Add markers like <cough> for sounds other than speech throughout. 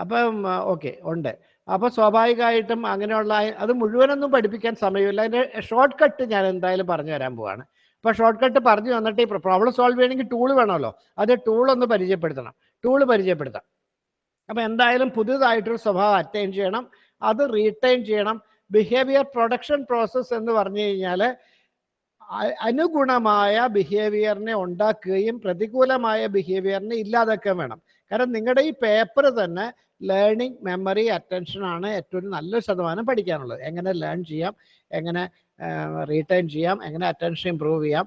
അപ്പം ഓക്കെ ഉണ്ട്. അപ്പോൾ സ്വാഭാവികമായിട്ടും അങ്ങനെയുള്ള അത് മുഴുവനൊന്നും പഠിപ്പിക്കാൻ സമയമില്ല. അതിന്റെ ഷോർട്ട് കട്ട് ഞാൻ എന്തായാലും പറഞ്ഞു തരാൻ പോവാണ്. അപ്പോൾ ഷോർട്ട് കട്ട് പറഞ്ഞു വന്നിട്ട് ഈ പ്രോബ്ലം സോൾവ് ചെയ്യണമെങ്കിൽ ടൂൾ വേണമല്ലോ. അത് ടൂൾ ഒന്ന് പരിചയപ്പെടുത്തണം. ടൂൾ പരിചയപ്പെടുത്താം. അപ്പോൾ എന്തായാലും പുതിയതായിട്ടൊരു സ്വഭാവം അറ്റൈൻ ചെയ്യണം. അത് റീറ്റൈൻ ചെയ്യണം. ബിഹേവിയർ പ്രൊഡക്ഷൻ പ്രോസസ്സ് എന്ന് പറഞ്ഞു കഴിഞ്ഞാൽ അനുഗുണമായ ബിഹേവിയറിനെ ഉണ്ടാക്കുകയും പ്രതികൂലമായ ബിഹേവിയറിനെ ഇല്ലാതാക്കുകയും വേണം. കാരണം നിങ്ങളുടെ ഈ പേപ്പർ തന്നെ ലേണിംഗ് മെമ്മറി അറ്റൻഷൻ ആണ് ഏറ്റവും നല്ല ശതമാനം പഠിക്കാനുള്ളത്. എങ്ങനെ ലേൺ ചെയ്യാം എങ്ങനെ റീറ്റൈൻ ചെയ്യാം എങ്ങനെ അറ്റൻഷൻ ഇമ്പ്രൂവ് ചെയ്യാം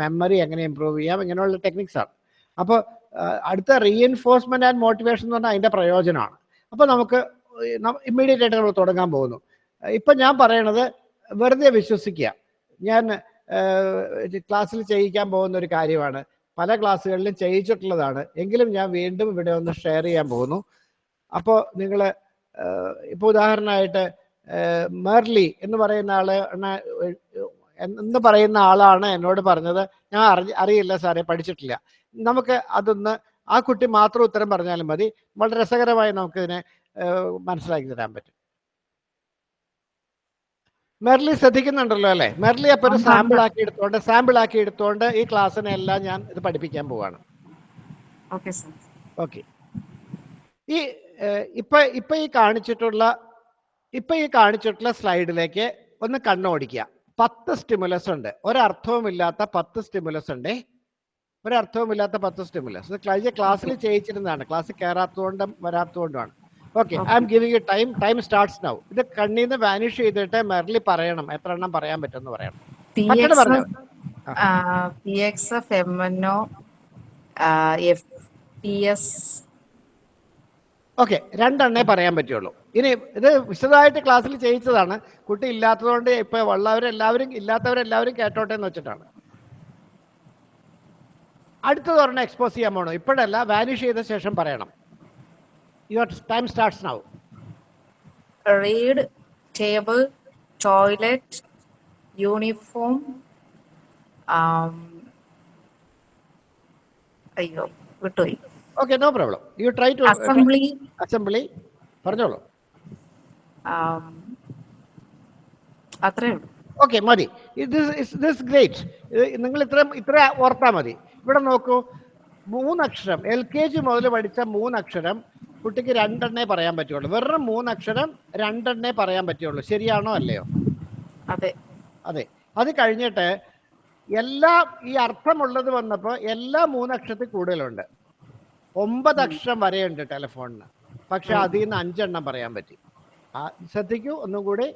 മെമ്മറി എങ്ങനെ ഇമ്പ്രൂവ് ചെയ്യാം ഇങ്ങനെയുള്ള ടെക്നിക്സ് ആണ്. അപ്പോൾ അടുത്ത റീഎൻഫോഴ്സ്മെന്റ് ആൻഡ് മോട്ടിവേഷൻ എന്ന് പറഞ്ഞാൽ അതിന്റെ പ്രയോജനമാണ്. അപ്പോൾ നമുക്ക് ഇമ്മീഡിയറ്റ് ആയിട്ട് നമ്മൾ തുടങ്ങാൻ പോകുന്നു. ഇപ്പം ഞാൻ പറയണത് വെറുതെ വിശ്വസിക്കുക. ഞാൻ ക്ലാസ്സിൽ ചെയ്യിക്കാൻ പോകുന്ന ഒരു കാര്യമാണ്. പല ക്ലാസ്സുകളിലും ചെയ്യിച്ചിട്ടുള്ളതാണ്. എങ്കിലും ഞാൻ വീണ്ടും ഇവിടെ ഒന്ന് ഷെയർ ചെയ്യാൻ പോകുന്നു. അപ്പോൾ നിങ്ങൾ ഇപ്പോൾ ഉദാഹരണമായിട്ട് മെർലി എന്ന് പറയുന്ന ആൾ എന്ന് പറയുന്ന ആളാണ് എന്നോട് പറഞ്ഞത്. ഞാൻ അറിഞ്ഞ അറിയില്ല സാറേ പഠിച്ചിട്ടില്ല. നമുക്ക് അതൊന്ന് ആ കുട്ടി മാത്രം ഉത്തരം പറഞ്ഞാലും മതി. വളരെ രസകരമായി നമുക്കിതിനെ മനസ്സിലാക്കി തരാൻ പറ്റും. മെർലി ശ്രദ്ധിക്കുന്നുണ്ടല്ലോ അല്ലെ? മെർലി അപ്പൊ ഒരു സാമ്പിൾ ആക്കി എടുത്തോണ്ട് സാമ്പിൾ ആക്കി എടുത്തോണ്ട് ഈ ക്ലാസ്സിനെ എല്ലാം ഞാൻ ഇത് പഠിപ്പിക്കാൻ പോവാണ്. ഓക്കെ ഈ ഇപ്പൊ ഇപ്പൊ ഈ കാണിച്ചിട്ടുള്ള ഇപ്പൊ ഈ കാണിച്ചിട്ടുള്ള സ്ലൈഡിലേക്ക് ഒന്ന് കണ്ണോടിക്കുക. പത്ത് സ്റ്റിമുലസ് ഉണ്ട്. ഒരർത്ഥവുമില്ലാത്ത പത്ത് സ്റ്റിമുലസ് ഉണ്ട്. ഒരർത്ഥവുമില്ലാത്ത പത്ത് സ്റ്റിമുലസ്. കഴിഞ്ഞ ക്ലാസ്സിൽ ചെയ്യിച്ചിരുന്നതാണ്. ക്ലാസ്സിൽ കയറാത്തതുകൊണ്ടും വരാത്തതുകൊണ്ടുമാണ്. Okay I'm giving you time time starts now ഇത് കണ്ണിൽ നിന്ന് വാനിഷ് ചെയ്തിട്ട് മെർലി പറയണം. എത്ര എണ്ണം പറയാൻ പറ്റുമെന്ന് പറയണം. P X F M N O F T S okay രണ്ടെണ്ണേ പറയാൻ പറ്റുള്ളൂ. ഇനി ഇത് വിശദമായിട്ട് ക്ലാസ്സിൽ ചെയ്യിച്ചതാണ്. കുട്ടി ഇല്ലാത്തതുകൊണ്ട് ഇപ്പൊ ഉള്ളവരെല്ലാവരും ഇല്ലാത്തവരെല്ലാവരും കേട്ടോട്ടെ എന്ന് വെച്ചിട്ടാണ്. അടുത്തത് ഒരെണ്ണം എക്സ്പോസ് ചെയ്യാൻ പോകണം ഇപ്പോഴല്ല വാനിഷ് ചെയ്ത ശേഷം പറയണം. Your time starts now read table toilet uniform അയ്യോ വിട്ടുപോയി. Okay no problem you try to assembly assembly പറഞ്ഞോളൂ. അത്രേ ഉള്ളൂ. ഓക്കെ മതി. ദിസ് ഗ്രേറ്റ് നിങ്ങൾ ഇത്ര ഇത്ര ഓർത്താൽ മതി. ഇവിടെ നോക്കൂ മൂന്നക്ഷരം എൽ കെ ജി മുതൽ പഠിച്ച മൂന്നക്ഷരം കുട്ടിക്ക് രണ്ടെണ്ണേ പറയാൻ പറ്റുള്ളൂ. വെറും മൂന്നക്ഷരം രണ്ടെണ്ണേ പറയാൻ പറ്റുള്ളൂ. ശരിയാണോ അല്ലയോ? അതെ. അതെ. അത് കഴിഞ്ഞിട്ട് എല്ലാ ഈ അർത്ഥമുള്ളത് വന്നപ്പോൾ എല്ലാ മൂന്നക്ഷരത്തിൽ കൂടുതലുണ്ട്. ഒമ്പത് അക്ഷരം വരെയുണ്ട് ടെലിഫോണിന്. പക്ഷെ അതിൽ നിന്ന് അഞ്ചെണ്ണം പറയാൻ പറ്റി. ആ, ശ്രദ്ധിക്കൂ. ഒന്നും കൂടി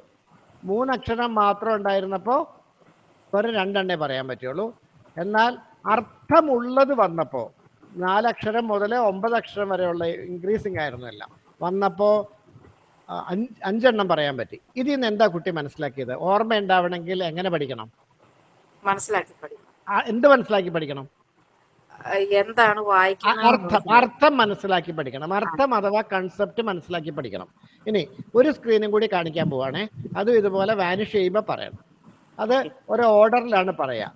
മൂന്നക്ഷരം മാത്രം ഉണ്ടായിരുന്നപ്പോൾ വെറും രണ്ടെണ്ണേ പറയാൻ പറ്റുള്ളൂ. എന്നാൽ അർത്ഥമുള്ളത് വന്നപ്പോൾ നാലക്ഷരം മുതൽ ഒമ്പത് അക്ഷരം വരെയുള്ള ഇൻക്രീസിങ് ആയിരുന്നു എല്ലാം. വന്നപ്പോൾ അഞ്ച് അഞ്ചെണ്ണം പറയാൻ പറ്റി. ഇതിൽ നിന്ന് എന്താ കുട്ടി മനസ്സിലാക്കിയത്? ഓർമ്മ ഉണ്ടാവണമെങ്കിൽ എങ്ങനെ പഠിക്കണം? മനസ്സിലാക്കി പഠിക്കണം. എന്ത് മനസ്സിലാക്കി പഠിക്കണം? എന്താണ് അർത്ഥം അർത്ഥം മനസ്സിലാക്കി പഠിക്കണം. അർത്ഥം അഥവാ കൺസെപ്റ്റ് മനസ്സിലാക്കി പഠിക്കണം. ഇനി ഒരു സ്ക്രീനും കൂടി കാണിക്കാൻ പോവാണേ. അതും ഇതുപോലെ വാനിഷ് ചെയ്യുമ്പോൾ പറയണം. അത് ഒരു ഓർഡറിലാണ് പറയാ.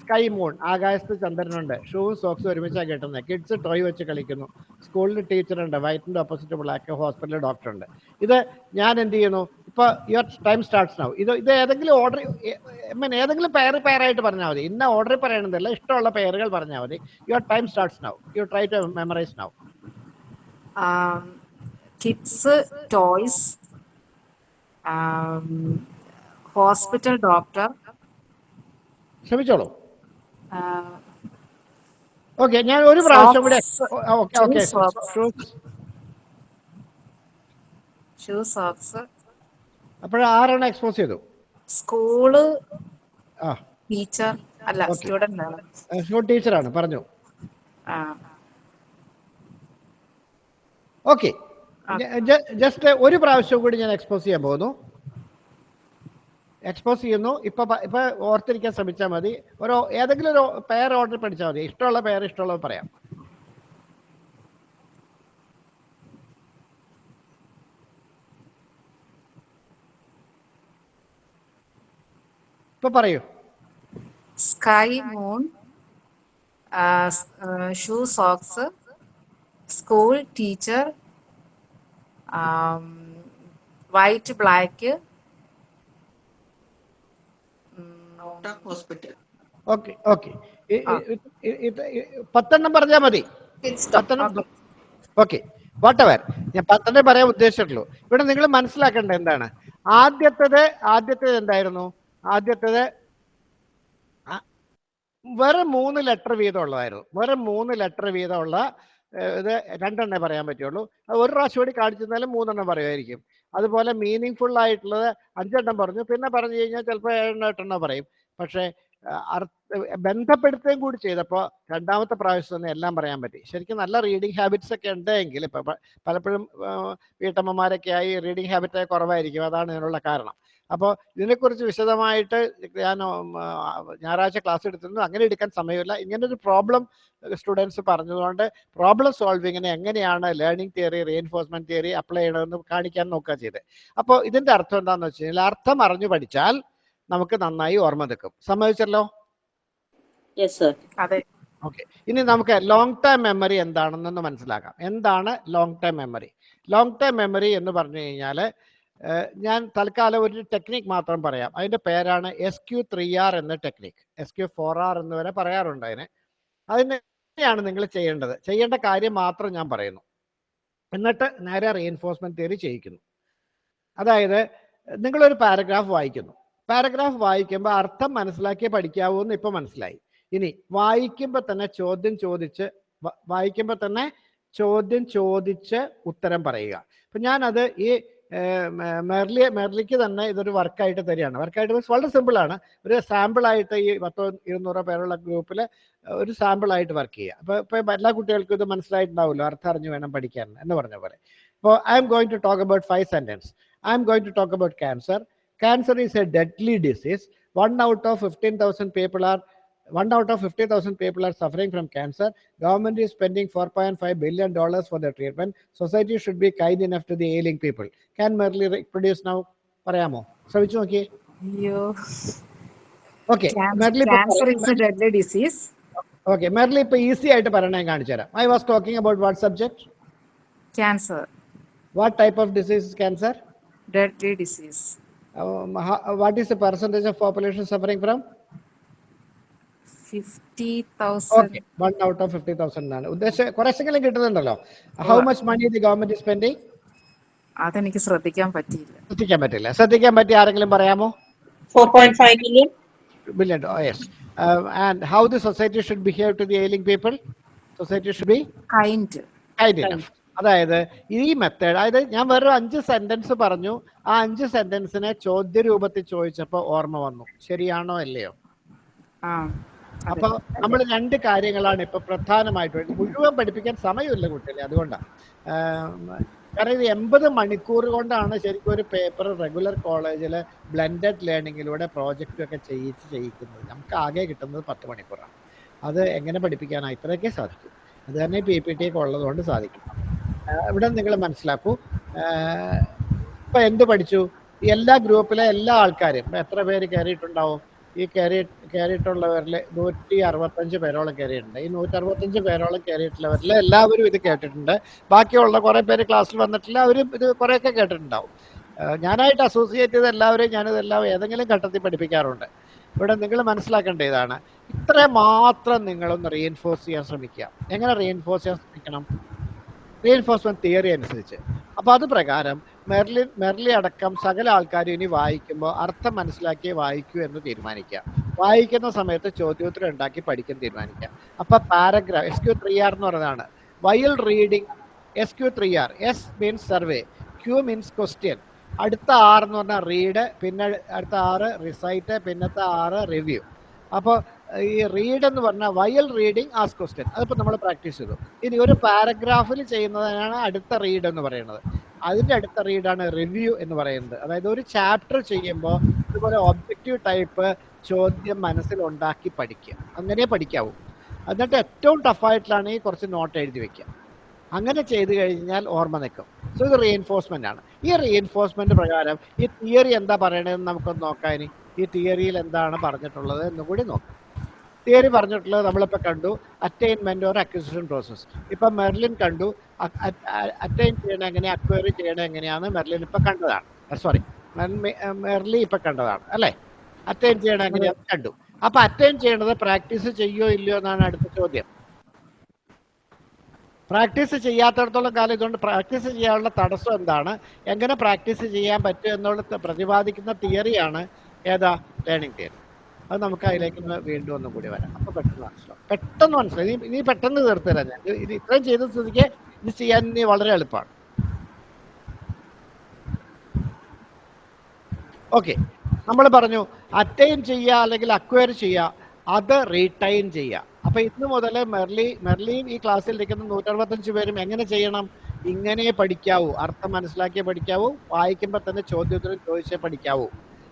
സ്കൈ മൂൺ ആകാശത്ത് ചന്ദ്രനുണ്ട്. ഷൂവും സോക്സും ഒരുമിച്ചാണ് കിട്ടുന്നത് കിഡ്സ് ടോയ് വെച്ച് കളിക്കുന്നു. സ്കൂളിൽ ടീച്ചറുണ്ട്. വൈറ്റിന്റെ ഓപ്പോസിറ്റ് ബ്ലാക്ക് ഹോസ്പിറ്റലിൽ ഡോക്ടറുണ്ട് ഇത് ഞാൻ എന്ത് ചെയ്യുന്നു? ഇപ്പോൾ യുവർ ടൈം സ്റ്റാർട്ട്സ് നൗ ഇത് ഇത് ഏതെങ്കിലും ഓർഡർ മീൻ ഏതെങ്കിലും പേർ പേരായിട്ട് പറഞ്ഞാൽ മതി. ഇന്ന ഓർഡർ പറയണമെന്നില്ല ഇഷ്ടമുള്ള പേരുകൾ പറഞ്ഞാൽ മതി. Your time starts now you try to memorise now kids toys hospital doctor. ക്ഷമിച്ചോളൂ okay ഞാൻ ഒരു പ്രാവശ്യം കൂടെ ഓക്കെ ഓക്കെ. ഷൂ സോക്സ് അപ്പോൾ ആറാണ് എക്സ്പോസ് ചെയ്തു സ്കൂൾ ടീച്ചർ. അല്ല സ്റ്റുഡന്റ് ആണ്. സ്കൂൾ ടീച്ചറാണ് പറഞ്ഞു. ഓക്കെ. ജസ്റ്റ് ഒരു പ്രാവശ്യം കൂടി ഞാൻ എക്സ്പോസ് ചെയ്യാൻ പോകുന്നു. എക്സ്പോസ് ചെയ്യുന്നു. ഇപ്പൊ ഇപ്പൊ ഓർത്തിരിക്കാൻ ശ്രമിച്ചാൽ മതി. ഓരോ ഏതെങ്കിലും ഒരു പേർ ഓർഡർ പഠിച്ചാൽ മതി. ഇഷ്ടമുള്ള പെയർ ഇഷ്ടമുള്ളത് പറയാം. ഇപ്പൊ പറയൂ. Sky moon shoe socks school teacher white black out of hospital. Okay okay. പത്തെണ്ണം പറഞ്ഞാൽ മതി. പത്തെണ്ണം ഓക്കെ. വാട്ടവർ ഞാൻ പത്തെണ്ണേ പറയാൻ ഉദ്ദേശിച്ചിട്ടുള്ളൂ. ഇവിടെ നിങ്ങൾ മനസ്സിലാക്കേണ്ടത് എന്താണ്? ആദ്യത്തേത് ആദ്യത്തേത് എന്തായിരുന്നു? ആദ്യത്തേത് വെറും മൂന്ന് ലെറ്റർ വീതം ഉള്ളതായിരുന്നു. വെറും മൂന്ന് ലെറ്റർ വീതമുള്ള ഇത് രണ്ടെണ്ണേ പറയാൻ പറ്റുള്ളൂ. അത് ഒരു പ്രാവശ്യം കൂടി കാണിച്ചിരുന്നാലും മൂന്നെണ്ണം പറയുമായിരിക്കും. അതുപോലെ മീനിങ് ഫുൾ ആയിട്ടുള്ളത് അഞ്ചെണ്ണം പറഞ്ഞു. പിന്നെ പറഞ്ഞു കഴിഞ്ഞാൽ ചിലപ്പോൾ ഏഴെണ്ണം എട്ടെണ്ണം പറയും. പക്ഷേ അർത്ഥ ബന്ധപ്പെടുത്തുകയും കൂടി ചെയ്തപ്പോൾ രണ്ടാമത്തെ പ്രാവശ്യം തന്നെ എല്ലാം പറയാൻ പറ്റി. ശരിക്കും നല്ല റീഡിങ് ഹാബിറ്റ്സ് ഒക്കെ ഉണ്ടെങ്കിൽ ഇപ്പം പലപ്പോഴും വീട്ടമ്മമാരൊക്കെ ആയി റീഡിങ് ഹാബിറ്റ് കുറവായിരിക്കും. അതാണ് ഇതിനുള്ള കാരണം. അപ്പോൾ ഇതിനെക്കുറിച്ച് വിശദമായിട്ട് ഞാൻ ഞായറാഴ്ച ക്ലാസ് എടുത്തിരുന്നു. അങ്ങനെ എടുക്കാൻ സമയമില്ല. ഇങ്ങനെ ഒരു പ്രോബ്ലം സ്റ്റുഡൻസ് പറഞ്ഞതുകൊണ്ട് പ്രോബ്ലം സോൾവിങ്ങിനെ എങ്ങനെയാണ് learning theory reinforcement theory apply ചെയ്യണമെന്ന് കാണിക്കാൻ നോക്കുക ചെയ്ത്. അപ്പോൾ ഇതിന്റെ അർത്ഥം എന്താണെന്ന് വെച്ച് കഴിഞ്ഞാൽ അർത്ഥം അറിഞ്ഞു പഠിച്ചാൽ നമുക്ക് നന്നായി ഓർമ്മ നിൽക്കും. സമ്മതിച്ചല്ലോ? അതെ. ഓക്കെ ഇനി നമുക്ക് ലോങ് ടൈം മെമ്മറി എന്താണെന്നൊന്ന് മനസ്സിലാക്കാം. എന്താണ് long time memory long time memory എന്ന് പറഞ്ഞു കഴിഞ്ഞാൽ ഞാൻ തൽക്കാലം ഒരു ടെക്നിക് മാത്രം പറയാം. അതിന്റെ പേരാണ് എസ് ക്യു ത്രീ ആർ എന്ന technique S Q four R എന്ന് വരെ പറയാറുണ്ട് അതിന്. അതിന് എങ്ങനെയാണ് നിങ്ങൾ ചെയ്യേണ്ടത്. ചെയ്യേണ്ട കാര്യം മാത്രം ഞാൻ പറയുന്നു. എന്നിട്ട് നേരെ റീഎൻഫോഴ്സ്മെന്റ് തിയറി ചെയ്യിക്കുന്നു. അതായത് നിങ്ങളൊരു പാരഗ്രാഫ് വായിക്കുന്നു. പാരഗ്രാഫ് വായിക്കുമ്പോൾ അർത്ഥം മനസ്സിലാക്കിയേ പഠിക്കാവൂ എന്ന് ഇപ്പം മനസ്സിലായി. ഇനി വായിക്കുമ്പോൾ തന്നെ ചോദ്യം ചോദിച്ച് വായിക്കുമ്പോൾ തന്നെ ചോദ്യം ചോദിച്ച് ഉത്തരം പറയുക. അപ്പം ഞാനത് ഈ മെർലി മെർലിക്ക് തന്നെ ഇതൊരു വർക്കായിട്ട് തരികയാണ്. വർക്കായിട്ട് മീൻസ് വളരെ സിമ്പിളാണ്. ഒരു സാമ്പിളായിട്ട് ഈ പത്തോ ഇരുന്നൂറോ പേരുള്ള ഗ്രൂപ്പിൽ ഒരു സാമ്പിളായിട്ട് വർക്ക് ചെയ്യുക. അപ്പോൾ ഇപ്പോൾ എല്ലാ കുട്ടികൾക്കും ഇത് മനസ്സിലായിട്ടുണ്ടാവുമല്ലോ അർത്ഥം അറിഞ്ഞു വേണം പഠിക്കാൻ എന്ന് പറഞ്ഞ പോലെ. അപ്പോൾ I'm going to talk about five sentence I'm going to talk about cancer cancer is a deadly disease one out of fifteen thousand people are one out of 50,000 people are suffering from cancer. Government is spending 4.5 billion dollars for the treatment. Society should be kind enough to the ailing people. Can Merli reproduce now? പറയാമോ ശ്രമിച്ചു നോക്കിയേ അയ്യോ okay Merly cancer is a deadly disease okay Merly ഇപ്പൊ easy ആയിട്ട് പറയണേ ഞാൻ കാണിച്ചു തരാം I was talking about what subject cancer what type of disease cancer deadly disease what is the percentage of population suffering from Fifty thousand one out of fifty thousand ആണ് ഉദ്ദേശം കുറച്ചെങ്കിലും കിട്ടുന്നുണ്ടല്ലോ. How much money the government spending അതെനിക്ക് ശ്രദ്ധിക്കാൻ പറ്റിയില്ല. ശ്രദ്ധിക്കാൻ പറ്റില്ല. ശ്രദ്ധിക്കാൻ പറ്റി ആരെങ്കിലും പറയാമോ? Four point five million yes. Uh, and how the society should behave to the ailing people? Society should be kind kind enough. അതായത് ഈ മെത്തേഡ് അതായത് ഞാൻ വേറൊരു അഞ്ച് സെന്റൻസ് പറഞ്ഞു. ആ അഞ്ച് സെന്റൻസിനെ ചോദ്യ രൂപത്തിൽ ചോദിച്ചപ്പോൾ ഓർമ്മ വന്നു. ശരിയാണോ അല്ലയോ? ആ. അപ്പൊ നമ്മൾ രണ്ട് കാര്യങ്ങളാണ് ഇപ്പൊ പ്രധാനമായിട്ട് മുഴുവൻ പഠിപ്പിക്കാൻ സമയമില്ല കുട്ടികളെ. അതുകൊണ്ടാണ് കാരണം ഇത് എൺപത് മണിക്കൂർ കൊണ്ടാണ് ശരിക്കും ഒരു പേപ്പർ റെഗുലർ കോളേജിൽ ബ്ലെൻഡഡ് ലേണിങ്ങിലൂടെ പ്രോജക്റ്റ് ഒക്കെ ചെയ്യിച്ച് ചെയ്യിക്കുന്നത്. നമുക്ക് ആകെ കിട്ടുന്നത് പത്ത് മണിക്കൂറാണ്. അത് എങ്ങനെ പഠിപ്പിക്കാനാ ഇത്രയൊക്കെ സാധിക്കും. അത് തന്നെ പി പി ടി ഒക്കെ ഉള്ളതുകൊണ്ട് സാധിക്കും. ഇവിടെ നിങ്ങൾ മനസ്സിലാക്കൂ. ഇപ്പം ഇപ്പൊ എന്ത് പഠിച്ചു? എല്ലാ ഗ്രൂപ്പിലെ എല്ലാ ആൾക്കാരും. എത്ര പേര് കയറിയിട്ടുണ്ടാവും? ഈ കയറി കയറിയിട്ടുള്ളവരിൽ നൂറ്റി അറുപത്തഞ്ച് പേരോളം കയറിയിട്ടുണ്ട്. ഈ നൂറ്റി അറുപത്തഞ്ച് പേരോളം കയറിയിട്ടുള്ളവരിൽ എല്ലാവരും ഇത് കേട്ടിട്ടുണ്ട്. ബാക്കിയുള്ള കുറേ പേര് ക്ലാസ്സിൽ വന്നിട്ടില്ല അവരും ഇത് കുറേയൊക്കെ കേട്ടിട്ടുണ്ടാവും. ഞാനായിട്ട് അസോസിയേറ്റ് ചെയ്ത എല്ലാവരെയും ഞാനിതെല്ലാം ഏതെങ്കിലും ഘട്ടത്തിൽ പഠിപ്പിക്കാറുണ്ട്. ഇവിടെ നിങ്ങൾ മനസ്സിലാക്കേണ്ട ഇതാണ്. ഇത്ര മാത്രം നിങ്ങളൊന്ന് റീഎൻഫോഴ്സ് ചെയ്യാൻ ശ്രമിക്കുക. എങ്ങനെ റീഎൻഫോഴ്സ് ചെയ്യാൻ ശ്രമിക്കണം? റീഎൻഫോഴ്സ്മെന്റ് തിയറി അനുസരിച്ച്. അപ്പോൾ അത് പ്രകാരം മെർലി മെർലി അടക്കം സകല ആൾക്കാരും ഇനി വായിക്കുമ്പോൾ അർത്ഥം മനസ്സിലാക്കി വായിക്കൂ എന്ന് തീരുമാനിക്കുക. വായിക്കുന്ന സമയത്ത് ചോദ്യോത്തരം ഉണ്ടാക്കി പഠിക്കാൻ തീരുമാനിക്കുക. അപ്പൊ paragraph S Q three R എന്ന് പറയുന്നതാണ്. While reading S Q three R S means survey Q means question അടുത്ത ആർ എന്ന് പറഞ്ഞാൽ റീഡ് പിന്നെ അടുത്ത ആറ് റിസൈറ്റ് പിന്നത്തെ ആറ് റിവ്യൂ അപ്പോൾ ഈ റീഡ് എന്ന് പറഞ്ഞാൽ വയൽ റീഡിങ് ആസ് ക്വസ്റ്റ്യൻ അതിപ്പോൾ നമ്മൾ പ്രാക്ടീസ് ചെയ്തു. ഇനി ഒരു പാരഗ്രാഫിൽ ചെയ്യുന്നതിനാണ് അടുത്ത റീഡ് എന്ന് പറയുന്നത്. അതിന്റെ അടുത്ത റീഡാണ് റിവ്യൂ എന്ന് പറയുന്നത്. അതായത് ഒരു ചാപ്റ്റർ ചെയ്യുമ്പോൾ ഇതുപോലെ ഒബ്ജക്റ്റീവ് ടൈപ്പ് ചോദ്യം മനസ്സിൽ ഉണ്ടാക്കി പഠിക്കുക. അങ്ങനെ പഠിക്കാവൂ. എന്നിട്ട് ഏറ്റവും ടഫായിട്ടാണ് ഈ കുറച്ച് നോട്ട് എഴുതി വെക്കുക. അങ്ങനെ ചെയ്തു കഴിഞ്ഞാൽ ഓർമ്മ നിൽക്കും. സോ ഇത് റീഎൻഫോഴ്സ്മെന്റ് ആണ്. ഈ റീഎൻഫോഴ്സ്മെന്റ് പ്രകാരം ഈ തിയറി എന്താ പറയണതെന്ന് നമുക്കൊന്ന് നോക്കാം ഇനി. ഈ തിയറിയിൽ എന്താണ് പറഞ്ഞിട്ടുള്ളത് എന്നുകൂടി നോക്കാം. തിയറി പറഞ്ഞിട്ടുള്ളത് നമ്മളിപ്പോൾ കണ്ടു. അറ്റൈൻമെന്റ് ഓർ അക്വിസിഷൻ പ്രോസസ്സ് ഇപ്പം മെർലിൻ കണ്ടു. അറ്റൈൻ ചെയ്യണ എങ്ങനെ അക്വയറി ചെയ്യണ എങ്ങനെയാണ് മെർലിൻ ഇപ്പം കണ്ടതാണ്. സോറി മെർലി ഇപ്പം കണ്ടതാണ് അല്ലേ? അറ്റൈൻ ചെയ്യണ എങ്ങനെയാണ് കണ്ടു. അപ്പൊ അറ്റൈൻ ചെയ്യണത് പ്രാക്ടീസ് ചെയ്യോ ഇല്ലയോ എന്നാണ് അടുത്ത ചോദ്യം. പ്രാക്ടീസ് ചെയ്യാത്തടത്തോളം കാലം ഇതുകൊണ്ട് പ്രാക്ടീസ് ചെയ്യാനുള്ള തടസ്സം എന്താണ്? എങ്ങനെ പ്രാക്ടീസ് ചെയ്യാൻ പറ്റും എന്നുള്ളത് പ്രതിപാദിക്കുന്ന തിയറിയാണ് ഏതാ? ലേണിംഗ് തിയറി അത് നമുക്ക് അതിലേക്ക് വീണ്ടും ഒന്നും കൂടി വരാം. അപ്പൊ പെട്ടെന്ന് മനസ്സിലാവും. പെട്ടെന്ന് മനസ്സിലാവും. നീ നീ പെട്ടെന്ന് തീർത്തു തരാം ഞാൻ. ഇത് ഇത് ഇത്രയും ചെയ്ത സ്ഥിതിക്ക് ഇത് ചെയ്യാൻ ഇനി വളരെ എളുപ്പമാണ്. ഓക്കെ. നമ്മൾ പറഞ്ഞു അറ്റൈൻ ചെയ്യുക അല്ലെങ്കിൽ അക്വയർ ചെയ്യുക അത് റീടൈൻ ചെയ്യുക. അപ്പൊ ഇന്ന് മുതൽ മെർലി മെർലിയും ഈ ക്ലാസ്സിൽ ഇരിക്കുന്ന നൂറ്ററുപത്തഞ്ച് പേരും എങ്ങനെ ചെയ്യണം? ഇങ്ങനെ പഠിക്കാവൂ. അർത്ഥം മനസ്സിലാക്കിയേ പഠിക്കാവൂ. വായിക്കുമ്പോൾ തന്നെ ചോദ്യോത്തരം ചോദിച്ചേ പഠിക്കാവൂ.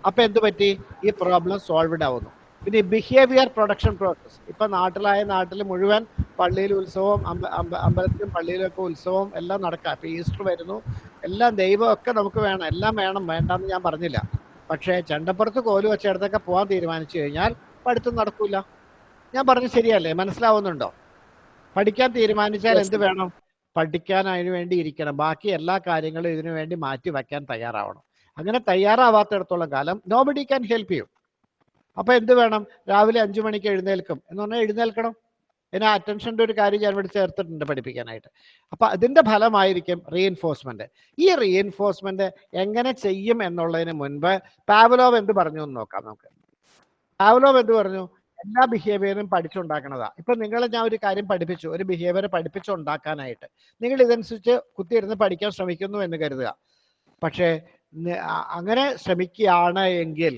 അപ്പൊ എന്ത് പറ്റി? ഈ പ്രോബ്ലം സോൾവ്ഡ് ആവുന്നു. പിന്നെ ബിഹേവിയർ പ്രൊഡക്ഷൻ പ്രോസസ് ഇപ്പം നാട്ടിലായ നാട്ടിൽ മുഴുവൻ പള്ളിയിൽ ഉത്സവം അമ്പ അമ്പ അമ്പലത്തിലും പള്ളിയിലൊക്കെ ഉത്സവം എല്ലാം നടക്കാം ഇപ്പം ഈസ്റ്റർ വരുന്നു. എല്ലാം ദൈവമൊക്കെ നമുക്ക് വേണം എല്ലാം വേണം വേണ്ടെന്ന് ഞാൻ പറഞ്ഞില്ല. പക്ഷേ ചണ്ടപ്പുറത്ത് കോലു വെച്ചിടത്തൊക്കെ പോകാൻ തീരുമാനിച്ചു കഴിഞ്ഞാൽ പഠിത്തം നടക്കൂല. ഞാൻ പറഞ്ഞു ശരിയല്ലേ? മനസ്സിലാവുന്നുണ്ടോ? പഠിക്കാൻ തീരുമാനിച്ചാൽ എന്ത് വേണം? പഠിക്കാൻ അതിനു വേണ്ടി ഇരിക്കണം. ബാക്കി എല്ലാ കാര്യങ്ങളും ഇതിനു വേണ്ടി മാറ്റി വയ്ക്കാൻ തയ്യാറാവണം. അങ്ങനെ തയ്യാറാവാത്തിടത്തോളം കാലം നോബഡി ക്യാൻ ഹെൽപ്പ് യു അപ്പൊ എന്ത് വേണം? രാവിലെ അഞ്ചു മണിക്ക് എഴുന്നേൽക്കും. എന്ന് പറഞ്ഞാൽ എഴുന്നേൽക്കണം. ഇതിന് അറ്റൻഷന്റെ ഒരു കാര്യം ഞാൻ ഇവിടെ ചേർത്തിട്ടുണ്ട് പഠിപ്പിക്കാനായിട്ട്. അപ്പൊ അതിന്റെ ഫലമായിരിക്കും റീഎൻഫോഴ്സ്മെന്റ് ഈ റീഎൻഫോഴ്സ്മെന്റ് എങ്ങനെ ചെയ്യും എന്നുള്ളതിന് മുൻപ് പാവലോവ് എന്ത് പറഞ്ഞു എന്ന് നോക്കാം നമുക്ക്. പാവലോവ് എന്ത് പറഞ്ഞു? എല്ലാ ബിഹേവിയറും പഠിച്ചുണ്ടാക്കണതാ. ഇപ്പൊ നിങ്ങളെ ഞാൻ ഒരു കാര്യം പഠിപ്പിച്ചു. ഒരു ബിഹേവിയർ പഠിപ്പിച്ചുണ്ടാക്കാനായിട്ട്. നിങ്ങൾ ഇതനുസരിച്ച് കുത്തിയിരുന്ന് പഠിക്കാൻ ശ്രമിക്കുന്നു എന്ന് കരുതുക. പക്ഷേ അങ്ങനെ ശ്രമിക്കുകയാണ് എങ്കിൽ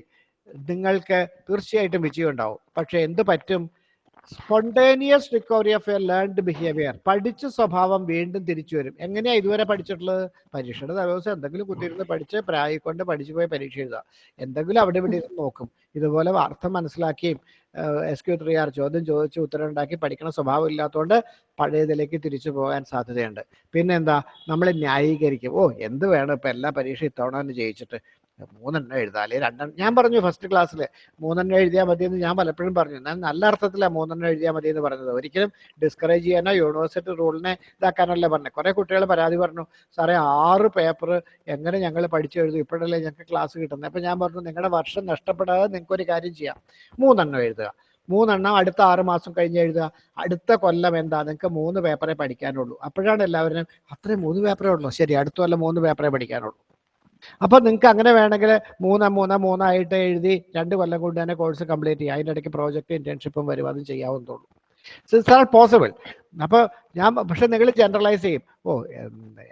നിങ്ങൾക്ക് തീർച്ചയായിട്ടും വിജയം ഉണ്ടാവും പക്ഷെ എന്ത് പറ്റും? Spontaneous recovery of a learned behaviour പഠിച്ച സ്വഭാവം വീണ്ടും തിരിച്ചു വരും. എങ്ങനെയാ ഇതുവരെ പഠിച്ചിട്ടുള്ളത്? പരീക്ഷയുടെ ദിവസം എന്തെങ്കിലും കുത്തിയിരുന്ന് പഠിച്ച് പ്രായിക്കൊണ്ട് പഠിച്ചു പോയി പരീക്ഷ എഴുതുക. എന്തെങ്കിലും അവിടെ ഇവിടെ ഇരുന്ന് നോക്കും. ഇതുപോലെ അർത്ഥം മനസ്സിലാക്കിയും എസ് ക്യു ത്രീ ആർ ചോദ്യം ചോദിച്ച് ഉത്തരം ഉണ്ടാക്കി പഠിക്കണ സ്വഭാവം ഇല്ലാത്തതുകൊണ്ട് പഴയതിലേക്ക് തിരിച്ചു പോകാൻ സാധ്യതയുണ്ട്. പിന്നെന്താ? നമ്മൾ ന്യായീകരിക്കും. ഓ എന്ത് വേണം ഇപ്പം എല്ലാ പരീക്ഷ ഇത്തവണ ജയിച്ചിട്ട്? മൂന്നെണ്ണം എഴുതാലേ രണ്ടെണ്ണം. ഞാൻ പറഞ്ഞു ഫസ്റ്റ് ക്ലാസ്സിൽ മൂന്നെണ്ണം എഴുതിയാൽ മതി എന്ന് ഞാൻ പലപ്പോഴും പറഞ്ഞു. ഞാൻ നല്ല അർത്ഥത്തിലാണ് മൂന്നെണ്ണം എഴുതിയാൽ മതി എന്ന് പറഞ്ഞത്. ഒരിക്കലും ഡിസ്കറേജ് ചെയ്യാനോ യൂണിവേഴ്സിറ്റി റൂളിനെ ഇതാക്കാനല്ല പറഞ്ഞത്. കുറെ കുട്ടികൾ പരാതി പറഞ്ഞു സാറേ ആറ് പേപ്പർ എങ്ങനെ ഞങ്ങൾ പഠിച്ചു എഴുതും? ഇപ്പോഴല്ലേ ഞങ്ങൾക്ക് ക്ലാസ് കിട്ടുന്നത്. അപ്പം ഞാൻ പറഞ്ഞു നിങ്ങളുടെ വർഷം നഷ്ടപ്പെടാതെ നിങ്ങൾക്ക് ഒരു കാര്യം ചെയ്യാം. മൂന്നെണ്ണം എഴുതുക. മൂന്നെണ്ണം അടുത്ത ആറ് മാസം കഴിഞ്ഞ് എഴുതുക. അടുത്ത കൊല്ലം എന്താ? നിങ്ങൾക്ക് മൂന്ന് പേപ്പറേ പഠിക്കാനുള്ളൂ. അപ്പോഴാണ് എല്ലാവരും അത്രയും മൂന്ന് പേപ്പറേ ഉള്ളൂ. ശരി അടുത്ത കൊല്ലം മൂന്ന് പേപ്പറേ പഠിക്കാനുള്ളൂ. അപ്പൊ നിങ്ങൾക്ക് അങ്ങനെ വേണമെങ്കിൽ മൂന്ന് മൂന്ന് മൂന്നായിട്ട് എഴുതി രണ്ട് കൊല്ലം കൊണ്ട് തന്നെ കോഴ്സ് കംപ്ലീറ്റ് ചെയ്യാം. അതിന്റെ ഇടയ്ക്ക് പ്രോജക്റ്റ് ഇന്റേൺഷിപ്പും വരും. അതും ചെയ്യാവുന്നതുള്ളൂ ഇറ്റ്സ് ആൾ പോസിബിൾ അപ്പോൾ ഞാൻ പക്ഷെ നിങ്ങൾ ജനറലൈസ് ചെയ്യും. ഓ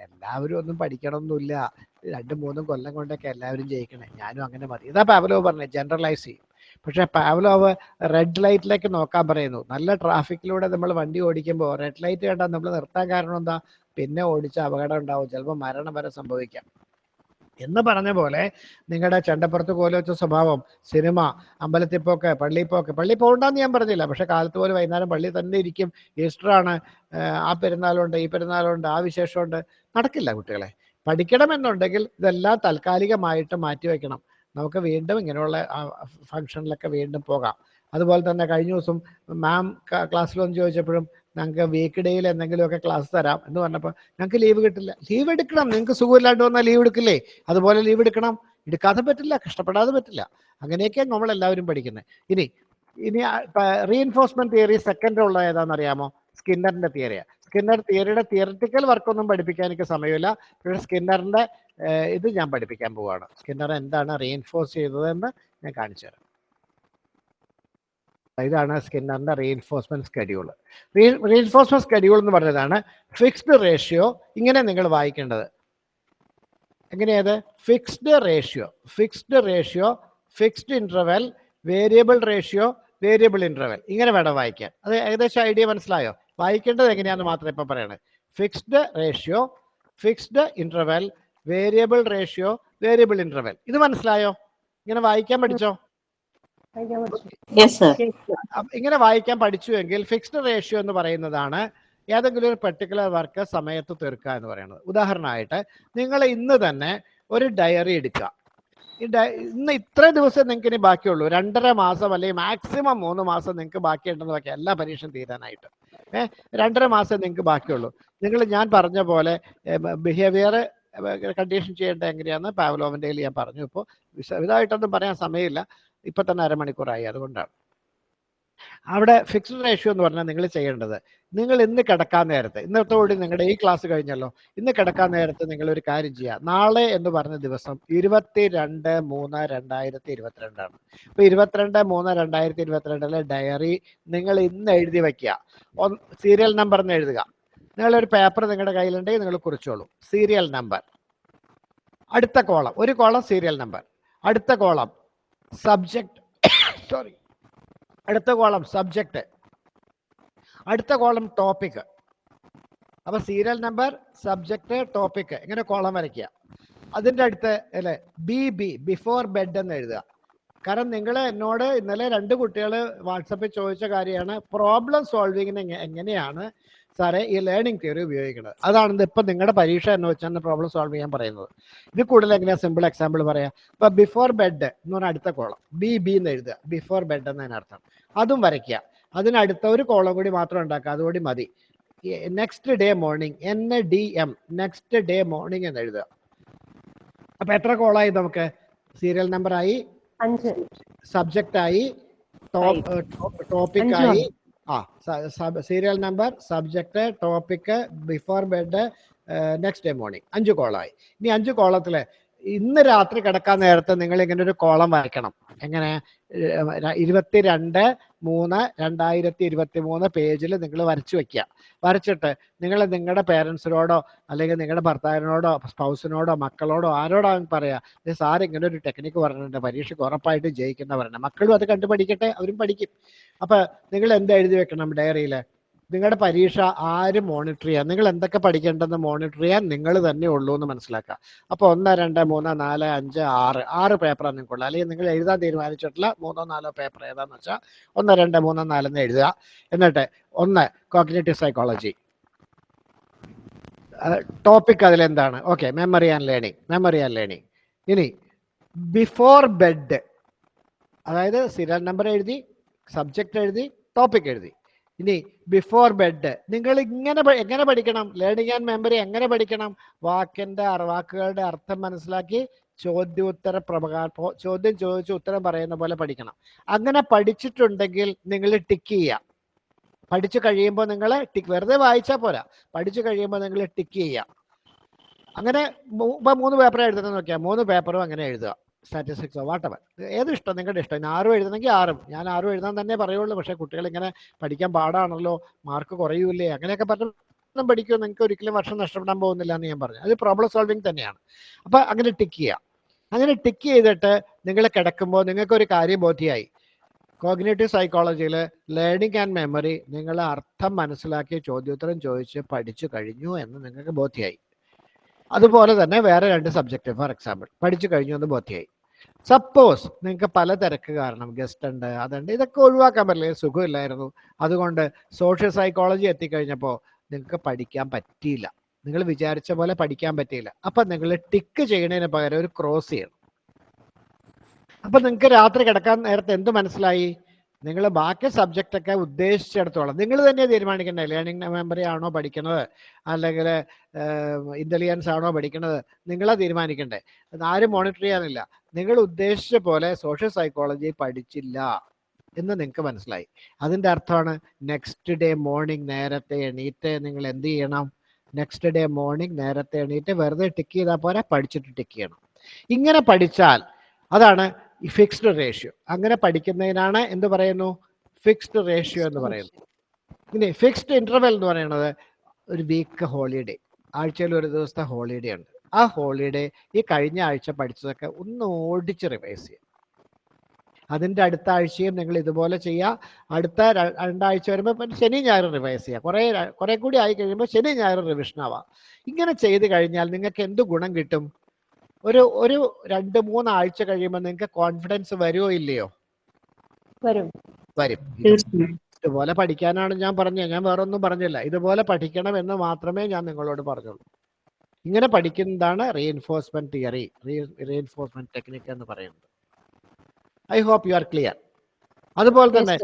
എല്ലാവരും ഒന്നും പഠിക്കണമെന്നില്ല രണ്ടും മൂന്നും കൊല്ലം കൊണ്ടൊക്കെ എല്ലാവരും ജയിക്കണേ. ഞാനും അങ്ങനെ മതി. ഇതാ പാവലോ പറഞ്ഞത്. ജനറലൈസ് ചെയ്യും. പക്ഷെ പാവലോവ് റെഡ് ലൈറ്റിലേക്ക് നോക്കാൻ പറയുന്നു. നല്ല ട്രാഫിക്കിലൂടെ നമ്മൾ വണ്ടി ഓടിക്കുമ്പോൾ റെഡ് ലൈറ്റ് കണ്ടാൽ നമ്മൾ നിർത്താൻ കാരണം എന്താ? പിന്നെ ഓടിച്ച അപകടം ഉണ്ടാവും. ചിലപ്പോൾ മരണം വരെ സംഭവിക്കാം. എന്ന് പറഞ്ഞ പോലെ നിങ്ങളുടെ ചണ്ടപ്പുറത്ത് വെച്ച സ്വഭാവം സിനിമ അമ്പലത്തിൽ പോക്ക് പള്ളിയിൽ പോക്ക് പള്ളി പോകണ്ടെന്ന് ഞാൻ പറഞ്ഞില്ല. പക്ഷെ കാലത്ത് പോലെ വൈകുന്നേരം പള്ളി തന്നെ ഇരിക്കും. ഈസ്റ്ററാണ് ആ പെരുന്നാളുണ്ട് ഈ പെരുന്നാളുണ്ട് ആ വിശേഷമുണ്ട്. നടക്കില്ല കുട്ടികളെ. പഠിക്കണമെന്നുണ്ടെങ്കിൽ ഇതെല്ലാം താൽക്കാലികമായിട്ട് മാറ്റിവെക്കണം. നമുക്ക് വീണ്ടും ഇങ്ങനെയുള്ള ഫംഗ്ഷനിലൊക്കെ വീണ്ടും പോകാം. അതുപോലെ തന്നെ കഴിഞ്ഞ ദിവസം മാം ക്ലാസ്സിൽ വന്ന് ചോദിച്ചപ്പോഴും ഞങ്ങൾക്ക് വീക്ക് ഡേയിൽ എന്തെങ്കിലുമൊക്കെ ക്ലാസ് തരാം എന്ന് പറഞ്ഞപ്പോൾ ഞങ്ങൾക്ക് ലീവ് കിട്ടില്ല. ലീവ് എടുക്കണം. നിങ്ങൾക്ക് സുഖമില്ലാണ്ട് വന്നാൽ ലീവ് എടുക്കില്ലേ? അതുപോലെ ലീവ് എടുക്കണം. എടുക്കാതെ പറ്റില്ല. കഷ്ടപ്പെടാതെ പറ്റില്ല. അങ്ങനെയൊക്കെയാണ് നമ്മൾ എല്ലാവരും പഠിക്കുന്നത് ഇനി ഇനി റീഎൻഫോഴ്സ്മെന്റ് തിയറി സെക്കൻഡ് ഉള്ള ഏതാണെന്ന് അറിയാമോ സ്കിന്നറിന്റെ തിയറിയാണ് സ്കിന്നർ തിയറിയുടെ തിയറിറ്റിക്കൽ വർക്കൊന്നും പഠിപ്പിക്കാൻ എനിക്ക് സമയമില്ല. പക്ഷേ സ്കിന്നറിന്റെ ഇത് ഞാൻ പഠിപ്പിക്കാൻ പോവാണ്. സ്കിന്നർ എന്താണ് റീഎൻഫോഴ്സ് ചെയ്തതെന്ന് ഞാൻ കാണിച്ചു തരാം ഇതാണ് സ്കിന്നറിന്റെ റീഎൻഫോഴ്സ്മെന്റ് സ്കെഡ്യൂൾ റീഎൻഫോഴ്സ്മെന്റ് സ്കെഡ്യൂൾ എന്ന് പറഞ്ഞതാണ് ഫിക്സ്ഡ് റേഷ്യോ ഇങ്ങനെ നിങ്ങൾ വായിക്കേണ്ടത്. എങ്ങനെയത്? Fixed ratio fixed ratio fixed interval variable ratio variable interval ഇങ്ങനെ വേണം വായിക്കാൻ. അത് ഏകദേശം ഐഡിയ മനസ്സിലായോ? വായിക്കേണ്ടത് എങ്ങനെയാണെന്ന് മാത്രം ഇപ്പം പറയണത് fixed ratio fixed interval variable ratio variable interval ഇത് മനസ്സിലായോ? ഇങ്ങനെ വായിക്കാൻ പഠിച്ചോ? ഇങ്ങനെ വായിക്കാൻ പഠിച്ചു എങ്കിൽ ഫിക്സ്ഡ് റേഷ്യോ എന്ന് പറയുന്നതാണ് ഏതെങ്കിലും ഒരു പെർട്ടിക്കുലർ വർക്ക് സമയത്ത് തീർക്കുക എന്ന് പറയുന്നത്. ഉദാഹരണമായിട്ട് നിങ്ങൾ ഇന്ന് തന്നെ ഒരു ഡയറി എടുക്കുക. ഇന്ന് ഇത്ര ദിവസം നിങ്ങൾക്ക് ഇനി ബാക്കിയുള്ളൂ. രണ്ടര മാസം അല്ലെങ്കിൽ മാക്സിമം മൂന്ന് മാസം നിങ്ങൾക്ക് ബാക്കിയുണ്ടെന്ന് വെക്കാം എല്ലാ പരീക്ഷയും തീരാനായിട്ട്. ഏഹ് രണ്ടര മാസം നിങ്ങൾക്ക് ബാക്കിയുള്ളൂ. നിങ്ങൾ ഞാൻ പറഞ്ഞ പോലെ ബിഹേവിയർ കണ്ടീഷൻ ചെയ്യേണ്ടത് എങ്ങനെയാണെന്ന് പാവലോവിന്റെ ഞാൻ പറഞ്ഞു. ഇപ്പോൾ വിശദമായിട്ടൊന്നും പറയാൻ സമയമില്ല. ഇപ്പൊ തന്നെ അരമണിക്കൂറായി അതുകൊണ്ടാണ്. അവിടെ ഫിക്സ്ഡ് റേഷ്യോ എന്ന് പറഞ്ഞാൽ നിങ്ങൾ ചെയ്യേണ്ടത് നിങ്ങൾ ഇന്ന് കിടക്കാൻ നേരത്തെ ഇന്നത്തോടെ നിങ്ങളുടെ ഈ ക്ലാസ് കഴിഞ്ഞല്ലോ ഇന്ന് കിടക്കാൻ നേരത്തെ നിങ്ങൾ ഒരു കാര്യം ചെയ്യുക നാളെ എന്ന് പറഞ്ഞ ദിവസം ഇരുപത്തി രണ്ട് മൂന്ന് രണ്ടായിരത്തി ഇരുപത്തിരണ്ടാണ് അപ്പൊ ഇരുപത്തിരണ്ട് മൂന്ന് രണ്ടായിരത്തി ഇരുപത്തിരണ്ടിലെ ഡയറി നിങ്ങൾ ഇന്ന് എഴുതി വയ്ക്കുക. സീരിയൽ നമ്പർ എന്ന് എഴുതുക. നിങ്ങളൊരു പേപ്പർ നിങ്ങളുടെ കയ്യിലുണ്ടെങ്കിൽ നിങ്ങൾ കുറിച്ചോളൂ. സീരിയൽ നമ്പർ അടുത്ത കോളം ഒരു കോളം സീരിയൽ നമ്പർ അടുത്ത കോളം സബ്ജക്ട് സോറി <coughs> അടുത്ത കോളം സബ്ജക്റ്റ് അടുത്ത കോളം ടോപ്പിക് അപ്പൊ സീരിയൽ നമ്പർ സബ്ജക്റ്റ് ടോപ്പിക് ഇങ്ങനെ കോളം വരയ്ക്കുക. അതിന്റെ അടുത്ത് അല്ലെ? ബി ബി ബിഫോർ ബെഡ് എന്ന് എഴുതുക. കാരണം നിങ്ങൾ എന്നോട് ഇന്നലെ രണ്ട് കുട്ടികൾ വാട്സപ്പിൽ ചോദിച്ച കാര്യമാണ് പ്രോബ്ലം സോൾവിങ്ങിന് എങ്ങനെയാണ് സാറേ ഈ ലേണിംഗ് തിയറി ഉപയോഗിക്കുന്നത് അതാണ് ഇപ്പൊ നിങ്ങളുടെ പരീക്ഷ എന്ന് വെച്ചാൽ പ്രോബ്ലം സോൾവ് ചെയ്യാൻ പറയുന്നത്. ഇത് കൂടുതൽ എങ്ങനെയാ സിമ്പിൾ എക്സാമ്പിൾ പറയാം? ഇപ്പൊ ബിഫോർ ബെഡ് എന്ന് പറഞ്ഞാൽ അടുത്ത കോളം ബി ബി എന്ന് എഴുതുക. ബിഫോർ ബെഡ് എന്നതിനർത്ഥം അതും വരയ്ക്കുക. അതിനടുത്ത ഒരു കോളം കൂടി മാത്രം ഉണ്ടാക്കുക. അതുകൂടി മതി. Next day morning N D M next day morning എന്ന് എഴുതുക. അപ്പൊ എത്ര കോളായി നമുക്ക്? സീരിയൽ നമ്പർ ആയി? സബ്ജക്റ്റ് ആയി? ടോപ്പിക് ആയി. ആ serial number subject topic before bed next day morning അഞ്ച് കോളായി ഇനി അഞ്ച് കോളത്തിൽ ഇന്ന് രാത്രി കിടക്കാൻ നേരത്തെ നിങ്ങൾ ഇങ്ങനെ ഒരു കോളം വായിക്കണം എങ്ങനെ? ഇരുപത്തിരണ്ട് മൂന്ന് രണ്ടായിരത്തി ഇരുപത്തി മൂന്ന് പേജിൽ നിങ്ങൾ വരച്ചു വെക്കുക വരച്ചിട്ട് നിങ്ങൾ നിങ്ങളുടെ പേരൻസിനോടോ അല്ലെങ്കിൽ നിങ്ങളുടെ ഭർത്താവിനോടോ സ്പൗസിനോടോ മക്കളോടോ ആരോടോ പറയുക "ദേ സാർ ഇങ്ങനെ ഒരു ടെക്നിക്ക് പറഞ്ഞിട്ടുണ്ട് പരീക്ഷയ്ക്ക് ഉറപ്പായിട്ടും പറഞ്ഞു മക്കളും അത് കണ്ടുപഠിക്കട്ടെ അവരും പഠിക്കും. അപ്പൊ നിങ്ങൾ എന്ത് എഴുതി വെക്കണം ഡയറിയിൽ നിങ്ങളുടെ പരീക്ഷ ആര് മോണിറ്റർ ചെയ്യാം? നിങ്ങൾ എന്തൊക്കെ പഠിക്കേണ്ടെന്ന് മോണിറ്റർ ചെയ്യാൻ നിങ്ങൾ തന്നെ ഉള്ളൂ എന്ന് മനസ്സിലാക്കുക. അപ്പോൾ ഒന്ന് രണ്ട് മൂന്ന് നാല് അഞ്ച് ആറ്. ആറ് പേപ്പറാണ് നിങ്ങൾക്കുള്ളത്. അല്ലെങ്കിൽ നിങ്ങൾ എഴുതാൻ തീരുമാനിച്ചിട്ടുള്ള മൂന്നോ നാലോ പേപ്പർ ഏതാന്ന് വെച്ചാൽ ഒന്ന് രണ്ട് മൂന്ന് നാലെന്ന് എഴുതുക. എന്നിട്ട് ഒന്ന് കോഗ്നേറ്റീവ് സൈക്കോളജി ടോപ്പിക് അതിലെന്താണ്? Okay memory and learning memory and learning ഇനി ബിഫോർ ബെഡ് അതായത് സീരിയൽ നമ്പർ എഴുതി സബ്ജക്റ്റ് എഴുതി ടോപ്പിക് എഴുതി. ഇനി ബിഫോർ ബെഡ് നിങ്ങൾ ഇങ്ങനെ എങ്ങനെ പഠിക്കണം? ലേണിംഗ് ആൻഡ് മെമ്മറി എങ്ങനെ പഠിക്കണം? വാക്കിന്റെ വാക്കുകളുടെ അർത്ഥം മനസ്സിലാക്കി ചോദ്യോത്തര പ്രകാര ചോദ്യം ചോദിച്ച് ഉത്തരം പറയുന്ന പോലെ പഠിക്കണം. അങ്ങനെ പഠിച്ചിട്ടുണ്ടെങ്കിൽ നിങ്ങൾ ടിക്ക് ചെയ്യാം പഠിച്ചു കഴിയുമ്പോൾ നിങ്ങൾ ടിക്ക് വെറുതെ വായിച്ചാൽ പോരാ. പഠിച്ചു കഴിയുമ്പോൾ നിങ്ങൾ ടിക്ക് ചെയ്യാം അങ്ങനെ ഇപ്പൊ മൂന്ന് പേപ്പർ എഴുതുന്നത് നോക്കിയാൽ മൂന്ന് പേപ്പറും അങ്ങനെ എഴുതുക. സ്റ്റാറ്റിസ്റ്റിക്സോ വാട്ടവർ ഏത് ഇഷ്ടം? നിങ്ങളുടെ ഇഷ്ടം. ഇനി ആറും എഴുതണമെങ്കിൽ ആറും ഞാൻ ആറും എഴുതാൻ തന്നെ പറയുള്ളൂ. പക്ഷേ കുട്ടികൾ ഇങ്ങനെ പഠിക്കാൻ പാടാണല്ലോ. മാർക്ക് കുറയൂലേ അങ്ങനെയൊക്കെ പറഞ്ഞു പഠിക്കുമോ നിങ്ങൾക്ക് ഒരിക്കലും വർഷം നഷ്ടപ്പെടാൻ പോകുന്നില്ല എന്ന് ഞാൻ പറഞ്ഞു. അത് പ്രോബ്ലം സോൾവിങ് തന്നെയാണ്. അപ്പൊ അങ്ങനെ ടിക്ക് ചെയ്യുക അങ്ങനെ ടിക്ക് ചെയ്തിട്ട് നിങ്ങൾ കിടക്കുമ്പോൾ നിങ്ങൾക്ക് ഒരു കാര്യം ബോധ്യമായി. കോഗ്നേറ്റീവ് സൈക്കോളജിയിൽ ലേണിംഗ് ആൻഡ് മെമ്മറി നിങ്ങൾ അർത്ഥം മനസ്സിലാക്കി ചോദ്യോത്തരം ചോദിച്ച് പഠിച്ചു കഴിഞ്ഞു എന്ന് നിങ്ങൾക്ക് ബോധ്യമായി. അതുപോലെ തന്നെ വേറെ രണ്ട് സബ്ജക്റ്റ് ഫോർ എക്സാമ്പിൾ പഠിച്ചു കഴിഞ്ഞു എന്ന് ബോധ്യമായി സപ്പോസ് നിങ്ങൾക്ക് പല തിരക്ക് കാരണം ഗസ്റ്റ് ഉണ്ട് അതുണ്ട് ഇതൊക്കെ ഒഴിവാക്കാൻ പറ്റില്ല സുഖമില്ലായിരുന്നു. അതുകൊണ്ട് സോഷ്യൽ സൈക്കോളജി എത്തിക്കഴിഞ്ഞപ്പോൾ നിങ്ങൾക്ക് പഠിക്കാൻ പറ്റിയില്ല. നിങ്ങൾ വിചാരിച്ച പോലെ പഠിക്കാൻ പറ്റിയില്ല. അപ്പം നിങ്ങൾ ടിക്ക് ചെയ്യുന്നതിന് പകരം ഒരു ക്രോസ് ചെയ്യണം. അപ്പം നിങ്ങൾക്ക് രാത്രി കിടക്കാൻ നേരത്തെ എന്ത് മനസ്സിലായി? നിങ്ങൾ ബാക്കി സബ്ജക്റ്റ് ഒക്കെ ഉദ്ദേശിച്ചിടത്തോളം നിങ്ങൾ തന്നെ തീരുമാനിക്കണ്ടേ? ലേണിംഗ് മെമ്മറി ആണോ പഠിക്കുന്നത്? അല്ലെങ്കിൽ ഇന്റലിജൻസ് ആണോ പഠിക്കുന്നത്? നിങ്ങളെ തീരുമാനിക്കണ്ടേ. ആരും മോണിറ്റർ ചെയ്യാനില്ല. നിങ്ങൾ ഉദ്ദേശിച്ച പോലെ സോഷ്യൽ സൈക്കോളജി പഠിച്ചില്ല എന്ന് നിങ്ങൾക്ക് മനസ്സിലായി. അതിന്റെ അർത്ഥമാണ് നെക്സ്റ്റ് ഡേ മോർണിംഗ് നേരത്തെ എണീറ്റ് നിങ്ങൾ എന്ത് ചെയ്യണം? നെക്സ്റ്റ് ഡേ മോർണിംഗ് നേരത്തെ എണീറ്റ് വെറുതെ ടിക്ക് ചെയ്താൽ പോരാ പഠിച്ചിട്ട് ടിക്ക് ചെയ്യണം. ഇങ്ങനെ പഠിച്ചാൽ അതാണ് ഫിക്സ്ഡ് റേഷ്യോ അങ്ങനെ പഠിക്കുന്നതിനാണ് എന്ത് പറയുന്നു? ഫിക്സ്ഡ് റേഷ്യോ എന്ന് പറയുന്നു ഇനി ഫിക്സ്ഡ് ഇന്റർവെൽ എന്ന് പറയുന്നത് ഒരു വീക്ക് ഹോളിഡേ ആഴ്ചയിൽ ഒരു ദിവസത്തെ ഹോളിഡേ ഉണ്ട്. ആ ഹോളിഡേ ഈ കഴിഞ്ഞ ആഴ്ച പഠിച്ചതൊക്കെ ഒന്ന് ഓടിച്ച് റിവൈസ് ചെയ്യുക അതിന്റെ അടുത്ത ആഴ്ചയും നിങ്ങൾ ഇതുപോലെ ചെയ്യുക. അടുത്ത രണ്ടാഴ്ച വരുമ്പോൾ പിന്നെ ശനി ഞായർ റിവൈസ് ചെയ്യുക. കുറേ കുറെ കുറേ കൂടി ആയി കഴിയുമ്പോൾ ശനി ഞായർ റിവിഷൻ ആവാം. ഇങ്ങനെ ചെയ്ത് കഴിഞ്ഞാൽ നിങ്ങൾക്ക് എന്ത് ഗുണം കിട്ടും? ഒരു ഒരു രണ്ട് മൂന്ന് ആഴ്ച കഴിയുമ്പോൾ നിങ്ങൾക്ക് കോൺഫിഡൻസ് വരുമോ ഇല്ലയോ? വരും. വരും. ഇതുപോലെ പഠിക്കാനാണ് ഞാൻ പറഞ്ഞത്. ഞാൻ വേറെ ഒന്നും പറഞ്ഞില്ല. ഇതുപോലെ പഠിക്കണം എന്ന് മാത്രമേ ഞാൻ നിങ്ങളോട് പറഞ്ഞുള്ളൂ. ഇങ്ങനെ പഠിക്കുന്നതാണ് റീഎൻഫോഴ്സ്മെന്റ് തിയറി റീഎൻഫോഴ്സ്മെന്റ് ടെക്നിക് എന്ന് പറയുന്നത്. I hope you are clear അതുപോലെ തന്നെ.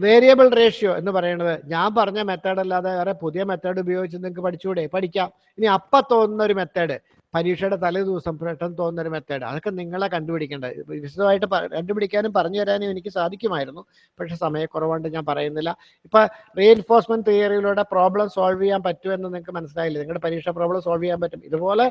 വേരിയബിൾ റേഷ്യോ എന്ന് പറയുന്നത് ഞാൻ പറഞ്ഞ മെത്തേഡ് അല്ലാതെ വേറെ പുതിയ മെത്തേഡ് ഉപയോഗിച്ച് നിങ്ങൾക്ക് പഠിച്ചുകൂടെ പഠിക്കാം. ഇനി അപ്പ തോന്നുന്ന ഒരു മെത്തേഡ് പരീക്ഷയുടെ തലേ ദിവസം പെട്ടെന്ന് തോന്നുന്ന ഒരു മെത്തേഡ് അതൊക്കെ നിങ്ങളെ കണ്ടുപിടിക്കേണ്ടത്. വിശദമായിട്ട് കണ്ടുപിടിക്കാനും പറഞ്ഞു തരാനും എനിക്ക് സാധിക്കുമായിരുന്നു. പക്ഷെ സമയക്കുറവുകൊണ്ട് ഞാൻ പറയുന്നില്ല. ഇപ്പൊ റീഎൻഫോഴ്സ്മെന്റ് തിയറിയിലൂടെ പ്രോബ്ലം സോൾവ് ചെയ്യാൻ പറ്റുമെന്ന് നിങ്ങൾക്ക് മനസ്സിലായില്ല? നിങ്ങളുടെ പരീക്ഷ പ്രോബ്ലം സോൾവ് ചെയ്യാൻ പറ്റും. ഇതുപോലെ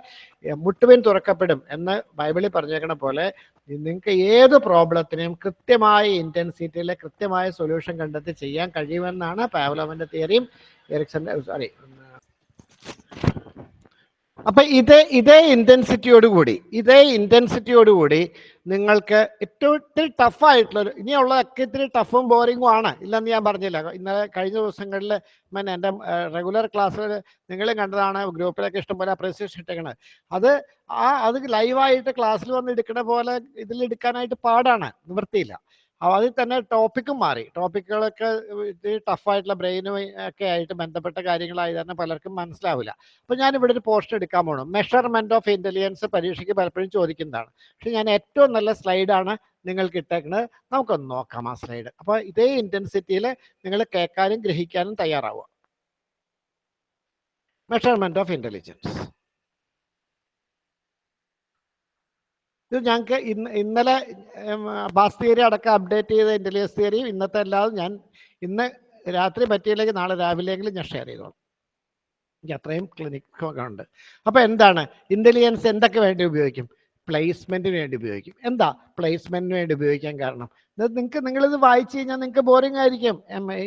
മുട്ടുവിൻ തുറക്കപ്പെടും എന്ന് ബൈബിളിൽ പറഞ്ഞേക്കണ പോലെ നിങ്ങൾക്ക് ഏത് പ്രോബ്ലത്തിനെയും കൃത്യമായ ഇന്റൻസിറ്റിയിൽ കൃത്യമായ സൊല്യൂഷൻ കണ്ടെത്തി ചെയ്യാൻ കഴിയുമെന്നാണ് പാവലോമന്റെ തിയറിയും എറിക്സന്റെ സോറി അപ്പൊ ഇതേ ഇതേ ഇന്റൻസിറ്റിയോട് കൂടി ഇതേ ഇന്റൻസിറ്റിയോട് കൂടി നിങ്ങൾക്ക് ഏറ്റവും ഇത്തിരി ടഫ് ആയിട്ടുള്ള ഒരു ഇനിയുള്ളതൊക്കെ ഇത്തിരി ടഫും ബോറിങ്ങും ആണ്. ഇല്ലെന്ന് ഞാൻ പറഞ്ഞില്ല. ഇന്നലെ കഴിഞ്ഞ ദിവസങ്ങളിൽ ഞാൻ എന്റെ റെഗുലർ ക്ലാസ്സിൽ നിങ്ങളും കണ്ടതാണ് ഗ്രൂപ്പിലൊക്കെ ഇഷ്ടംപോലെ അപ്രീസിയേഷൻ ഇട്ടേക്കണത് അത് ആ അത് ലൈവായിട്ട് ക്ലാസ്സിൽ വന്ന് എടുക്കണ പോലെ ഇതിൽ എടുക്കാനായിട്ട് പാടാണ് നിവൃത്തിയില്ല. അതിൽ തന്നെ ടോപ്പിക്കും മാറി. ടോപ്പിക്കുകളൊക്കെ ടഫായിട്ടുള്ള ബ്രെയിനും ഒക്കെ ആയിട്ട് ബന്ധപ്പെട്ട കാര്യങ്ങളായി തന്നെ പലർക്കും മനസ്സിലാവില്ല. അപ്പൊ ഞാൻ ഇവിടെ ഒരു പോസ്റ്റ് എടുക്കാൻ പോകണം മെഷർമെന്റ് ഓഫ് ഇന്റലിജൻസ് പരീക്ഷയ്ക്ക് പലപ്പോഴും ചോദിക്കുന്നതാണ്. പക്ഷെ ഞാൻ ഏറ്റവും നല്ല സ്ലൈഡാണ് നിങ്ങൾക്ക് ഇട്ടേക്കുന്നത് നമുക്കൊന്ന് നോക്കാം ആ സ്ലൈഡ് അപ്പോൾ ഇതേ ഇന്റൻസിറ്റിയിൽ നിങ്ങൾ കേൾക്കാനും ഗ്രഹിക്കാനും തയ്യാറാവുക. മെഷർമെന്റ് ഓഫ് ഇന്റലിജൻസ് ഇത് ഞങ്ങൾക്ക് ഇന്ന് ഇന്നലെ ബാസ് തിയറി അടക്കം അപ്ഡേറ്റ് ചെയ്ത ഇന്റലിജൻസ് തിയറിയും ഇന്നത്തെ അല്ലാതെ ഞാൻ ഇന്ന് രാത്രി പറ്റിയില്ലെങ്കിൽ നാളെ രാവിലെയെങ്കിലും ഞാൻ ഷെയർ ചെയ്തോളാം. എനിക്ക് അത്രയും ക്ലിനിക്കുണ്ട് അപ്പൊ എന്താണ്? ഇന്റലിജൻസ് എന്തൊക്കെ വേണ്ടി ഉപയോഗിക്കും? പ്ലേസ്മെന്റിന് വേണ്ടി ഉപയോഗിക്കും. എന്താ പ്ലേസ്മെന്റിന് വേണ്ടി ഉപയോഗിക്കാൻ കാരണം? നിങ്ങൾക്ക് നിങ്ങളിത് വായിച്ചു കഴിഞ്ഞാൽ നിങ്ങൾക്ക് ബോറിംഗ് ആയിരിക്കും.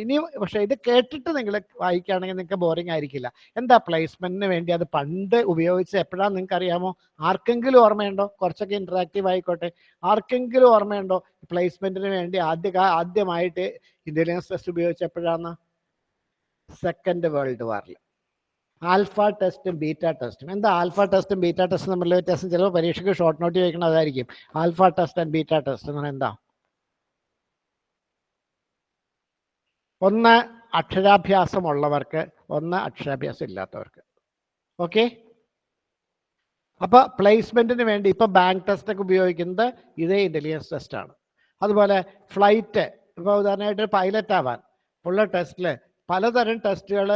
ഇനി പക്ഷേ ഇത് കേട്ടിട്ട് നിങ്ങൾ വായിക്കുകയാണെങ്കിൽ നിങ്ങൾക്ക് ബോറിംഗ് ആയിരിക്കില്ല. എന്താ പ്ലേസ്മെന്റിന് വേണ്ടി അത് പണ്ട് ഉപയോഗിച്ച് എപ്പോഴാണ് നിങ്ങൾക്ക് അറിയാമോ ആർക്കെങ്കിലും ഓർമ്മയുണ്ടോ? കുറച്ചൊക്കെ ഇന്ററാക്റ്റീവ് ആയിക്കോട്ടെ. ആർക്കെങ്കിലും ഓർമ്മയുണ്ടോ? പ്ലേസ്മെന്റിന് വേണ്ടി ആദ്യ ആദ്യമായിട്ട് ഇന്റലിജൻസ് ടെസ്റ്റ് ഉപയോഗിച്ച് എപ്പോഴാണ് സെക്കൻഡ് വേൾഡ് വാറിൽ ആൽഫ ടെസ്റ്റും ബീറ്റ ടെസ്റ്റും. എന്താ ആൽഫ ടെസ്റ്റും ബീറ്റ ടെസ്റ്റും തമ്മിലുള്ള വ്യത്യാസം? ചിലപ്പോൾ പരീക്ഷയ്ക്ക് ഷോർട്ട് നോട്ട് ചോദിക്കണം അതായിരിക്കും. Alpha test and beta test എന്ന് പറഞ്ഞാൽ എന്താ? ഒന്ന് അക്ഷരാഭ്യാസം ഉള്ളവർക്ക് ഒന്ന് അക്ഷരാഭ്യാസം ഇല്ലാത്തവർക്ക്. ഓക്കെ അപ്പോൾ പ്ലേസ്മെന്റിന് വേണ്ടി ഇപ്പൊ ബാങ്ക് ടെസ്റ്റ് ഒക്കെ ഉപയോഗിക്കുന്നത് ഇതേ ഇന്റലിജൻസ് ടെസ്റ്റാണ് അതുപോലെ ഫ്ലൈറ്റ് ഇപ്പൊ ഉദാഹരണമായിട്ട് പൈലറ്റ് ആവാൻ ഉള്ള ടെസ്റ്റിൽ പലതരം ടെസ്റ്റുകൾ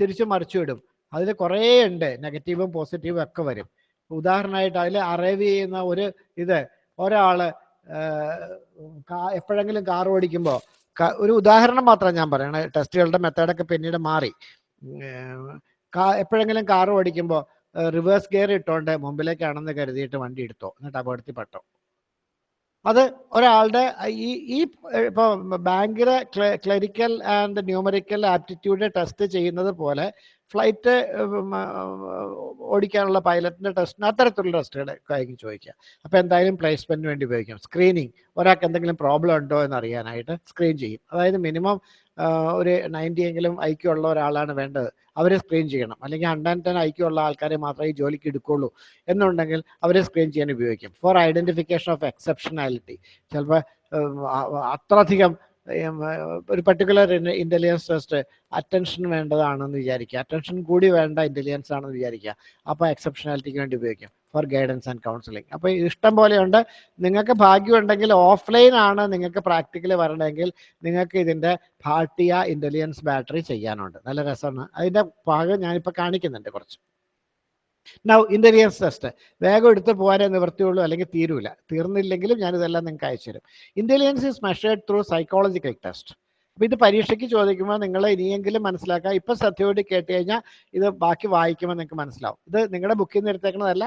തിരിച്ചു മറിച്ചു വിടും അതിൽ കുറേ ഉണ്ട്. നെഗറ്റീവും പോസിറ്റീവും ഒക്കെ വരും. ഉദാഹരണമായിട്ട് അതിൽ അറൈവ് ചെയ്യുന്ന ഒരു ഇത് ഒരാൾ എപ്പോഴെങ്കിലും കാർ ഓടിക്കുമ്പോൾ ഒരു ഉദാഹരണം മാത്രം ഞാൻ പറയണേ. ടെസ്റ്റുകളുടെ മെത്തേഡൊക്കെ പിന്നീട് മാറി. എപ്പോഴെങ്കിലും കാർ ഓടിക്കുമ്പോൾ റിവേഴ്സ് ഗിയർ ഇട്ടോണ്ട് മുമ്പിലേക്കാണെന്ന് കരുതിയിട്ട് വണ്ടി എടുത്തോ. എന്നിട്ട് അപകടത്തിൽ പെട്ടോ അത് ഒരാളുടെ ഈ ഈ ഇപ്പൊ ബാങ്കിലെ clerical and numerical aptitude test ചെയ്യുന്നത് പോലെ ഫ്ലൈറ്റ് ഓടിക്കാനുള്ള പൈലറ്റിന്റെ ടെസ്റ്റിന് അത്തരത്തിലുള്ള ടെസ്റ്റുകൾ ആയിരിക്കും ചോദിക്കുക അപ്പോൾ എന്തായാലും പ്ലേസ്മെന്റിന് വേണ്ടി ഉപയോഗിക്കാം. സ്ക്രീനിങ് ഒരാൾക്ക് എന്തെങ്കിലും പ്രോബ്ലം ഉണ്ടോ എന്ന് അറിയാനായിട്ട് സ്ക്രീൻ ചെയ്യും. അതായത് മിനിമം ഒരു നയന്റി എങ്കിലും ഐക്യം ഉള്ള ഒരാളാണ് വേണ്ടത്. അവരെ സ്ക്രീൻ ചെയ്യണം. അല്ലെങ്കിൽ ഹൺഡ്രഡ് ടെൻ ഐക്യം ഉള്ള ആൾക്കാരെ മാത്രമേ ജോലിക്ക് എടുക്കുള്ളൂ എന്നുണ്ടെങ്കിൽ അവരെ സ്ക്രീൻ ചെയ്യാൻ ഉപയോഗിക്കും. ഫോർ ഐഡന്റിഫിക്കേഷൻ ഓഫ് എക്സെപ്ഷനാലിറ്റി ചിലപ്പോൾ അത്രയധികം ഒരു പർട്ടിക്കുലർ ഇന്റലിജൻസ് ടെസ്റ്റ് അറ്റൻഷൻ വേണ്ടതാണെന്ന് വിചാരിക്കുക. അറ്റൻഷൻ കൂടി വേണ്ട ഇന്റലിജൻസ് ആണെന്ന് വിചാരിക്കുക. അപ്പോൾ എക്സെപ്ഷനാലിറ്റിക്ക് വേണ്ടി ഉപയോഗിക്കും ഫോർ ഗൈഡൻസ് ആൻഡ് കൗൺസിലിംഗ് അപ്പോൾ ഇഷ്ടം പോലെയുണ്ട്. നിങ്ങൾക്ക് ഭാഗ്യമുണ്ടെങ്കിൽ ഓഫ്ലൈൻ ആണ് നിങ്ങൾക്ക് പ്രാക്ടിക്കൽ വരണമെങ്കിൽ നിങ്ങൾക്ക് ഇതിന്റെ ഭാട്ടിയ ഇന്റലിജൻസ് ബാറ്ററി ചെയ്യാനുണ്ട്. നല്ല രസമാണ്. അതിന്റെ ഭാഗം ഞാനിപ്പോൾ കാണിക്കുന്നുണ്ട് കുറച്ച്. നൗ ഇന്റലിജൻസ് ടെസ്റ്റ് വേഗം എടുത്ത് പോകാനേ നിവൃത്തിയുള്ളൂ അല്ലെങ്കിൽ തീരൂല. തീർന്നില്ലെങ്കിലും ഞാനിതെല്ലാം നിങ്ങൾക്ക് അയച്ചു തരും. Is is measured through psychological test അപ്പോൾ ഇത് പരീക്ഷയ്ക്ക് ചോദിക്കുമ്പോൾ നിങ്ങൾ ഇനിയെങ്കിലും മനസ്സിലാക്കുക ഇപ്പം ശ്രദ്ധയോട് കേട്ട് കഴിഞ്ഞാൽ ഇത് ബാക്കി വായിക്കുമ്പോൾ നിങ്ങൾക്ക് മനസ്സിലാവും. ഇത് നിങ്ങളുടെ ബുക്കിൽ നിന്ന് എടുത്തേക്കുന്നതല്ല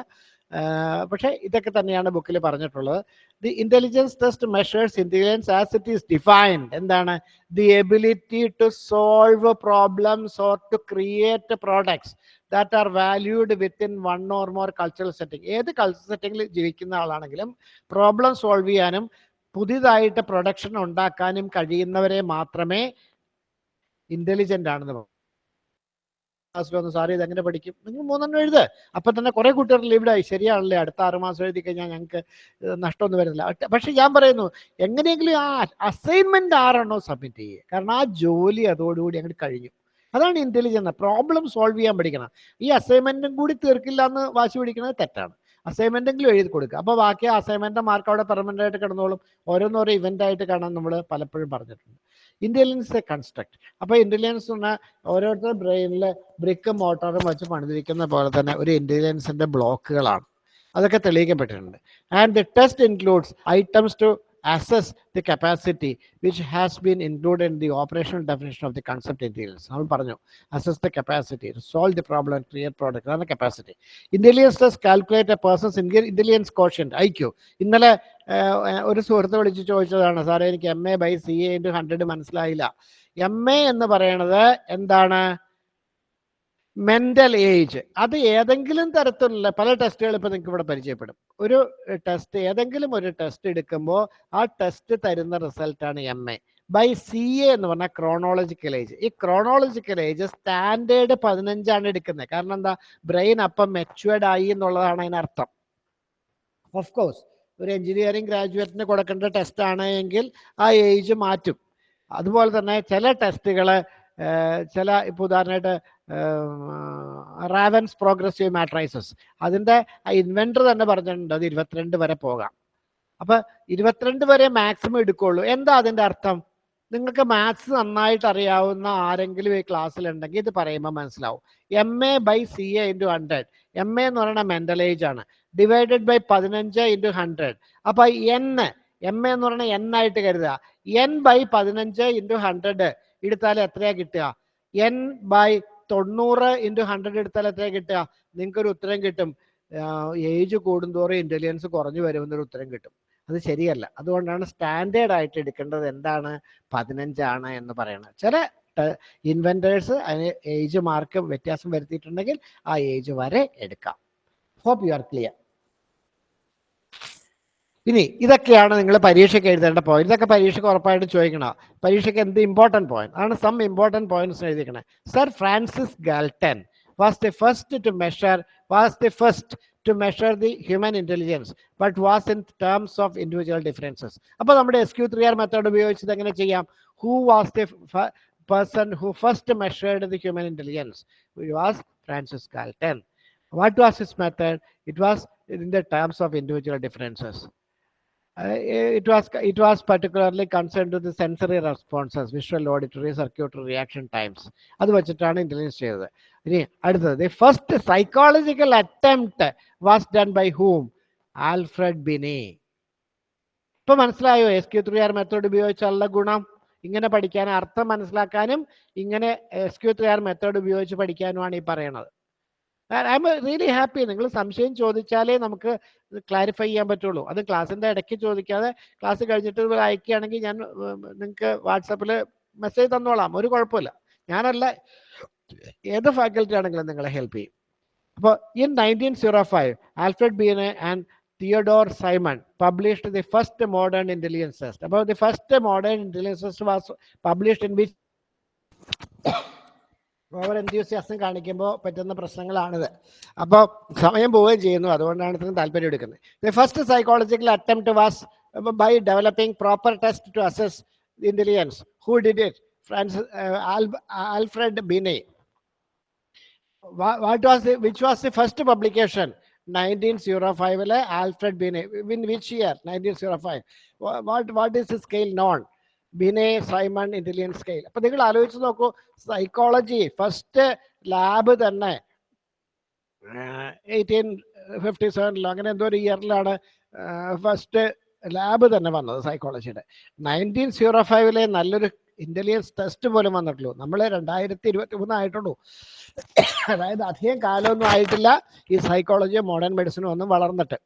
പക്ഷേ ഇതൊക്കെ തന്നെയാണ് ബുക്കിൽ പറഞ്ഞിട്ടുള്ളത്. The intelligence test measures intelligence as it is defined എന്താണ്? The ability to solve problems or to create products that are valued within one or more cultural setting ഏത് കൾച്ചറൽ സെറ്റിംഗിൽ ജീവിക്കുന്ന ആളാണെങ്കിലും പ്രോബ്ലം സോൾവ് ചെയ്യാനും പുതിയതായിട്ട് പ്രൊഡക്ഷൻ ഉണ്ടാക്കാനും കഴിയുന്നവരെ മാത്രമേ ഇന്റലിജന്റ് ആണെന്ന് പറഞ്ഞു ക്ലാസ്സിലൊന്ന് സാറി ഇത് എങ്ങനെ പഠിക്കും? നിങ്ങൾ മൂന്നെണ്ണം എഴുത്. അപ്പൊ തന്നെ കുറെ കുട്ടികൾ ലീവ്ഡായി ശരിയാണല്ലേ? അടുത്ത ആറ് മാസം എഴുതി കഴിഞ്ഞാൽ ഞങ്ങൾക്ക് നഷ്ടമൊന്നും വരുന്നില്ല. പക്ഷെ ഞാൻ പറയുന്നു എങ്ങനെയെങ്കിലും ആ അസൈൻമെന്റ് ആരാണോ സബ്മിറ്റ് ചെയ്യുക കാരണം ആ ജോലി അതോടുകൂടി അങ്ങോട്ട് കഴിഞ്ഞു. അതാണ് ഇന്റലിജൻസ് പ്രോബ്ലം സോൾവ് ചെയ്യാൻ പഠിക്കണം. ഈ അസൈൻമെന്റും കൂടി തീർക്കില്ല എന്ന് വാശി പിടിക്കുന്നത് തെറ്റാണ്. അസൈൻമെന്റെങ്കിലും എഴുതി കൊടുക്കുക. അപ്പോൾ ബാക്കി അസൈൻമെന്റ് മാർക്ക് അവിടെ പെർമനന്റ് ആയിട്ട് കിടന്നോളും. ഓരോന്നോരോ ഇവന്റ് ആയിട്ട് കാണാൻ നമ്മൾ പലപ്പോഴും പറഞ്ഞിട്ടുണ്ട്. ഇന്റലിജൻസ് എ കൺസ്ട്രക്ട് അപ്പോൾ ഇന്റലിജൻസ് പറഞ്ഞാൽ ഓരോരുത്തരുടെ ബ്രെയിനിൽ ബ്രിക്കും മോട്ടോറും വെച്ച് പണിതിരിക്കുന്ന പോലെ തന്നെ ഒരു ഇന്റലിജൻസിന്റെ ബ്ലോക്കുകളാണ് അതൊക്കെ തെളിയിക്കപ്പെട്ടിട്ടുണ്ട്. And the test includes items to assess the capacity which has been include in the operational definition of the concept intelligence നമ്മൾ പറഞ്ഞു assess the capacity solve the problem create product അതാണ് capacity intelligence test calculate a person's intelligence quotient IQ ഇന്നലെ ഏഹ്, ഒരു സുഹൃത്ത് വിളിച്ച് ചോദിച്ചതാണ് സാറേ എനിക്ക് M A by C A into hundred മനസ്സിലായില്ല. എം എ എന്ന് പറയണത് എന്താണ്? മെന്റൽ ഏജ് അത് ഏതെങ്കിലും തരത്തിലുള്ള പല ടെസ്റ്റുകൾ ഇപ്പൊ നിങ്ങൾക്ക് ഇവിടെ പരിചയപ്പെടും. ഒരു ടെസ്റ്റ് ഏതെങ്കിലും ഒരു ടെസ്റ്റ് എടുക്കുമ്പോൾ ആ ടെസ്റ്റ് തരുന്ന റിസൾട്ടാണ് M A by C A എന്ന് പറഞ്ഞാൽ ക്രോണോളജിക്കൽ ഏജ് ഈ ക്രോണോളജിക്കൽ ഏജ് സ്റ്റാൻഡേർഡ് പതിനഞ്ചാണ് എടുക്കുന്നത്. കാരണം എന്താ? ബ്രെയിൻ അപ്പം മെച്ചുവേർഡ് ആയി എന്നുള്ളതാണ് അതിനർത്ഥം ഓഫ് കോഴ്സ് ഒരു എഞ്ചിനീയറിംഗ് ഗ്രാജുവേറ്റിന് കൊടുക്കേണ്ട ടെസ്റ്റ് ആണെങ്കിൽ ആ ഏജ് മാറ്റും. അതുപോലെ തന്നെ ചില ടെസ്റ്റുകൾ ചില ഇപ്പോൾ ഉദാഹരണമായിട്ട് റാവൻസ് പ്രോഗ്രസീവ് മാട്രൈസസ് അതിന്റെ ഇൻവെന്റർ തന്നെ പറഞ്ഞിട്ടുണ്ട് അത് ഇരുപത്തിരണ്ട് വരെ പോകാം. അപ്പോൾ ഇരുപത്തിരണ്ട് വരെ മാക്സിമം എടുക്കുള്ളൂ. എന്താ അതിന്റെ അർത്ഥം? നിങ്ങൾക്ക് മാത്സ് നന്നായിട്ട് അറിയാവുന്ന ആരെങ്കിലും ഈ ക്ലാസ്സിലുണ്ടെങ്കിൽ ഇത് പറയുമ്പോൾ മനസ്സിലാവും. M A by C A into hundred M A എന്ന് പറയുന്ന മെന്റൽ ഏജ് ആണ്. ഡിവൈഡഡ് ബൈ പതിനഞ്ച് ഇന്റു ഹൺഡ്രഡ് അപ്പോൾ എൻ എം എ എന്ന് പറയുന്നത് എൻ ആയിട്ട് കരുതുക. എൻ ബൈ പതിനഞ്ച് ഇന്റു ഹൺഡ്രഡ് എടുത്താൽ എത്രയാ കിട്ടുക? എൻ ബൈ തൊണ്ണൂറ് ഇന്റു ഹൺഡ്രഡ് എടുത്താൽ എത്രയാ കിട്ടുക? നിങ്ങൾക്ക് ഒരു ഉത്തരം കിട്ടും. ഏജ് കൂടുന്തോറും ഇന്റലിജൻസ് കുറഞ്ഞു വരുമെന്നൊരു ഉത്തരം കിട്ടും. അത് ശരിയല്ല. അതുകൊണ്ടാണ് സ്റ്റാൻഡേർഡ് ആയിട്ട് എടുക്കേണ്ടത് എന്താണ്? പതിനഞ്ചാണ് എന്ന് പറയുന്നത് ചില ഇൻവെന്റേഴ്സ് അതിന് ഏജ് മാർക്ക് വ്യത്യാസം വരുത്തിയിട്ടുണ്ടെങ്കിൽ ആ ഏജ് വരെ എടുക്കാം. ഹോപ്പ് യു ആർ ക്ലിയർ ഇനി ഇതൊക്കെയാണ് നിങ്ങൾ പരീക്ഷയ്ക്ക് എഴുതേണ്ട പോയിന്റ് ഇതൊക്കെ പരീക്ഷയ്ക്ക് ഉറപ്പായിട്ട് ചോദിക്കണം? പരീക്ഷയ്ക്ക് എന്ത് ഇമ്പോർട്ടന്റ് പോയിന്റ് ആണ് some important points എഴുതിക്കണേ sir Francis Galton was the first to measure was the first to measure the human intelligence but was in terms of individual differences അപ്പോൾ നമ്മുടെ S Q three R method ഉപയോഗിച്ചത് എങ്ങനെ ചെയ്യാം? Who was the person who first measured the human intelligence was Francis Galton what was his method it was in the terms of individual differences Uh, it was it was particularly concerned to the sensory responses visual auditory circuitry reaction times. അത് വെച്ചിട്ടാണ് intelligence ചെയ്തത്. ഇനി അടുത്തത് the first psychological attempt was done by whom Alfred Binet. ഇപ്പൊ മനസ്സിലായോ? S Q three R method ഉപയോഗിച്ചുള്ള ഗുണം. ഇങ്ങനെ പഠിക്കാൻ അർത്ഥം മനസ്സിലാക്കാനും ഇങ്ങനെ S Q three R method ഉപയോഗിച്ച് പഠിക്കാനുമാണ് ഈ പറയണത്. ഐ എം റിയലി ഹാപ്പി നിങ്ങൾ സംശയം ചോദിച്ചാലേ നമുക്ക് ക്ലാരിഫൈ ചെയ്യാൻ പറ്റുള്ളൂ. അത് ക്ലാസ്സിന്റെ ഇടയ്ക്ക് ചോദിക്കാതെ ക്ലാസ് കഴിഞ്ഞിട്ട് അയക്കുകയാണെങ്കിൽ ഞാൻ നിങ്ങൾക്ക് വാട്സപ്പിൽ മെസ്സേജ് തന്നോളാം. ഒരു കുഴപ്പമില്ല. ഞാനല്ല ഏത് ഫാക്കൽറ്റി ആണെങ്കിലും നിങ്ങളെ ഹെൽപ്പ് ചെയ്യും. അപ്പോൾ in nineteen zero five Alfred Binet and Theodore Simon published the first modern intelligence test അപ്പോൾ the first modern intelligence test was published in which over enthusiasm കാണിക്കുമ്പോൾ പറ്റുന്ന പ്രശ്നങ്ങളാണിത്. അപ്പോൾ സമയം പോവുകയും ചെയ്യുന്നു. അതുകൊണ്ടാണ് ഇത്രയും താല്പര്യം എടുക്കുന്നത്. The first psychological attempt was by developing proper test to assess intelligence who did it Francis Alfred Binet what was which was the first publication nineteen zero ഫൈവിലെ Alfred Binet in which year nineteen zero five what what is the scale known Binet Simon intelligence scale അപ്പൊ നിങ്ങൾ ആലോചിച്ച് നോക്കൂ psychology first lab തന്നെ eighteen fifty സെവനിലോ അങ്ങനെ എന്തോ ഒരു ഇയറിലാണ് first lab തന്നെ വന്നത് സൈക്കോളജിയുടെ നയന്റീൻ സീറോ ഫൈവിലെ നല്ലൊരു ഇന്റലിജൻസ് ടെസ്റ്റ് പോലും വന്നിട്ടുള്ളൂ. നമ്മൾ രണ്ടായിരത്തി ഇരുപത്തി മൂന്ന് ആയിട്ടുള്ളൂ. അതായത് അധികം കാലമൊന്നും ആയിട്ടില്ല ഈ സൈക്കോളജിയും മോഡേൺ മെഡിസിനും ഒന്നും വളർന്നിട്ട്.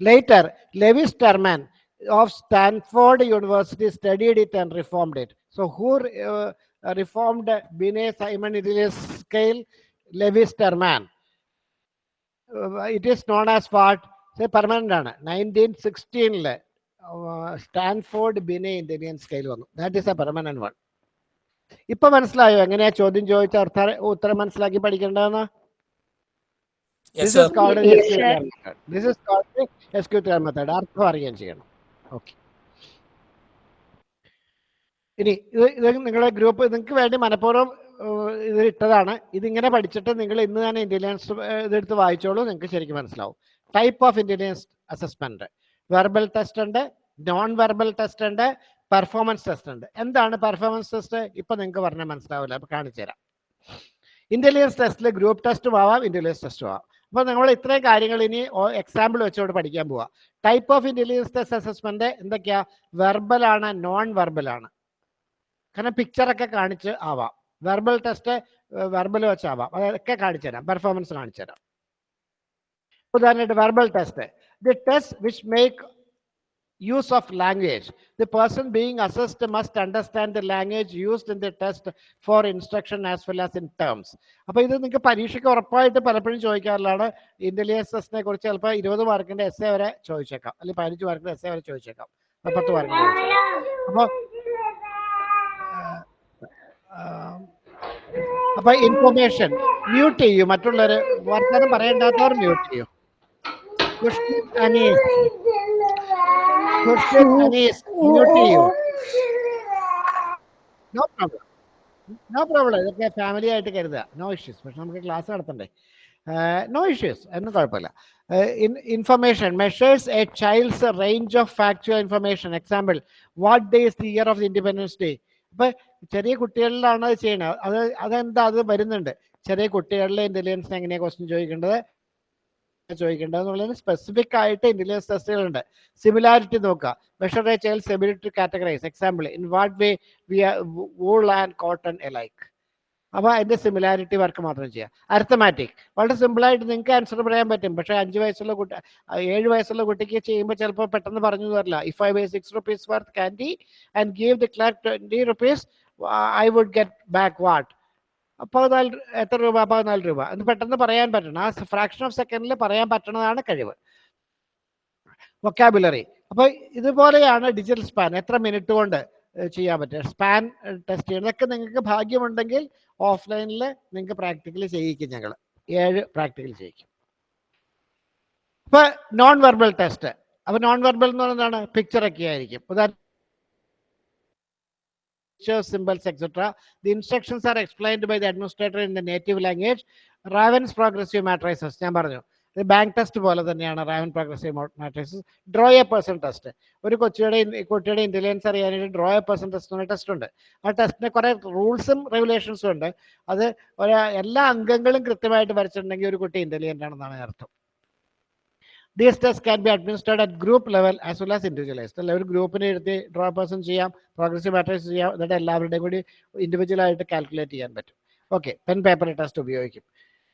Later Lewis Terman of Stanford University studied it and reformed it. So who uh, reformed Binet Simon Intelligence scale? Lewis Terman. Uh, it is known as what? Say permanent ആണ് നയൻറ്റീൻ സിക്സ്റ്റീനില് Stanford ബിനെ intelligence scale വന്നു that is a permanent one ഇപ്പൊ മനസ്സിലായോ എങ്ങനെയാ ചോദ്യം ചോദിച്ച അർത്ഥ ഉത്തരം മനസ്സിലാക്കി പഠിക്കേണ്ടതെന്ന് Yes, This sir. is called Yes, SQTR sir. method. This is called SQTR method. അർത്ഥം അറിയാൻ ചെയ്യണം ഓക്കെ. ഇനി ഇത് ഇത് നിങ്ങളുടെ ഗ്രൂപ്പ് നിങ്ങൾക്ക് വേണ്ടി മനഃപൂർവം ഇത് ഇട്ടതാണ്. ഇതിങ്ങനെ പഠിച്ചിട്ട് നിങ്ങൾ ഇന്ന് തന്നെ ഇന്റലിജൻസ് ഇതെടുത്ത് വായിച്ചോളൂ. നിങ്ങൾക്ക് ശരിക്കും മനസ്സിലാവും. Type of intelligence assessment verbal test ഉണ്ട് നോൺ വെർബൽ ടെസ്റ്റ് ഉണ്ട് പെർഫോമൻസ് ടെസ്റ്റ് ഉണ്ട്. എന്താണ് പെർഫോമൻസ് ടെസ്റ്റ് ഇപ്പൊ നിങ്ങൾക്ക് പറഞ്ഞാൽ മനസ്സിലാവില്ല. അപ്പൊ കാണിച്ചു തരാം ഇന്റലിജൻസ് ടെസ്റ്റിൽ ഗ്രൂപ്പ് ടെസ്റ്റും ആവാം ഇന്റലിജൻസ് ടെസ്റ്റും ആവാം. അപ്പൊ നമ്മൾ ഇത്രയും കാര്യങ്ങൾ ഇനി എക്സാമ്പിൾ വെച്ചുകൊണ്ട് പഠിക്കാൻ പോവാ. Type of intelligence test assessment എന്തൊക്കെയാ? വെർബൽ ആണ് നോൺ വെർബൽ ആണ്. കാരണം പിക്ചറൊക്കെ കാണിച്ച് ആവാം. വെർബൽ ടെസ്റ്റ് വെർബൽ വെച്ചാവാം അതൊക്കെ കാണിച്ചു തരാം. പെർഫോമൻസ് കാണിച്ചു തരാം. ഉദാഹരണമായിട്ട് verbal test the test which make use of language. The person being assessed must understand the language used in the test for instruction as well as in terms. അപ്പൊ ഇത് നിങ്ങൾക്ക് പരീക്ഷയ്ക്ക് ഉറപ്പായിട്ട് പലപ്പോഴും ചോദിക്കാറുള്ളതാണ്. ഇന്റലിജൻസ് ടെസ്റ്റിനെ കുറിച്ച് ചിലപ്പോൾ ഇരുപത് മാർക്കിന്റെ എസ് എ വരെ ചോദിച്ചേക്കാം. അല്ലെങ്കിൽ പതിനഞ്ച് മാർക്കിന്റെ എസ് എ വരെ ചോദിച്ചേക്കാം. പത്ത് മാർക്കിന്റെ അപ്പൊ അപ്പൊ ഇൻഫർമേഷൻ മ്യൂട്ട് ചെയ്യൂ. മറ്റുള്ളവര് വർത്തമാനം പറയേണ്ടാത്തവർ മ്യൂട്ട് ചെയ്യൂ. Question Anees question Anees mute ചെയ്യൂ. നോ പ്രോബ്ലം നോ പ്രോബ്ലം ഇതൊക്കെ ഫാമിലി ആയിട്ട് കരുതുക. നോ ഇഷ്യൂസ് പക്ഷെ നമുക്ക് ക്ലാസ് നടത്തണ്ടേ? നോ ഇഷ്യൂസ് ഒന്നും കുഴപ്പമില്ല. Information measures a child's range of factual information example what day is the year of the independence day അപ്പൊ ചെറിയ കുട്ടികളിലാണ് അത് ചെയ്യണത്. അത് അതെന്താ? അത് വരുന്നുണ്ട്. ചെറിയ കുട്ടികളിലെ ഇന്റലിജൻസിന് എങ്ങനെയാണ് ക്വസ്റ്റ്യൻ ചോദിക്കേണ്ടത്? ചോദിക്കേണ്ടത് എന്നുള്ളതിന് സ്പെസിഫിക് ആയിട്ട് ഇന്റലിജൻസ് ടെസ്റ്റുകളുണ്ട് സിമിലാരിറ്റി നോക്കുക. Measure a to categorise example in what way we are wool and cotton alike അപ്പൊ അതിന്റെ സിമിലാരിറ്റി വർക്ക് മാത്രം ചെയ്യുക. അരത്തമാറ്റിക് വളരെ സിമ്പിൾ ആയിട്ട് നിങ്ങൾക്ക് ആൻസർ പറയാൻ പറ്റും. പക്ഷേ അഞ്ച് വയസ്സുള്ള കുട്ടി ഏഴ് വയസ്സുള്ള കുട്ടിക്ക് ചെയ്യുമ്പോൾ ചിലപ്പോൾ പെട്ടെന്ന് പറഞ്ഞു തരില്ല. If I way six rupees worth candy and give the clerk twenty rupees I would get back what പതിനാല് നാല് എത്ര രൂപ? പതിനാല് രൂപ. എന്ന് പെട്ടെന്ന് പറയാൻ പറ്റണം. ആ ഫ്രാക്ഷൻ ഓഫ് സെക്കൻഡിൽ പറയാൻ പറ്റണതാണ് കഴിവ്. വൊക്കാബുലറി അപ്പോൾ ഇതുപോലെയാണ് ഡിജിറ്റൽ സ്പാൻ എത്ര മിനിറ്റ് കൊണ്ട് ചെയ്യാൻ പറ്റുക? സ്പാൻ ടെസ്റ്റ് ചെയ്യണം. നിങ്ങൾക്ക് ഭാഗ്യമുണ്ടെങ്കിൽ ഓഫ്ലൈനിൽ നിങ്ങൾക്ക് പ്രാക്ടിക്കലി ചെയ്യിക്കും ഞങ്ങൾ ഏഴ് പ്രാക്ടിക്കൽ ചെയ്യിക്കും. അപ്പോൾ നോൺ വെർബൽ ടെസ്റ്റ് അപ്പോൾ നോൺ വെർബൽ എന്ന് പറയുന്നതാണ് പിക്ചറൊക്കെ ആയിരിക്കും. ഉദാഹരണം pictures, symbols, etc. The instructions are explained by the administrator in the native language. Raven's progressive matrices ഞാൻ പറഞ്ഞു. ബാങ്ക് ടെസ്റ്റ് പോലെ തന്നെയാണ് Raven progressive matrixes draw a person test ഒരു കൊച്ചിയുടെ കുട്ടിയുടെ ഇന്റലിജൻസ് അറിയാനായിട്ട് ഡ്രോ എ പേഴ്സൺ ടെസ്റ്റ് എന്ന test ഉണ്ട്. ആ ടെസ്റ്റിന് കുറേ റൂൾസും റെഗുലേഷൻസും ഉണ്ട്. അത് എല്ലാ അംഗങ്ങളും കൃത്യമായിട്ട് വരച്ചിട്ടുണ്ടെങ്കിൽ ഒരു കുട്ടി ഇന്റലിജന്റ് ആണെന്നാണ് അർത്ഥം. These test can be administered at group level as well as individualised അല്ല? ഒരു ഗ്രൂപ്പിനെ എടുത്ത് ഡ്രോ പേഴ്സൺ ചെയ്യാം പ്രോഗ്രസീവ് മാട്രിക്സ് ചെയ്യാം എന്നിട്ട് എല്ലാവരുടെയും കൂടി ഇൻഡിവിജ്വൽ ആയിട്ട് കാൽക്കുലേറ്റ് ചെയ്യാൻ പറ്റും. ഓക്കെ പെൻ പേപ്പർ ടെസ്റ്റ് ഉപയോഗിക്കും.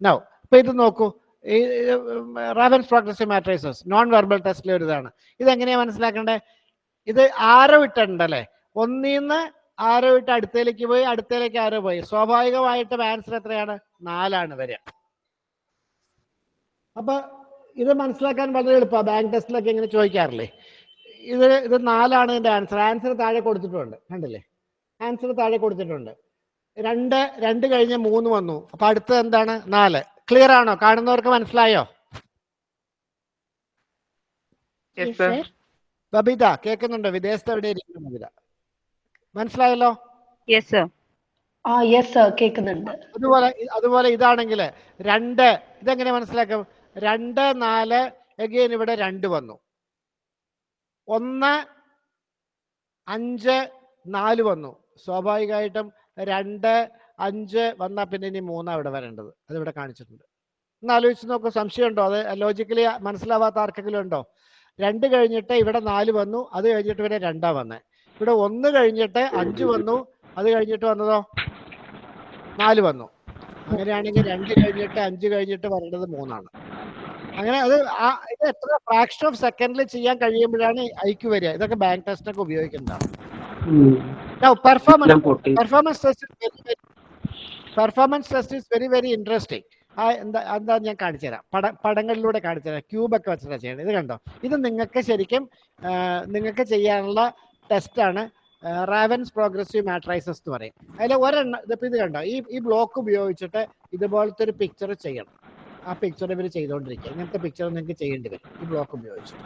നൗ അപ്പോൾ ഇത് നോക്കൂ. ഈ Raven's progressive matrices non verbal ടെസ്റ്റിലെ ഒരു ഇതാണ് ഇതെങ്ങനെയാണ് മനസ്സിലാക്കേണ്ടത് ഇത് ആരോ ഇട്ടുണ്ടല്ലേ ഒന്നീന്ന് ആരോ ഇട്ട് അടുത്തേലേക്ക് പോയി അടുത്തേലേക്ക് ആരോ പോയി. സ്വാഭാവികമായിട്ടും ആൻസർ എത്രയാണ്? നാലാണ് വരിക. അപ്പൊ ഇത് മനസ്സിലാക്കാൻ വളരെ എളുപ്പമാണ് ബാങ്ക് ടെസ്റ്റിലൊക്കെ ഇങ്ങനെ ചോദിക്കാറില്ലേ? ഇത് ഇത് നാലാണ് എന്റെ ആൻസർ. ആൻസർ താഴെ കൊടുത്തിട്ടുണ്ട്. കണ്ടില്ലേ? ആൻസർ താഴെ കൊടുത്തിട്ടുണ്ട്. രണ്ട് രണ്ട് കഴിഞ്ഞ് മൂന്ന് വന്നു. അപ്പൊ അടുത്തത് എന്താണ്? നാല്. ക്ലിയർ ആണോ? കാണുന്നവർക്ക് മനസ്സിലായോ? Yes, sir. ബബിത കേൾക്കുന്നുണ്ടോ? വിദേശത്ത് എവിടെ ഇരിക്കുന്നു ബബിത? മനസ്സിലായല്ലോ? കേൾക്കുന്നുണ്ട്. അതുപോലെ അതുപോലെ ഇതാണെങ്കിൽ രണ്ട് ഇതെങ്ങനെ മനസ്സിലാക്കും? രണ്ട് നാല് എഗെയിൻ ഇവിടെ രണ്ട് വന്നു. ഒന്ന് അഞ്ച് നാല് വന്നു. സ്വാഭാവികമായിട്ടും രണ്ട് അഞ്ച് വന്നാൽ പിന്നെ ഇനി മൂന്നാ ഇവിടെ വരേണ്ടത്. അതിവിടെ കാണിച്ചിട്ടുണ്ട്. ഒന്ന് ആലോചിച്ച് നോക്കൂ സംശയമുണ്ടോ? അത് ലോജിക്കലി മനസ്സിലാവാത്ത ആർക്കെങ്കിലും ഉണ്ടോ? രണ്ട് കഴിഞ്ഞിട്ട് ഇവിടെ നാല് വന്നു അത് കഴിഞ്ഞിട്ട് ഇവിടെ രണ്ടാ വന്നേ. ഇവിടെ ഒന്ന് കഴിഞ്ഞിട്ട് അഞ്ച് വന്നു അത് കഴിഞ്ഞിട്ട് വന്നതോ? നാല് വന്നു. അങ്ങനെയാണെങ്കിൽ രണ്ട് കഴിഞ്ഞിട്ട് അഞ്ച് കഴിഞ്ഞിട്ട് വരേണ്ടത് മൂന്നാണ്. അങ്ങനെ അത് ആ ഇത് എത്ര ഫ്രാക്ഷൻ ഓഫ് സെക്കൻഡിൽ ചെയ്യാൻ കഴിയുമ്പോഴാണ് ഐക്യു വരിക. ഇതൊക്കെ ബാങ്ക് ടെസ്റ്റിനൊക്കെ ഉപയോഗിക്കുന്നതാണ് performance performance test performance test is very very interesting ആ എന്താ എന്താ ഞാൻ കാണിച്ചുതരാം പട പടങ്ങളിലൂടെ കാണിച്ചുതരാം ക്യൂബൊക്കെ ക്യൂബ് വെച്ചിട്ടാണ് ചെയ്യണം ഇത് കണ്ടോ? ഇത് നിങ്ങൾക്ക് ശരിക്കും നിങ്ങൾക്ക് ചെയ്യാനുള്ള ടെസ്റ്റാണ് റാവൻസ് പ്രോഗ്രസീവ് മാട്രൈസസ് എന്ന് പറയും. അതിൽ ഒരെണ്ണം ഇതിപ്പോൾ ഇത് കണ്ടോ? ഈ ഈ ബ്ലോക്ക് ഉപയോഗിച്ചിട്ട് ഇതുപോലത്തെ ഒരു പിക്ചർ ചെയ്യണം. ആ പിക്ചർ ഇവർ ചെയ്തുകൊണ്ടിരിക്കുക ഇങ്ങനത്തെ പിക്ചർ നിങ്ങൾക്ക് ചെയ്യേണ്ടി വരും. ഈ ബ്ലോക്ക് ഉപയോഗിച്ചിട്ട്.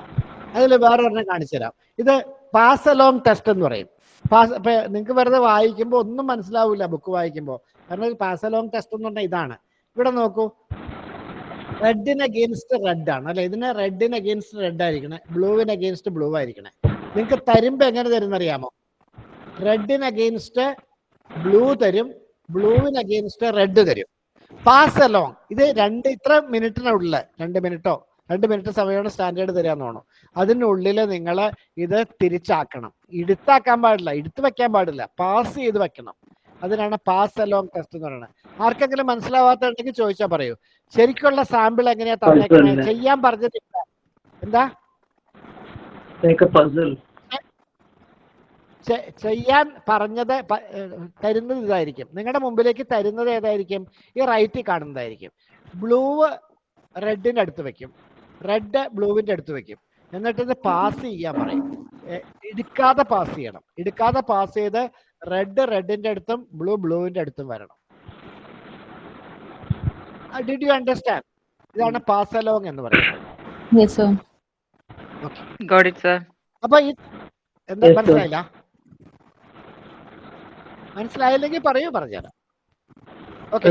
അതിൽ വേറെ ഒരെണ്ണം കാണിച്ചു തരാം. ഇത് പാസ് അലോങ് ടെസ്റ്റ് എന്ന് പറയും. പാസ് നിങ്ങൾക്ക് വെറുതെ വായിക്കുമ്പോൾ ഒന്നും മനസ്സിലാവില്ല ബുക്ക് വായിക്കുമ്പോൾ കാരണം ഒരു പാസ് അലോങ് ടെസ്റ്റ് എന്ന് പറഞ്ഞാൽ ഇതാണ്. ഇവിടെ നോക്കൂ. റെഡിന് അഗെയിൻസ്റ്റ് റെഡ് ആണ്. അല്ലെ? ഇതിന് റെഡിന് അഗെയിൻസ്റ്റ് റെഡ് ആയിരിക്കണേ. ബ്ലൂവിന് അഗെയിൻസ്റ്റ് ബ്ലൂ ആയിരിക്കണേ. നിങ്ങൾക്ക് തരുമ്പോ എങ്ങനെ തരുന്ന അറിയാമോ? റെഡിന് അഗെയിൻസ്റ്റ് ബ്ലൂ തരും. ബ്ലൂവിന് അഗെയിൻസ്റ്റ് റെഡ് തരും. പാസ് അലോങ് ഇത് രണ്ട് ഇത്ര മിനിറ്റിനുള്ളിൽ രണ്ട് മിനിറ്റോ രണ്ട് മിനിറ്റ് സമയമാണ് സ്റ്റാൻഡേർഡ് തരാന്ന് തോന്നുന്നു. അതിനുള്ളിൽ നിങ്ങൾ ഇത് തിരിച്ചാക്കണം. എടുത്താക്കാൻ പാടില്ല. എടുത്തു വെക്കാൻ പാടില്ല. പാസ് ചെയ്ത് വെക്കണം. അതിനാണ് പാസ് അലോങ് ടെസ്റ്റ് എന്ന് പറയുന്നത്. ആർക്കെങ്കിലും മനസ്സിലാവാത്തുണ്ടെങ്കിൽ ചോദിച്ചാൽ പറയൂ. ശരിക്കുള്ള സാമ്പിൾ എങ്ങനെയാ തന്നേക്കുന്നത്. ചെയ്യാൻ പറഞ്ഞിട്ടില്ല. എന്താ? ചെയ്യാൻ പറഞ്ഞത് തരുന്നത് ഇതായിരിക്കും. നിങ്ങളുടെ മുമ്പിലേക്ക് തരുന്നത് ഏതായിരിക്കും? ഈ റൈറ്റിൽ കാണുന്നതായിരിക്കും. ബ്ലൂ റെഡിന്റെ അടുത്ത് വെക്കും. റെഡ് ബ്ലൂവിന്റെ അടുത്ത് വെക്കും. എന്നിട്ട് ഇത് പാസ് ചെയ്യാൻ പറയും. എടുക്കാതെ പാസ് ചെയ്യണം. എടുക്കാതെ പാസ് ചെയ്ത് റെഡ് റെഡിന്റെ അടുത്തും ബ്ലൂ ബ്ലൂവിന്റെ അടുത്തും വരണം. ഡിഡ് യു അണ്ടർസ്റ്റാൻഡ് ഇതാണ് പാസ് അലോങ് എന്ന് പറയുന്നത്. അപ്പൊ ഈ എന്താ മനസ്സിലായില്ല? മനസ്സിലായില്ലെങ്കിൽ പറയൂ പറഞ്ഞുതരാം. ഓക്കെ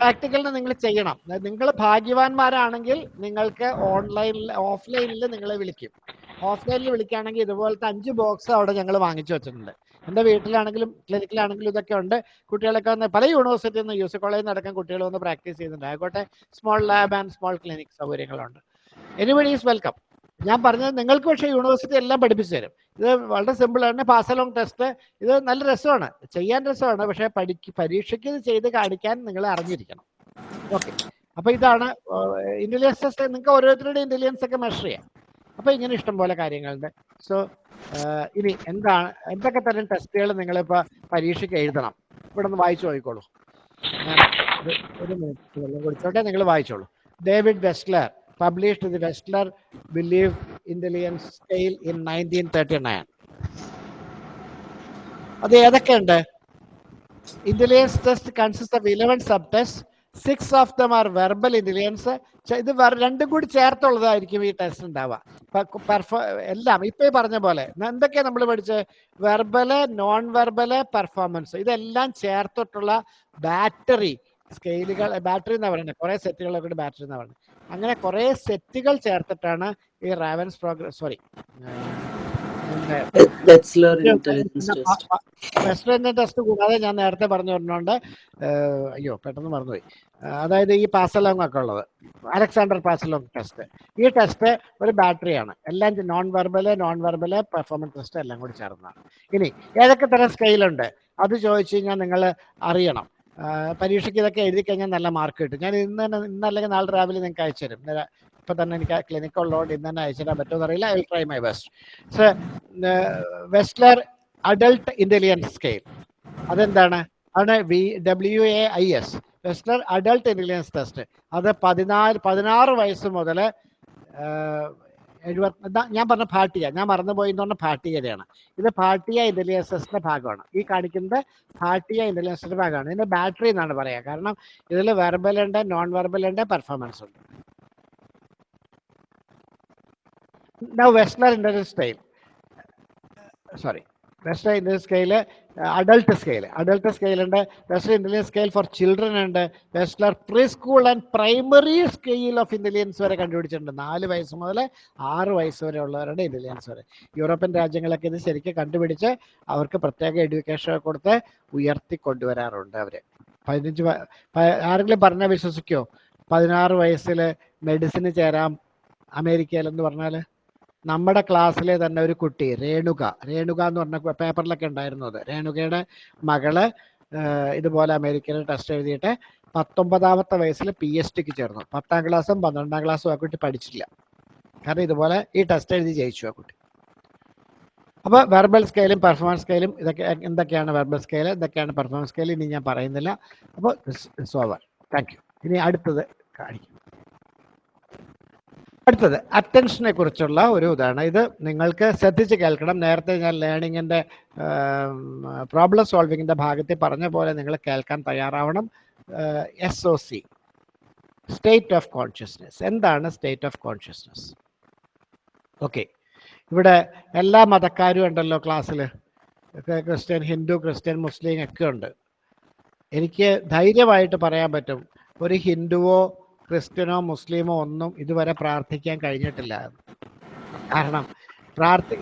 പ്രാക്ടിക്കലിന് നിങ്ങൾ ചെയ്യണം. നിങ്ങൾ ഭാഗ്യവാന്മാരാണെങ്കിൽ നിങ്ങൾക്ക് ഓൺലൈനിൽ ഓഫ്ലൈനിൽ നിങ്ങളെ വിളിക്കും. ഓഫ്ലൈനിൽ വിളിക്കുകയാണെങ്കിൽ ഇതുപോലത്തെ അഞ്ച് ബോക്സ് അവിടെ ഞങ്ങൾ വാങ്ങിച്ചു വെച്ചിട്ടുണ്ട്. എന്റെ വീട്ടിലാണെങ്കിലും ക്ലിനിക്കിലാണെങ്കിലും ഇതൊക്കെ ഉണ്ട്. കുട്ടികളൊക്കെ വന്ന് പല യൂണിവേഴ്സിറ്റിയിൽ നിന്ന് യു സി കോളേജിൽ നിന്ന് അടക്കം കുട്ടികൾ വന്ന് പ്രാക്ടീസ് ചെയ്യുന്നുണ്ട്. ആയിക്കോട്ടെ small lab and small clinic സൗകര്യങ്ങളുണ്ട്. എനിബഡി ഈസ് വെൽക്കം ഞാൻ പറഞ്ഞത് നിങ്ങൾക്ക് പക്ഷേ യൂണിവേഴ്സിറ്റി എല്ലാം പഠിപ്പിച്ചു തരും. ഇത് വളരെ സിമ്പിൾ ആണ്. പാസ് അലോങ് ടെസ്റ്റ് ഇത് നല്ല രസമാണ്. ചെയ്യാൻ രസമാണ്. പക്ഷേ പഠിക്ക് പരീക്ഷയ്ക്ക് ഇത് ചെയ്ത് കാണിക്കാൻ നിങ്ങൾ അറിഞ്ഞിരിക്കണം. ഓക്കെ അപ്പൊ ഇതാണ് ഇന്റലിജൻസ് ടെസ്റ്റ് നിങ്ങൾക്ക് ഓരോരുത്തരുടെ ഇന്റലിജൻസ് ഒക്കെ മെഷർ ചെയ്യാം. അപ്പൊ ഇങ്ങനെ ഇഷ്ടം പോലെ കാര്യങ്ങളുണ്ട് സോ ഇനി എന്താണ് എന്തൊക്കെ തരം ടെസ്റ്റുകൾ നിങ്ങളിപ്പോ പരീക്ഷയ്ക്ക് എഴുതണം? ഇവിടെ നിന്ന് വായിച്ചു നോക്കിക്കോളൂ. ഒരു- മിനിറ്റ് വെള്ളം കുടിച്ചോട്ടെ നിങ്ങൾ വായിച്ചോളൂ. David Wechsler published the Westler Belief in nineteen thirty nine അത് ഏതൊക്കെയുണ്ട് intelligence test consist of eleven sub test six of them are verbal intelligence ഇത് രണ്ട് കൂടി ചേർത്തുള്ളതായിരിക്കും ഈ ടെസ്റ്റ് ഉണ്ടാവുക. എല്ലാം ഇപ്പൊ പറഞ്ഞ പോലെ. എന്തൊക്കെയാ നമ്മൾ പഠിച്ചത് വെർബൽ നോൺ വെർബൽ പെർഫോമൻസ് ഇതെല്ലാം ചേർത്തിട്ടുള്ള ബാറ്ററി സ്കെയിലുകൾ ബാറ്ററി എന്നാ പറയുന്നത് കുറെ സെറ്റുകളൊക്കെ ബാറ്ററി എന്നാ പറയുന്നത് അങ്ങനെ കുറെ സെറ്റുകൾ ചേർത്തിട്ടാണ് ഈ Raven's program sorry. Western test കൂടാതെ ഞാൻ നേരത്തെ പറഞ്ഞു പറഞ്ഞുകൊണ്ട് അയ്യോ പെട്ടെന്ന് മറന്നുപോയി. അതായത് ഈ പാസലോങ് ഒക്കെ ഉള്ളത് അലക്സാണ്ടർ പാസലോങ് ടെസ്റ്റ് ഈ ടെസ്റ്റ് ഒരു ബാറ്ററിയാണ് എല്ലാം non verbal non verbal performance test എല്ലാം കൂടി ചേർന്നതാണ്. ഇനി ഏതൊക്കെ തരം സ്കെയിലുണ്ട് അത് ചോദിച്ചു കഴിഞ്ഞാൽ നിങ്ങൾ അറിയണം. പരീക്ഷയ്ക്ക് ഇതൊക്കെ എഴുതി കഴിഞ്ഞാൽ നല്ല മാർക്ക് കിട്ടും. ഞാൻ ഇന്ന് തന്നെ ഇന്നല്ലെങ്കിൽ നാളെ രാവിലെ നിങ്ങൾക്ക് അയച്ചു തരും. ഇപ്പം തന്നെ എനിക്ക് ക്ലിനിക്ക് ഉള്ളതുകൊണ്ട് ഇന്ന് തന്നെ അയച്ചു തരാൻ പറ്റുമെന്ന് അറിയില്ല I try my best so Wechsler adult intelligence scale അതെന്താണ്? ആണ് V W A I S Wechsler adult intelligence test അത് പതിനാല് പതിനാറ് വയസ്സ് മുതൽ എഴുപത്തി ഞാൻ പറഞ്ഞ ഭാട്ടിയ ഞാൻ മറന്നുപോയി എന്ന് പറഞ്ഞ പാട്ടികതയാണ് ഇത് ഭാട്ടിയ ഇന്റലിയൻസിന്റെ ഭാഗമാണ്. ഈ കാണിക്കുന്നത് ഭാട്ടിയ ഇന്റലിയൻസിന്റെ ഭാഗമാണ്. ഇതിന്റെ ബാറ്ററി എന്നാണ് പറയാ കാരണം ഇതിൽ വെർബൽ ഉണ്ട് നോൺ വെർബൽ ഉണ്ട്. പെർഫോമൻസ് ഉണ്ട് Now Westler sorry Wechsler intelligence Westler Intelligence Scale, scale ഉണ്ട്. Wechsler intelligence scale for children ഉണ്ട്. Wechsler pre school and primary scale of intelligence വരെ കണ്ടുപിടിച്ചിട്ടുണ്ട്. നാല് വയസ്സ് മുതൽ ആറ് വയസ്സ് വരെ ഉള്ളവരുടെ ഇന്റലിജൻസ് വരെ. യൂറോപ്യൻ രാജ്യങ്ങളൊക്കെ ഇത് ശരിക്കും കണ്ടുപിടിച്ച് അവർക്ക് പ്രത്യേക എഡ്യൂക്കേഷൻ കൊടുത്ത് ഉയർത്തി കൊണ്ടുവരാറുണ്ട് അവർ പതിനഞ്ച് ആരെങ്കിലും പറഞ്ഞാൽ വിശ്വസിക്കോ? പതിനാറ് വയസ്സിൽ മെഡിസിന് ചേരാം. അമേരിക്കയിലെന്ന് പറഞ്ഞാൽ നമ്മുടെ ക്ലാസ്സിലെ തന്നെ ഒരു കുട്ടി രേണുക. രേണുക എന്ന് പറഞ്ഞ പേപ്പറിലൊക്കെ ഉണ്ടായിരുന്നത് രേണുകയുടെ മകൾ ഇതുപോലെ അമേരിക്കയിൽ ടെസ്റ്റ് എഴുതിയിട്ട് പത്തൊമ്പതാമത്തെ വയസ്സിൽ പി എച്ച് ഡിക്ക് ചേർന്നു. പത്താം ക്ലാസ്സും പന്ത്രണ്ടാം ക്ലാസ്സും ആ കുട്ടി പഠിച്ചില്ല കാരണം ഇതുപോലെ ഈ ടെസ്റ്റ് എഴുതി ജയിച്ചു ആ കുട്ടി. അപ്പോൾ വെർബൽ സ്കെയിലും പെർഫോമൻസ് സ്കെയിലും ഇതൊക്കെ എന്തൊക്കെയാണ് വെർബൽ സ്കെയിൽ എന്തൊക്കെയാണ് പെർഫോമൻസ് സ്കെയിൽ ഇനി ഞാൻ പറയുന്നില്ല. അപ്പോൾ താങ്ക് യു ഇനി അടുത്തത് കാണിക്കും. അടുത്തത് അറ്റൻഷനെ കുറിച്ചുള്ള ഒരു ഇതാണ്. ഇത് നിങ്ങൾക്ക് ശ്രദ്ധിച്ച് കേൾക്കണം. നേരത്തെ ഞാൻ ലേണിങ്ങിന്റെ പ്രോബ്ലം സോൾവിങ്ങിന്റെ ഭാഗത്തിൽ പറഞ്ഞ പോലെ നിങ്ങൾ കേൾക്കാൻ തയ്യാറാവണം. S O C. State of consciousness എന്താണ് സ്റ്റേറ്റ് ഓഫ് കോൺഷ്യസ്നെസ് ഓക്കെ ഇവിടെ എല്ലാ മതക്കാരും ഉണ്ടല്ലോ ക്ലാസ്സിൽ ക്രിസ്ത്യൻ ഹിന്ദു ക്രിസ്ത്യൻ മുസ്ലിം ഒക്കെ ഉണ്ട്. എനിക്ക് ധൈര്യമായിട്ട് പറയാൻ പറ്റും. ഒരു ഹിന്ദുവോ ക്രിസ്ത്യനോ മുസ്ലിമോ ഒന്നും ഇതുവരെ പ്രാർത്ഥിക്കാൻ കഴിഞ്ഞിട്ടില്ല. കാരണം പ്രാർത്ഥി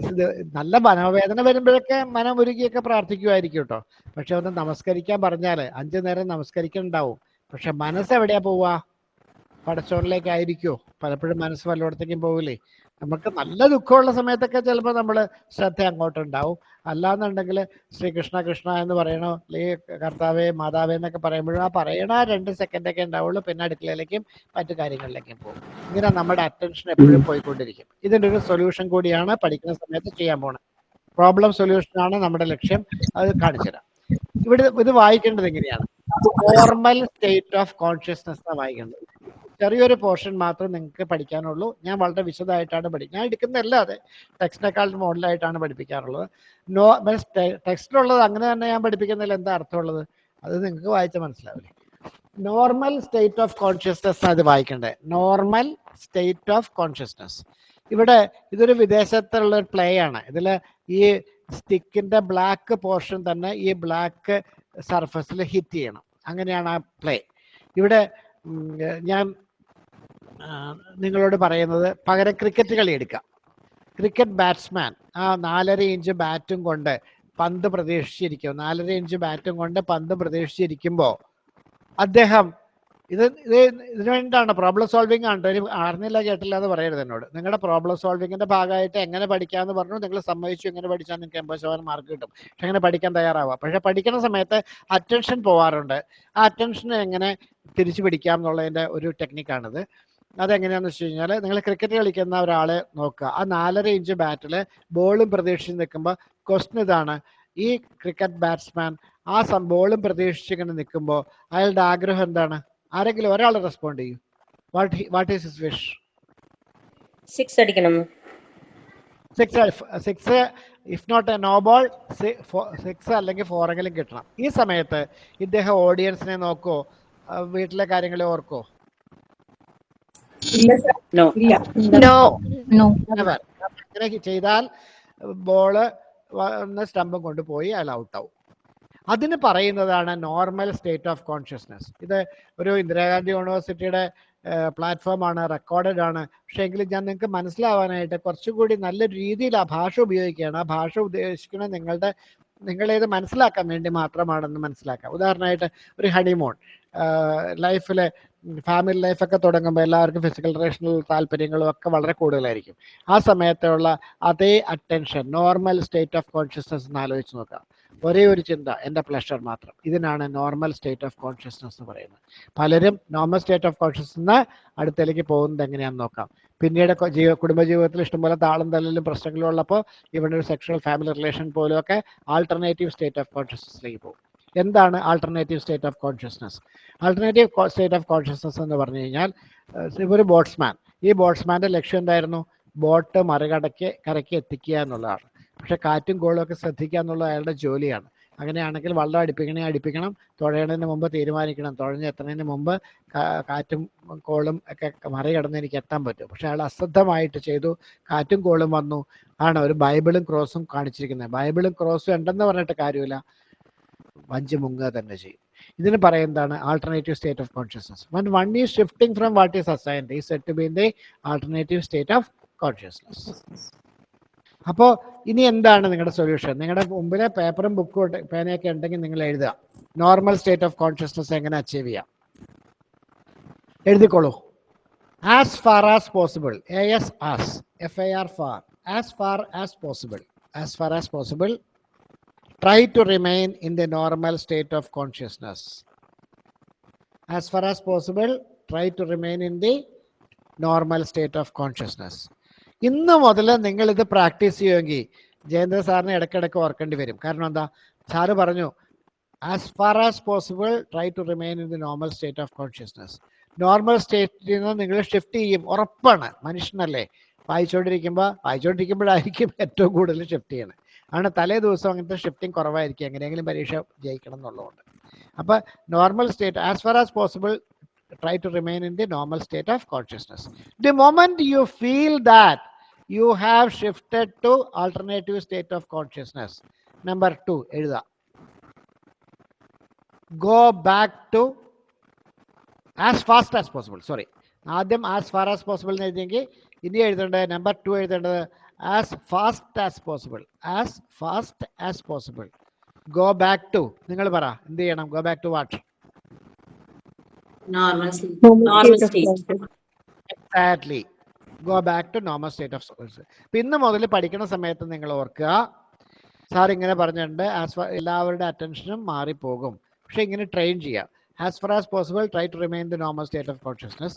നല്ല മനോവേദന വരുമ്പോഴൊക്കെ മനം ഒരുക്കിയൊക്കെ പ്രാർത്ഥിക്കുമായിരിക്കും കേട്ടോ പക്ഷെ ഒന്ന് നമസ്കരിക്കാൻ പറഞ്ഞാൽ അഞ്ചു നേരം നമസ്കരിക്കുന്നുണ്ടാവും പക്ഷെ മനസ്സ് എവിടെയാ പോവുക പലപ്പോഴും മനസ്സ് വല്ലയിടത്തേക്കും പോവില്ലേ? നമുക്ക് നല്ല ദുഃഖമുള്ള സമയത്തൊക്കെ ചിലപ്പോൾ നമ്മൾ ശ്രദ്ധ അങ്ങോട്ടുണ്ടാവും. അല്ലാന്നുണ്ടെങ്കിൽ ശ്രീകൃഷ്ണ കൃഷ്ണ എന്ന് പറയണോ? അല്ലെങ്കിൽ കർത്താവേ മാതാവേ എന്നൊക്കെ പറയുമ്പോഴും ആ പറയണ രണ്ട് സെക്കൻഡൊക്കെ ഉണ്ടാവുള്ളൂ. പിന്നെ അടുക്കളയിലേക്കും മറ്റു കാര്യങ്ങളിലേക്കും പോകും. ഇങ്ങനെ നമ്മുടെ അറ്റൻഷൻ എപ്പോഴും പോയിക്കൊണ്ടിരിക്കും. ഇതിന്റെ ഒരു സൊല്യൂഷൻ കൂടിയാണ് പഠിക്കുന്ന സമയത്ത് ചെയ്യാൻ പോകുന്നത് പ്രോബ്ലം സൊല്യൂഷനാണ് നമ്മുടെ ലക്ഷ്യം. അത് കാണിച്ചുതരാം ഇവിടെ ഇത് വായിക്കേണ്ടത് എങ്ങനെയാണ്? നോർമൽ സ്റ്റേറ്റ് ഓഫ് കോൺഷ്യസ്നെസ് വായിക്കേണ്ടത്. ചെറിയൊരു പോർഷൻ മാത്രമേ നിങ്ങൾക്ക് പഠിക്കാനുള്ളൂ. ഞാൻ വളരെ വിശദമായിട്ടാണ് പഠിക്കുക ഞാൻ എടുക്കുന്നതല്ലാതെ ടെക്സ്റ്റിനെക്കാളും മോഡലായിട്ടാണ് പഠിപ്പിക്കാറുള്ളത്. നോ ടെക്സ്റ്റിലുള്ളത് അങ്ങനെ തന്നെ ഞാൻ പഠിപ്പിക്കുന്നതിൽ എന്താ അർത്ഥമുള്ളത്? അത് നിങ്ങൾക്ക് വായിച്ചാൽ മനസ്സിലാവില്ലേ? നോർമൽ സ്റ്റേറ്റ് ഓഫ് കോൺഷ്യസ്നെസ് അത് വായിക്കേണ്ടത്. നോർമൽ സ്റ്റേറ്റ് ഓഫ് കോൺഷ്യസ്നെസ് ഇവിടെ ഇതൊരു വിദേശത്തുള്ള ഒരു പ്ലേ ആണ്. ഇതിൽ ഈ സ്റ്റിക്കിന്റെ ബ്ലാക്ക് പോർഷൻ തന്നെ ഈ ബ്ലാക്ക് സർഫസിൽ ഹിറ്റ് ചെയ്യണം. അങ്ങനെയാണ് ആ പ്ലേ ഇവിടെ ഞാൻ നിങ്ങളോട് പറയുന്നത് പകരം ക്രിക്കറ്റ് കളി എടുക്കാം. ക്രിക്കറ്റ് ബാറ്റ്സ്മാൻ ആ നാലര ഇഞ്ച് ബാറ്റും കൊണ്ട് പന്ത് പ്രതീക്ഷിച്ചിരിക്കും. നാലര ഇഞ്ച് ബാറ്റും കൊണ്ട് പന്ത് പ്രതീക്ഷിച്ചിരിക്കുമ്പോൾ അദ്ദേഹം ഇത് ഇത് ഇതിനു വേണ്ടിയിട്ടാണ് പ്രോബ്ലം സോൾവിങ് ആണ്. ഇനി അറിഞ്ഞില്ല കേട്ടില്ല എന്ന് പറയരുത് എന്നോട്. നിങ്ങളുടെ പ്രോബ്ലം സോൾവിങ്ങിന്റെ ഭാഗമായിട്ട് എങ്ങനെ പഠിക്കാമെന്ന് പറഞ്ഞു. നിങ്ങൾ സമ്മതിച്ചു എങ്ങനെ പഠിച്ചാൽ നിങ്ങൾക്ക് എൺപത് ശതമാനം മാർക്ക് കിട്ടും. പക്ഷെ അങ്ങനെ പഠിക്കാൻ തയ്യാറാവുക. പക്ഷെ പഠിക്കുന്ന സമയത്ത് അറ്റൻഷൻ പോവാറുണ്ട്. ആ അറ്റൻഷൻ എങ്ങനെ തിരിച്ചു പിടിക്കാം എന്നുള്ളതിന്റെ ഒരു ടെക്നിക്കാണിത് അതെങ്ങനെയാന്ന് വെച്ച് കഴിഞ്ഞാൽ നിങ്ങൾ ക്രിക്കറ്റ് കളിക്കുന്ന ഒരാളെ നോക്കുക. ആ നാലര ഇഞ്ച് ബാറ്റിൽ ബോളും പ്രതീക്ഷിച്ച് നിൽക്കുമ്പോൾ ക്വസ്റ്റ്യൻ ഇതാണ്. ഈ ക്രിക്കറ്റ് ബാറ്റ്സ്മാൻ ആ സം ബോളും പ്രതീക്ഷിച്ചിങ്ങനെ നിൽക്കുമ്പോൾ അയാളുടെ ആഗ്രഹം എന്താണ്? ആരെങ്കിലും ഒരാൾ റെസ്പോണ്ട് ചെയ്യും. What what is his wish six അടിക്കണം. Six six if not a no ball six അല്ലെങ്കിൽ ഫോറെങ്കിലും കിട്ടണം. ഈ സമയത്ത് ഇദ്ദേഹം ഓഡിയൻസിനെ നോക്കോ? വീട്ടിലെ കാര്യങ്ങളെ ഓർക്കോ No. No no Never. അങ്ങനെ ചെയ്താൽ ബോൾ വന്ന് സ്റ്റമ്പും കൊണ്ടുപോയി അയാൾ ആവും. അതിന് പറയുന്നതാണ് നോർമൽ സ്റ്റേറ്റ് ഓഫ് കോൺഷ്യസ്നെസ് ഇത് ഒരു ഇന്ദിരാഗാന്ധി യൂണിവേഴ്സിറ്റിയുടെ പ്ലാറ്റ്ഫോമാണ് റെക്കോർഡഡ് ആണ് പക്ഷേ എങ്കിലും ഞാൻ നിങ്ങൾക്ക് മനസ്സിലാവാനായിട്ട് കുറച്ചുകൂടി നല്ല രീതിയിൽ ആ ഭാഷ ഉപയോഗിക്കുകയാണ്. ആ ഭാഷ ഉദ്ദേശിക്കുന്നത് നിങ്ങളുടെ നിങ്ങളേത് മനസ്സിലാക്കാൻ വേണ്ടി മാത്രമാണെന്ന് മനസ്സിലാക്കാം. ഉദാഹരണമായിട്ട് ഒരു ഹണിമൂൺ ലൈഫിൽ ഫാമിലി ലൈഫൊക്കെ തുടങ്ങുമ്പോൾ എല്ലാവർക്കും ഫിസിക്കൽ റിലേഷണൽ താല്പര്യങ്ങളും ഒക്കെ വളരെ കൂടുതലായിരിക്കും. ആ സമയത്തുള്ള അതേ attention normal state of consciousness എന്ന് ആലോചിച്ച് നോക്കാം. ഒരേ ഒരു ചിന്ത എന്റെ പ്ലഷർ മാത്രം. ഇതിനാണ് നോർമൽ സ്റ്റേറ്റ് ഓഫ് കോൺഷ്യസ്നസ് എന്ന് പറയുന്നത്. പലരും നോർമൽ സ്റ്റേറ്റ് ഓഫ് കോൺഷ്യസ്നസ് അടുത്തേക്ക് പോകുന്നത് എങ്ങനെയാണെന്ന് നോക്കാം. പിന്നീട് ജീവ കുടുംബജീവിതത്തിൽ ഇഷ്ടംപോലെ താളം തല്ലിലും പ്രശ്നങ്ങളും ഉള്ളപ്പോൾ ഇവിടെ ഒരു സെക്ഷൽ ഫാമിലി റിലേഷൻ പോലും ഒക്കെ ആൾട്ടർനേറ്റീവ് സ്റ്റേറ്റ് ഓഫ് കോൺഷ്യസ്നസ്സിലേക്ക് പോകും. എന്താണ് alternative state of consciousness alternative state of consciousness എന്ന് പറഞ്ഞു കഴിഞ്ഞാൽ ഒരു ബോട്ട്സ്മാൻ. ഈ ബോട്ട്സ്മാന്റെ ലക്ഷ്യം എന്തായിരുന്നു? ബോട്ട് മറികടക്കി കരയ്ക്ക് എത്തിക്കുക എന്നുള്ളതാണ്. പക്ഷെ കാറ്റും കോളും ഒക്കെ ശ്രദ്ധിക്കുക എന്നുള്ളത് അയാളുടെ ജോലിയാണ്. അങ്ങനെയാണെങ്കിൽ വള്ളം അടുപ്പിക്കണേ അടുപ്പിക്കണം തുഴയണതിന് മുമ്പ് തീരുമാനിക്കണം. തുഴഞ്ഞ് എത്തുന്നതിന് മുമ്പ് കാറ്റും കോളും ഒക്കെ മറികടന്ന് എനിക്ക് എത്താൻ പറ്റും. പക്ഷെ അയാൾ അശ്രദ്ധമായിട്ട് ചെയ്തു കാറ്റും കോളും വന്നു. ആണ് ഒരു ബൈബിളും ക്രോസും കാണിച്ചിരിക്കുന്നത്. ബൈബിളും ക്രോസും ഉണ്ടെന്ന് പറഞ്ഞിട്ട് കാര്യമില്ല. വഞ്ചി മുങ്ങുക തന്നെ ചെയ്യും. ഇതിന് പറയുന്നതാണ് alternative state of consciousness one one is shifting from what is assigned ഈ set been the alternative state of consciousness അപ്പോൾ ഇനി എന്താണ് നിങ്ങളുടെ സൊല്യൂഷൻ നിങ്ങളുടെ മുമ്പിലെ പേപ്പറും ബുക്കും പേനയൊക്കെ ഉണ്ടെങ്കിൽ നിങ്ങൾ എഴുതുക. നോർമൽ സ്റ്റേറ്റ് ഓഫ് കോൺഷ്യസ്നസ് എങ്ങനെ അച്ചീവ് ചെയ്യാം? എഴുതിക്കോളൂ. As far as possible A S as F I R far as far as possible as far as possible try to remain in the normal state of consciousness. As far as possible, try to remain in the normal state of consciousness. ഇന്ന് മുതൽ നിങ്ങൾ ഇത് practice ചെയ്യുമെങ്കിൽ Jayendra സാറിനെ ഇടയ്ക്കിടയ്ക്ക് ഓർക്കേണ്ടി വരും. കാരണം എന്താ? Sir പറഞ്ഞു as far as possible try to remain in the normal state of consciousness normal സ്റ്റേറ്റിൽ നിന്ന് നിങ്ങൾ ഷിഫ്റ്റ് ചെയ്യും ഉറപ്പാണ്. മനുഷ്യനല്ലേ? വായിച്ചുകൊണ്ടിരിക്കുമ്പോൾ വായിച്ചുകൊണ്ടിരിക്കുമ്പോഴായിരിക്കും ഏറ്റവും കൂടുതൽ ഷിഫ്റ്റ് ചെയ്യണത് ആണ് തലേ ദിവസം അങ്ങനത്തെ ഷിഫ്റ്റിംഗ് കുറവായിരിക്കും. എങ്ങനെയെങ്കിലും പരീക്ഷ ജയിക്കണം എന്നുള്ളതുകൊണ്ട്. അപ്പോൾ normal state as far as possible try to remain in the normal state of consciousness the moment you feel that you have shifted to alternative state of consciousness number two എഴുതാം. Go back to as fast as possible sorry ആദ്യം as far as possible എന്ന് എഴുതിയെങ്കിൽ ഇനി എഴുതേണ്ടത് number two എഴുതേണ്ടത് as fast as possible as fast as possible go back to നിങ്ങൾ പറ എന്ത് ചെയ്യണം? Go back to what Normal state. Normal state. Exactly go back to normal state of source ഇന്ന് മുതൽ പഠിക്കുന്ന സമയത്ത് നിങ്ങൾ ഓർക്കുക സാർ ഇങ്ങനെ പറഞ്ഞിട്ടുണ്ട് ആസ് ഫാർ എല്ലാവരുടെ അറ്റൻഷനും മാറിപ്പോകും. പക്ഷെ ഇങ്ങനെ ട്രെയിൻ ചെയ്യുക as far as possible try to remain the normal state of consciousness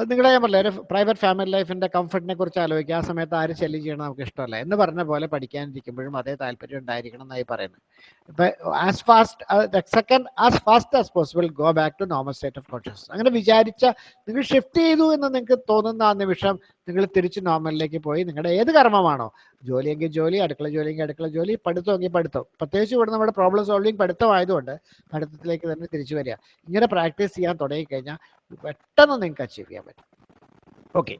അത് നിങ്ങളെ ഞാൻ പറഞ്ഞില്ല ഒരു പ്രൈവറ്റ് ഫാമിലി ലൈഫിന്റെ കംഫർട്ടിനെ കുറിച്ച് ആലോചിക്കുക. ആ സമയത്ത് ആര് ശല്യം ചെയ്യണം നമുക്ക് ഇഷ്ടമല്ല. എന്ന് പറഞ്ഞ പോലെ പഠിക്കാനിരിക്കുമ്പോഴും അതേ താല്പര്യം ഉണ്ടായിരിക്കണം എന്നായി പറയുന്നത്. ഇപ്പൊ as fast second as fast as possible go back to normal state of conscious അങ്ങനെ വിചാരിച്ച നിങ്ങൾ ഷിഫ്റ്റ് ചെയ്തു എന്ന് നിങ്ങൾക്ക് തോന്നുന്ന ആ നിമിഷം നിങ്ങൾ തിരിച്ച് നോർമലിലേക്ക് പോയി നിങ്ങളുടെ ഏത് കർമ്മമാണോ. ജോലിയെങ്കിൽ ജോലി അടുക്കള ജോലിയെങ്കിൽ അടുക്കള ജോലി പഠിത്തമെങ്കിൽ പഠിത്തം. പ്രത്യേകിച്ച് ഇവിടെ നമ്മുടെ പ്രോബ്ലം സോൾവിങ് പഠിത്തമായതുകൊണ്ട് പഠിത്തത്തിലേക്ക് തന്നെ തിരിച്ചു വരിക. ഇങ്ങനെ പ്രാക്ടീസ് ചെയ്യാൻ തുടങ്ങിക്കഴിഞ്ഞാൽ പെട്ടെന്ന് നിങ്ങൾക്ക് അച്ചീവ് ചെയ്യാൻ പറ്റും. ഓക്കെ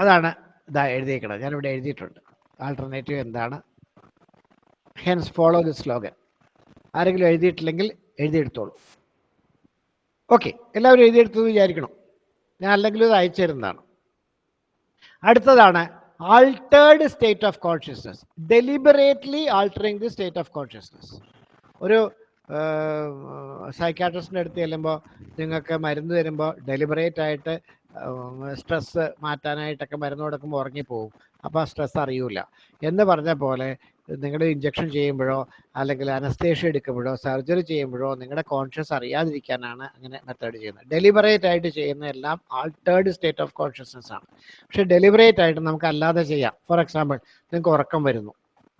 അതാണ് ഇതാ എഴുതിയേക്കണത്. ഞാനിവിടെ എഴുതിയിട്ടുണ്ട്. ആൾട്ടർനേറ്റീവ് എന്താണ്? ഹെൻസ് ഫോളോ ദി സ്ലോഗൻ ആരെങ്കിലും എഴുതിയിട്ടില്ലെങ്കിൽ എഴുതിയെടുത്തോളൂ. ഓക്കെ എല്ലാവരും എഴുതിയെടുത്തു വിചാരിക്കണം? ഞാൻ അല്ലെങ്കിൽ ഇത് അയച്ചിരുന്നതാണ്. അടുത്തതാണ് altered state of consciousness deliberately altering the state of consciousness ഒരു സൈക്കാട്രിസ്റ്റിന്റെ അടുത്ത് ചെല്ലുമ്പോൾ നിങ്ങൾക്ക് മരുന്ന് തരുമ്പോൾ ഡെലിബറേറ്റ് ആയിട്ട് സ്ട്രെസ്സ് മാറ്റാനായിട്ടൊക്കെ മരുന്ന് കൊടുക്കുമ്പോൾ ഉറങ്ങിപ്പോവും. അപ്പോൾ ആ സ്ട്രെസ് അറിയൂല. എന്ന് പറഞ്ഞ പോലെ നിങ്ങളുടെ ഇഞ്ചക്ഷൻ ചെയ്യുമ്പോഴോ അല്ലെങ്കിൽ അനസ്തേഷ്യ എടുക്കുമ്പോഴോ സർജറി ചെയ്യുമ്പോഴോ നിങ്ങളുടെ കോൺഷ്യസ് അറിയാതിരിക്കാനാണ് അങ്ങനെ മെത്തേഡ് ചെയ്യുന്നത്. ഡെലിബറേറ്റ് ആയിട്ട് ചെയ്യുന്ന എല്ലാം ആൾട്ടേർഡ് സ്റ്റേറ്റ് ഓഫ് കോൺഷ്യസ്നസ് ആണ്. പക്ഷെ ഡെലിബറേറ്റ് ആയിട്ട് നമുക്ക് അല്ലാതെ ചെയ്യാം. ഫോർ എക്സാമ്പിൾ നിങ്ങൾക്ക് ഉറക്കം വരുന്നു.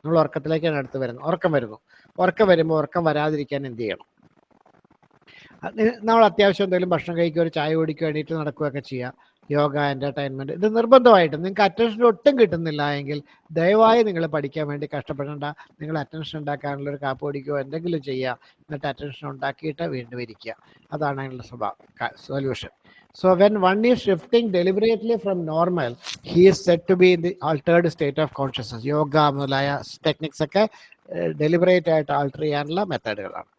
നിങ്ങൾ ഉറക്കത്തിലേക്കാണ് അടുത്ത് വരുന്നത്. ഉറക്കം വരുന്നു. ഉറക്കം വരുമ്പോൾ ഉറക്കം വരാതിരിക്കാൻ എന്ത് ചെയ്യണം? നമ്മൾ അത്യാവശ്യം എന്തെങ്കിലും ഭക്ഷണം കഴിക്കുക ഒരു ചായ കുടിക്കുക എണീറ്റ് നടക്കുകയൊക്കെ ചെയ്യുക യോഗ എന്റർടൈൻമെന്റ് ഇത് നിർബന്ധമായിട്ടും നിങ്ങൾക്ക് അറ്റൻഷൻ ഒട്ടും കിട്ടുന്നില്ല എങ്കിൽ ദയവായി നിങ്ങൾ പഠിക്കാൻ വേണ്ടി കഷ്ടപ്പെടേണ്ട. നിങ്ങൾ അറ്റൻഷൻ ഉണ്ടാക്കാനുള്ള ഒരു കാപ്പ് കുടിക്കുകയോ എന്തെങ്കിലും ചെയ്യുക എന്നിട്ട് അറ്റൻഷൻ ഉണ്ടാക്കിയിട്ട് വീണ്ടും ഇരിക്കുക. അതാണ് അതിനുള്ള സ്വഭാവം solution so when one is shifting deliberately from normal he is set to be in the altered state of consciousness yoga മുതലായ ടെക്നിക്സ് ഒക്കെ ഡെലിബറേറ്റ് ആയിട്ട് ആൾട്ടർ ചെയ്യാനുള്ള മെത്തേഡുകളാണ്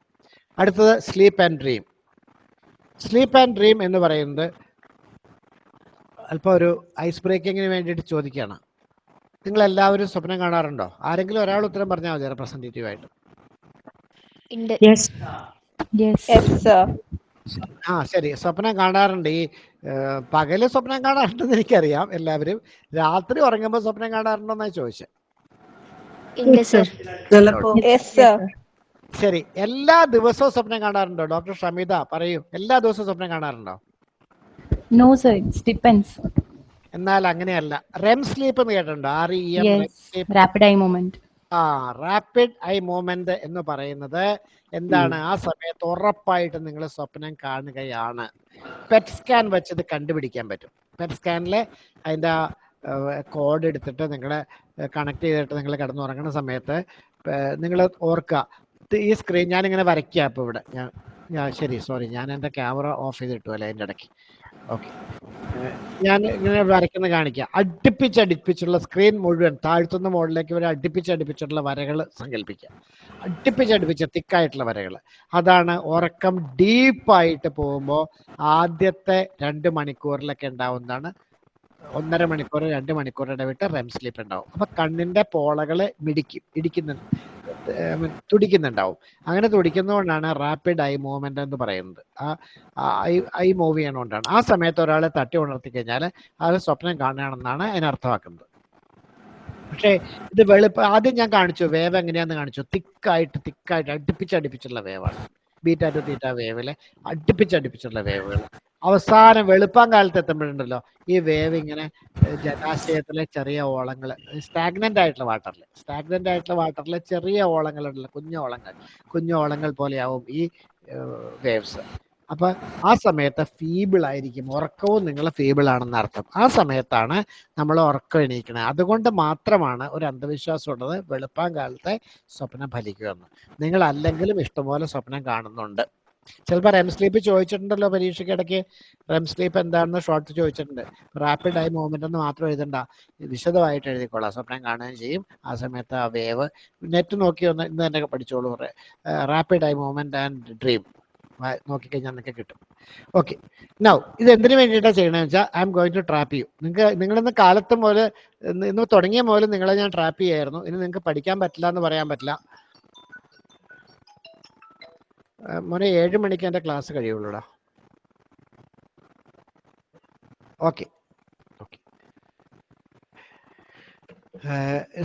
അടുത്തത് sleep and dream sleep and dream എന്ന് പറയുന്നത് അല്പം ഒരു ഐസ് ബ്രേക്കിങ്ങിന് വേണ്ടിയിട്ട് ചോദിക്കുകയാണ് നിങ്ങൾ എല്ലാവരും സ്വപ്നം കാണാറുണ്ടോ? ആരെങ്കിലും ഒരാൾ ഉത്തരം പറഞ്ഞാൽ മതി റെപ്രസെന്റേറ്റീവ് ആയിട്ട്. ആ ശരി. സ്വപ്നം കാണാറുണ്ട്. ഈ പകൽ സ്വപ്നം കാണാറുണ്ടെന്ന് എനിക്കറിയാം എല്ലാവരും. രാത്രി ഉറങ്ങുമ്പോൾ സ്വപ്നം കാണാറുണ്ടോ എന്നാണ് ചോദിച്ചത് ഉണ്ട് സർ ചിലപ്പോ ശരി. എല്ലാ ദിവസവും സ്വപ്നം കാണാറുണ്ടോ? ഡോക്ടർ ഷമിത പറയൂ. എല്ലാ ദിവസവും സ്വപ്നം കാണാറുണ്ടോ? No, sir it's depends. എന്നാൽ അങ്ങനെയല്ല. റെം സ്ലീപ്പ് എന്ന് കേട്ടിട്ടുണ്ടോ? R E M eye movement. ആ റാപ്പിഡ് ഐ മൂവ്മെന്റ് എന്ന് പറയുന്നത് എന്താണ്? ആ സമയത്ത് ഉറപ്പായിട്ട് നിങ്ങൾ സ്വപ്നം കാണുകയാണ്. പെറ്റ് സ്കാൻ വെച്ചത് കണ്ടുപിടിക്കാൻ പറ്റും. പെറ്റ് സ്കാനിൽ അതിന്റെ കോഡ് എടുത്തിട്ട് നിങ്ങൾ കണക്ട് ചെയ്തിട്ട് നിങ്ങൾ കിടന്നുറങ്ങുന്ന സമയത്ത് നിങ്ങൾ ഓർക്കുക. ഈ സ്ക്രീൻ ഞാനിങ്ങനെ വരയ്ക്കുക ഇപ്പോൾ ഇവിടെ. ഞാൻ ഞാൻ ശരി. സോറി. ഞാൻ എന്റെ ക്യാമറ ഓഫ് ചെയ്തിട്ടു അല്ലേ അതിന്റെ ഇടയ്ക്ക്. ഓക്കെ. ഞാൻ ഇങ്ങനെ വരയ്ക്കുന്ന കാണിക്കാം. അടുപ്പിച്ചടുപ്പിച്ചുള്ള സ്ക്രീൻ മുഴുവൻ താഴ്ത്തുന്ന മോഡലിലേക്ക് വരെ അടുപ്പിച്ചടുപ്പിച്ചുള്ള വരകൾ സങ്കല്പിക്കുക അടുപ്പിച്ചടുപ്പിച്ച തിക്കായിട്ടുള്ള വരകൾ അതാണ് ഉറക്കം ഡീപ്പായിട്ട് പോകുമ്പോൾ ആദ്യത്തെ രണ്ട് മണിക്കൂറിലൊക്കെ ഉണ്ടാവുന്നതാണ്. ഒന്നര മണിക്കൂർ രണ്ട് മണിക്കൂർ ഇടവിട്ട് റെം സ്ലീപ്പ് ഉണ്ടാവും. അപ്പൊ കണ്ണിന്റെ പോളകളെ മിടിക്കും. ഇടിക്കുന്നുണ്ട് ഏർ തുടിക്കുന്നുണ്ടാവും. അങ്ങനെ തുടിക്കുന്നതുകൊണ്ടാണ് റാപ്പിഡ് ഐ മൂവ്മെന്റ് എന്ന് പറയുന്നത്. ആ ഐ മൂവ് ചെയ്യണോണ്ടാണ്. ആ സമയത്ത് ഒരാളെ തട്ടി ഉണർത്തി കഴിഞ്ഞാൽ അത് സ്വപ്നം കാണുകയാണെന്നാണ് അതിനർത്ഥമാക്കുന്നത് പക്ഷേ ഇത് വെളുപ്പ് ആദ്യം ഞാൻ കാണിച്ചു വേവ് എങ്ങനെയാന്ന് കാണിച്ചു. തിക്കായിട്ട് തിക്കായിട്ട് അടുപ്പിച്ചടുപ്പിച്ചുള്ള വേവാണ്. ബീറ്റാറ്റു തീറ്റ വേവിലെ അടുപ്പിച്ചടുപ്പിച്ചുള്ള വേവുകൾ. അവസാനം വെളുപ്പം കാലത്ത് എത്തുമ്പോഴുണ്ടല്ലോ ഈ വേവ് ഇങ്ങനെ ജലാശയത്തിലെ ചെറിയ ഓളങ്ങൾ സ്റ്റാഗ്നന്റ് ആയിട്ടുള്ള വാട്ടറിൽ സ്റ്റാഗ്നന്റ് ആയിട്ടുള്ള വാട്ടറിൽ ചെറിയ ഓളങ്ങളുണ്ടല്ലോ കുഞ്ഞു ഓളങ്ങൾ കുഞ്ഞു ഓളങ്ങൾ പോലെയാവും ഈ വേവ്സ് അപ്പൊ ആ സമയത്ത് ഫീബിൾ ആയിരിക്കും ഉറക്കവും നിങ്ങൾ ഫീബിൾ ആണെന്ന് അർത്ഥം. ആ സമയത്താണ് നമ്മൾ ഉറക്കം എണീക്കുന്നത് അതുകൊണ്ട് മാത്രമാണ് ഒരു അന്ധവിശ്വാസം ഉള്ളത് വെളുപ്പാൻ കാലത്തെ സ്വപ്നം ഫലിക്കുമെന്ന് നിങ്ങൾ അല്ലെങ്കിലും ഇഷ്ടംപോലെ സ്വപ്നം കാണുന്നുണ്ട്. ചിലപ്പോൾ റെം സ്ലീപ്പ് ചോദിച്ചിട്ടുണ്ടല്ലോ പരീക്ഷയ്ക്ക് ഇടയ്ക്ക്. റെം സ്ലീപ്പ് എന്താണെന്ന് ഷോർട്ട് ചോദിച്ചിട്ടുണ്ട്. റാപ്പിഡ് ആയി മൂവ്മെന്റ് എന്ന് മാത്രം എഴുതണ്ട. വിശദമായിട്ട് എഴുതിക്കോളാം. സ്വപ്നം കാണുകയും ചെയ്യും. ആ സമയത്ത് ആ വേവ് നെറ്റ് നോക്കി ഒന്ന് ഇന്ന് തന്നെ പഠിച്ചോളൂ റാപ്പിഡ് ആയി മൂവ്മെന്റ് ആൻഡ് ഡ്രീം നോക്കിക്കഴിഞ്ഞാൽ നിങ്ങൾക്ക് കിട്ടും. ഓക്കെ നൗ ഇത് എന്തിനു വേണ്ടിയിട്ടാണ് ചെയ്യണമെന്ന് വെച്ചാൽ I am going to trap ചെയ്യും നിങ്ങൾക്ക് നിങ്ങളിന്ന് കാലത്ത് മുതൽ ഇന്ന് തുടങ്ങിയ മുതൽ നിങ്ങളെ ഞാൻ ട്രാപ്പ് ചെയ്യായിരുന്നു. ഇനി നിങ്ങൾക്ക് പഠിക്കാൻ പറ്റില്ല എന്ന് പറയാൻ പറ്റില്ല. മോനെ ഏഴ് മണിക്ക് എന്റെ class കഴിയുള്ളൂടാ. Okay. Okay.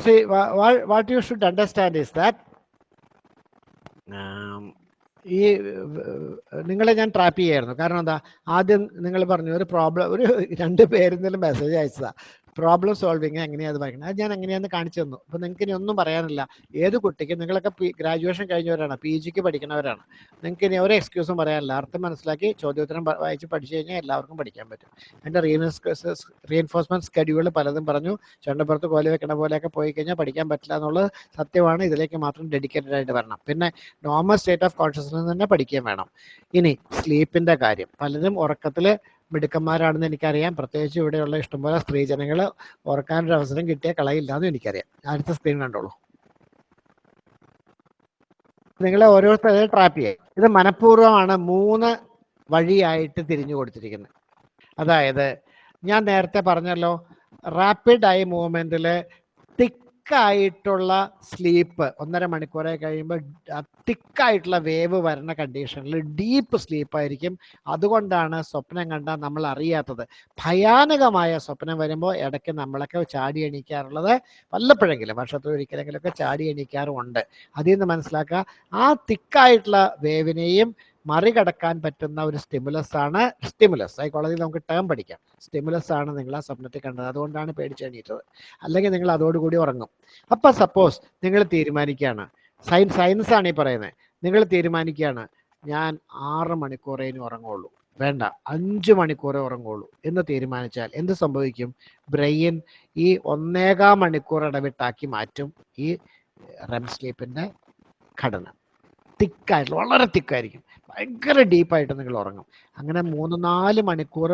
See what you should understand is that ഈ നിങ്ങളെ ഞാൻ ട്രാപ്പ് ചെയ്യായിരുന്നു. കാരണം എന്താ? ആദ്യം നിങ്ങൾ പറഞ്ഞു ഒരു പ്രോബ്ലം ഒരു <laughs> രണ്ട് പേരിൽ പേരെന്തെങ്കിലും മെസ്സേജ് അയച്ചതാ. പ്രോബ്ലം സോൾവിങ് എങ്ങനെയാണ് പറയുന്നത് അത് ഞാൻ എങ്ങനെയാന്ന് കാണിച്ചു തന്നു. അപ്പോൾ നിങ്ങൾക്ക് ഇനി ഒന്നും പറയാനില്ല. ഏത് കുട്ടിക്കും നിങ്ങളൊക്കെ ഗ്രാജുവേഷൻ കഴിഞ്ഞവരാണ് പി ജിക്ക് പഠിക്കുന്നവരാണ്. നിങ്ങൾക്ക് ഇനി ഒരു എക്സ്ക്യൂസും പറയാനില്ല. അർത്ഥം മനസ്സിലാക്കി ചോദ്യോത്തരം വായിച്ച് പഠിച്ചു കഴിഞ്ഞാൽ എല്ലാവർക്കും പഠിക്കാൻ പറ്റും. എന്റെ റീഎൻസ് റീഎൻഫോഴ്സ്മെന്റ് സ്കെഡ്യൂൾ പലതും പറഞ്ഞു. ചണ്ടപ്പുറത്ത് കോലി വെക്കണ പോലെയൊക്കെ പോയി കഴിഞ്ഞാൽ പഠിക്കാൻ പറ്റില്ല എന്നുള്ളത് സത്യമാണ്. ഇതിലേക്ക് മാത്രം ഡെഡിക്കേറ്റഡ് ആയിട്ട് വരണം. പിന്നെ നോർമൽ സ്റ്റേറ്റ് ഓഫ് കോൺഷ്യസ്നെസ് തന്നെ പഠിക്കുകയും വേണം. ഇനി സ്ലീപ്പിന്റെ കാര്യം. പലരും ഉറക്കത്തിൽ മിടുക്കന്മാരാണെന്ന് എനിക്കറിയാം. പ്രത്യേകിച്ച് ഇവിടെയുള്ള ഇഷ്ടംപോലെ സ്ത്രീജനങ്ങൾ ഓർക്കാനൊരു അവസരം കിട്ടിയ കളയില്ല എന്നും എനിക്കറിയാം. അടുത്ത സ്ക്രീൻ കണ്ടോളൂ. നിങ്ങളെ ഓരോരുത്തരെ ട്രാപ്പ് ചെയ്യാം. ഇത് മനഃപൂർവമാണ് മൂന്ന് വഴിയായിട്ട് തിരിഞ്ഞു കൊടുത്തിരിക്കുന്നത് അതായത് ഞാൻ നേരത്തെ പറഞ്ഞല്ലോ റാപ്പിഡ് ആയി മൂവ്മെന്റിൽ തിക്കായിട്ടുള്ള സ്ലീപ്പ് ഒന്നര മണിക്കൂറെ കഴിയുമ്പോൾ തിക്കായിട്ടുള്ള വേവ് വരുന്ന കണ്ടീഷനിൽ ഡീപ്പ് സ്ലീപ്പായിരിക്കും. അതുകൊണ്ടാണ് സ്വപ്നം കണ്ടാൽ നമ്മൾ അറിയാത്തത്. ഭയാനകമായ സ്വപ്നം വരുമ്പോൾ ഇടയ്ക്ക് നമ്മളൊക്കെ ചാടി എണീക്കാറുള്ളത് വല്ലപ്പോഴെങ്കിലും വർഷത്തിൽ ഒരിക്കലെങ്കിലൊക്കെ ചാടി എണീക്കാറുമുണ്ട് അതിൽ നിന്ന് മനസ്സിലാക്കുക ആ തിക്കായിട്ടുള്ള വേവിനെയും മറികടക്കാൻ പറ്റുന്ന ഒരു സ്റ്റിമുലസ് ആണ് സ്റ്റിമുലസ് സൈക്കോളജി നമുക്ക് ടേം പഠിക്കാം. സ്റ്റിമുലസ് ആണ് നിങ്ങൾ ആ സ്വപ്നത്തിൽ കണ്ടത്. അതുകൊണ്ടാണ് പേടിച്ച് എണീറ്റത്. അല്ലെങ്കിൽ നിങ്ങൾ അതോടുകൂടി ഉറങ്ങും. അപ്പൊ സപ്പോസ് നിങ്ങൾ തീരുമാനിക്കുകയാണ്. സയൻസ് സയൻസ് ആണ് ഈ പറയുന്നത് നിങ്ങൾ തീരുമാനിക്കുകയാണ് ഞാൻ ആറ് മണിക്കൂറേ ഇനി ഉറങ്ങുള്ളൂ. വേണ്ട അഞ്ച് മണിക്കൂറേ ഉറങ്ങുള്ളൂ. എന്ന് തീരുമാനിച്ചാൽ എന്ത് സംഭവിക്കും? ബ്രെയിൻ ഈ ഒന്നേകാം മണിക്കൂർ ഇടവിട്ടാക്കി മാറ്റും ഈ റെം സ്ലീപ്പിന്റെ ഘടന. തിക്കായിട്ടുള്ള വളരെ തിക്കായിരിക്കും. ഭയങ്കര ഡീപ്പായിട്ട് നിങ്ങൾ ഉറങ്ങും. അങ്ങനെ മൂന്ന് നാല് മണിക്കൂർ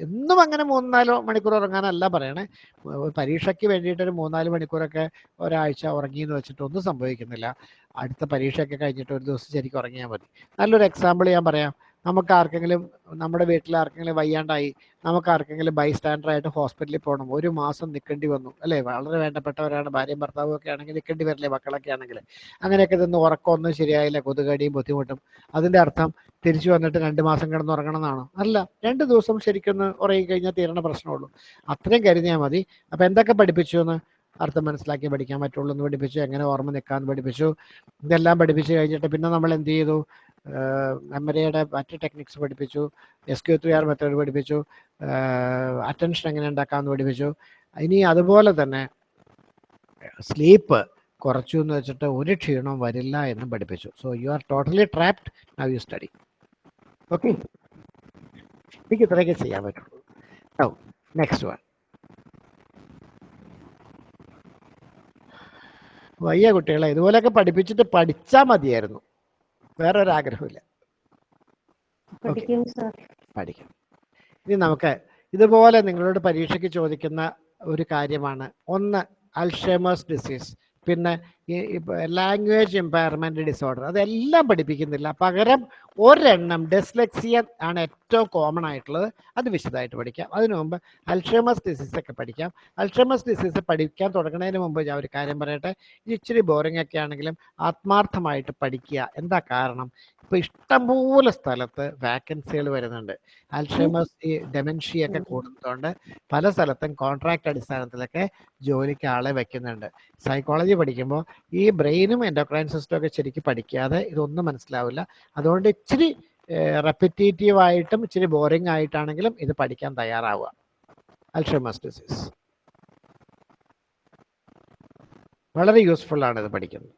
എന്നും അങ്ങനെ മൂന്ന് നാല് മണിക്കൂർ ഉറങ്ങാനല്ല പറയണേ. പരീക്ഷയ്ക്ക് വേണ്ടിയിട്ട് ഒരു മൂന്നാൽ മണിക്കൂറൊക്കെ ഒരാഴ്ച ഉറങ്ങി എന്ന് വെച്ചിട്ട് ഒന്നും സംഭവിക്കുന്നില്ല. അടുത്ത പരീക്ഷയൊക്കെ കഴിഞ്ഞിട്ട് ഒരു ദിവസം ശരിക്കും ഉറങ്ങിയാൽ മതി. നല്ലൊരു എക്സാമ്പിൾ ഞാൻ പറയാം. നമുക്ക് ആർക്കെങ്കിലും നമ്മുടെ വീട്ടിൽ ആർക്കെങ്കിലും വയ്യാണ്ടായി നമുക്ക് ആർക്കെങ്കിലും ബൈ സ്റ്റാൻഡറായിട്ട് ഹോസ്പിറ്റലിൽ പോകണം. ഒരു മാസം നിൽക്കേണ്ടി വന്നു. അല്ലേ? വളരെ വേണ്ടപ്പെട്ടവരാണ്. ഭാര്യയും ഭർത്താവും ഒക്കെ ആണെങ്കിൽ നിൽക്കേണ്ടി വരില്ലേ മക്കളൊക്കെ ആണെങ്കിൽ? അങ്ങനെയൊക്കെ നിന്ന് ഉറക്കമൊന്നും ശരിയായില്ല. കൊതുകടിയും ബുദ്ധിമുട്ടും. അതിന്റെ അർത്ഥം തിരിച്ചു വന്നിട്ട് രണ്ട് മാസം കിടന്ന് ഉറങ്ങണം എന്നാണോ? അല്ല. രണ്ട് ദിവസം ശരിക്കൊന്ന് ഉറങ്ങി കഴിഞ്ഞാൽ തീരണ പ്രശ്നമുള്ളൂ. അത്രയും കരുതിയാൽ മതി. അപ്പം എന്തൊക്കെ പഠിപ്പിച്ചു എന്ന് അർത്ഥം മനസ്സിലാക്കി പഠിക്കാൻ പറ്റുള്ളൂ എന്ന് പഠിപ്പിച്ചു. എങ്ങനെ ഓർമ്മ നിൽക്കാൻ പഠിപ്പിച്ചു. ഇതെല്ലാം പഠിപ്പിച്ചു കഴിഞ്ഞിട്ട് പിന്നെ നമ്മൾ എന്ത് ചെയ്തു? മെമ്മറിയുടെ മറ്റ് ടെക്നിക്സ് പഠിപ്പിച്ചു S Q three R method പഠിപ്പിച്ചു അറ്റൻഷൻ എങ്ങനെ ഉണ്ടാക്കാമെന്ന് പഠിപ്പിച്ചു. ഇനി അതുപോലെ തന്നെ സ്ലീപ്പ് കുറച്ചു എന്ന് വെച്ചിട്ട് ഒരു ക്ഷീണവും വരില്ല എന്ന് പഠിപ്പിച്ചു. So you are totally trapped now you study okay എനിക്ക് ഇത്രയൊക്കെ ചെയ്യാൻ പറ്റുള്ളൂ. നെക്സ്റ്റ് വൺ വയ്യ കുട്ടികളെ ഇതുപോലെയൊക്കെ പഠിപ്പിച്ചിട്ട് പഠിച്ചാൽ മതിയായിരുന്നു. വേറെ ഒരു ആഗ്രഹമില്ല പഠിക്കും പഠിക്കാം. ഇനി നമുക്ക് ഇതുപോലെ നിങ്ങളോട് പരീക്ഷയ്ക്ക് ചോദിക്കുന്ന ഒരു കാര്യമാണ്. ഒന്ന് അൽഷേമേഴ്സ് ഡിസീസ് പിന്നെ ലാംഗ്വേജ് എംപയർമെന്റ് ഡിസോർഡർ അതെല്ലാം പഠിപ്പിക്കുന്നില്ല. പകരം ഒരെണ്ണം ഡെസ്ലെക്സിയ ആണ് ഏറ്റവും കോമൺ ആയിട്ടുള്ളത്. അത് വിശദമായിട്ട് പഠിക്കാം. അതിനു മുമ്പ് അൽഷമസ് ഡിസീസ് ഒക്കെ പഠിക്കാം. അൽഷമസ് ഡിസീസ് പഠിക്കാൻ തുടങ്ങുന്നതിന് മുമ്പ് ഞാൻ ഒരു കാര്യം പറയട്ടെ. ഇത് ഇച്ചിരി ബോറിംഗ് ഒക്കെ ആണെങ്കിലും ആത്മാർത്ഥമായിട്ട് പഠിക്കുക. എന്താ കാരണം? ഇപ്പൊ ഇഷ്ടംപോലെ സ്ഥലത്ത് വാക്കൻസികൾ വരുന്നുണ്ട്. അൽഷമസ് ഈ ഡെമൻഷ്യ ഒക്കെ കൂടുന്നതുകൊണ്ട് പല സ്ഥലത്തും കോൺട്രാക്ട് അടിസ്ഥാനത്തിലൊക്കെ ജോലിക്ക് ആളെ വെക്കുന്നുണ്ട്. സൈക്കോളജി പഠിക്കുമ്പോൾ ഈ ബ്രെയിനും എൻഡോക്രൈൻ സിസ്റ്റം ഒക്കെ ശരിക്കും പഠിക്കാതെ ഇതൊന്നും മനസ്സിലാവില്ല. അതുകൊണ്ട് ഇച്ചിരി റെപ്പിറ്റേറ്റീവ് ആയിട്ടും ഇച്ചിരി ബോറിംഗ് ആയിട്ടാണെങ്കിലും ഇത് പഠിക്കാൻ തയ്യാറാവുക. അൽഷമസ് ഡിസീസ് വളരെ യൂസ്ഫുൾ ആണ് ഇത് പഠിക്കുന്നത്.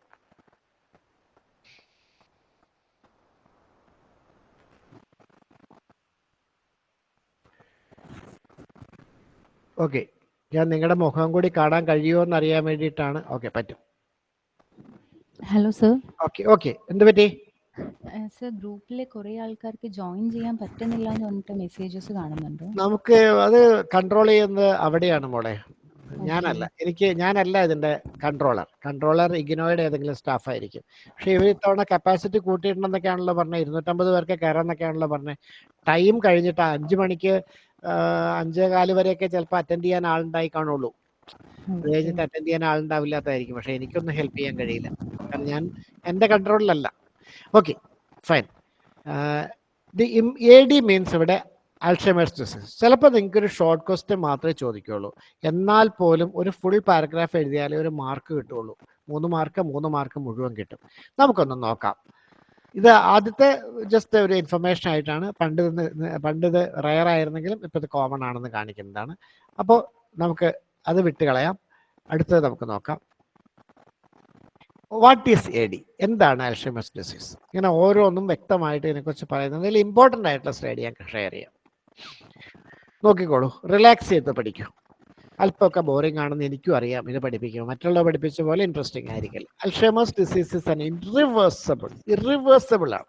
ഓക്കെ ഞാൻ നിങ്ങളുടെ മുഖം കൂടി കാണാൻ കഴിയുമോ എന്നറിയാൻ വേണ്ടിയിട്ടാണ്. ഓക്കെ പറ്റും. ഹലോ സർ ഓക്കെ ഓക്കെ എന്ത് പറ്റി? സർ ഗ്രൂപ്പിലെ കുറെ ആൾക്കാർക്ക് ജോയിൻ ചെയ്യാൻ പറ്റുന്നില്ല എന്ന് പറഞ്ഞിട്ട് മെസ്സേജസ് കാണുന്നുണ്ട്. നമുക്ക് അത് കൺട്രോൾ ചെയ്യുന്നത് അവിടെയാണ് മോളെ. ഞാനല്ല. എനിക്ക് ഞാനല്ല ഇതിന്റെ കൺട്രോളർ കൺട്രോളർ ഇഗ്നോയുടെ ഏതെങ്കിലും സ്റ്റാഫ് ആയിരിക്കും. പക്ഷെ ഇവർ ഇത്തവണ കപ്പാസിറ്റി കൂട്ടിയിട്ടുണ്ടെന്നൊക്കെയാണല്ലോ പറഞ്ഞത്. ഇരുന്നൂറ്റമ്പത് പേർക്ക് കയറാന്നൊക്കെയാണല്ലോ പറഞ്ഞത്. ടൈം കഴിഞ്ഞിട്ട് അഞ്ചു മണിക്ക് അഞ്ചേ കാൽ വരെയൊക്കെ ചിലപ്പോൾ അറ്റൻഡ് ചെയ്യാൻ ആളുണ്ടായി കാണുള്ളൂ. അത് കഴിഞ്ഞിട്ട് അറ്റൻഡ് ചെയ്യാൻ ആളുണ്ടാവില്ലാത്തതായിരിക്കും. പക്ഷെ എനിക്കൊന്നും ഹെൽപ്പ് ചെയ്യാൻ കഴിയില്ല. കാരണം ഞാൻ എന്റെ കൺട്രോളിലല്ല okay fine the A D means ഇവിടെ അൾഷമേഴ്സ് ഡിസീസ് ചിലപ്പോൾ നിങ്ങൾക്ക് ഒരു ഷോർട്ട് ക്വസ്റ്റ്യൻ മാത്രമേ ചോദിക്കുകയുള്ളൂ എന്നാൽ പോലും ഒരു ഫുൾ പാരഗ്രാഫ് എഴുതിയാലേ ഒരു മാർക്ക് കിട്ടുള്ളൂ. മൂന്ന് മാർക്ക് മൂന്ന് മാർക്ക് മുഴുവൻ കിട്ടും. നമുക്കൊന്ന് നോക്കാം. ഇത് ആദ്യത്തെ ജസ്റ്റ് ഒരു ഇൻഫർമേഷൻ ആയിട്ടാണ്. പണ്ട് പണ്ടിത് റയർ ആയിരുന്നെങ്കിലും ഇപ്പോൾ ഇത് കോമൺ ആണെന്ന് കാണിക്കുന്നതാണ്. അപ്പോൾ നമുക്ക് അത് വിട്ടുകളയാം അടുത്തത് നമുക്ക് നോക്കാം. വാട്ട് ഈസ് എ ഡി എന്താണ് അൽഷമസ് ഡിസീസ് ഇങ്ങനെ ഓരോന്നും വ്യക്തമായിട്ട് ഇതിനെക്കുറിച്ച് പറയുന്നത് ഇതിൽ ഇമ്പോർട്ടന്റ് ആയിട്ടുള്ള സ്റ്റഡി ഞാൻ ഷെയർ ചെയ്യാം. നോക്കിക്കോളൂ. റിലാക്സ് ചെയ്ത് പഠിക്കൂ. അല്പമൊക്കെ ബോറിംഗ് ആണെന്ന് എനിക്കും അറിയാം. ഇത് പഠിപ്പിക്കും മറ്റുള്ളവർ പഠിപ്പിച്ച പോലെ ഇൻട്രസ്റ്റിംഗ് ആയിരിക്കില്ല. Alzheimer's disease is an ഇറിവേഴ്സബിൾ irreversible ആണ്.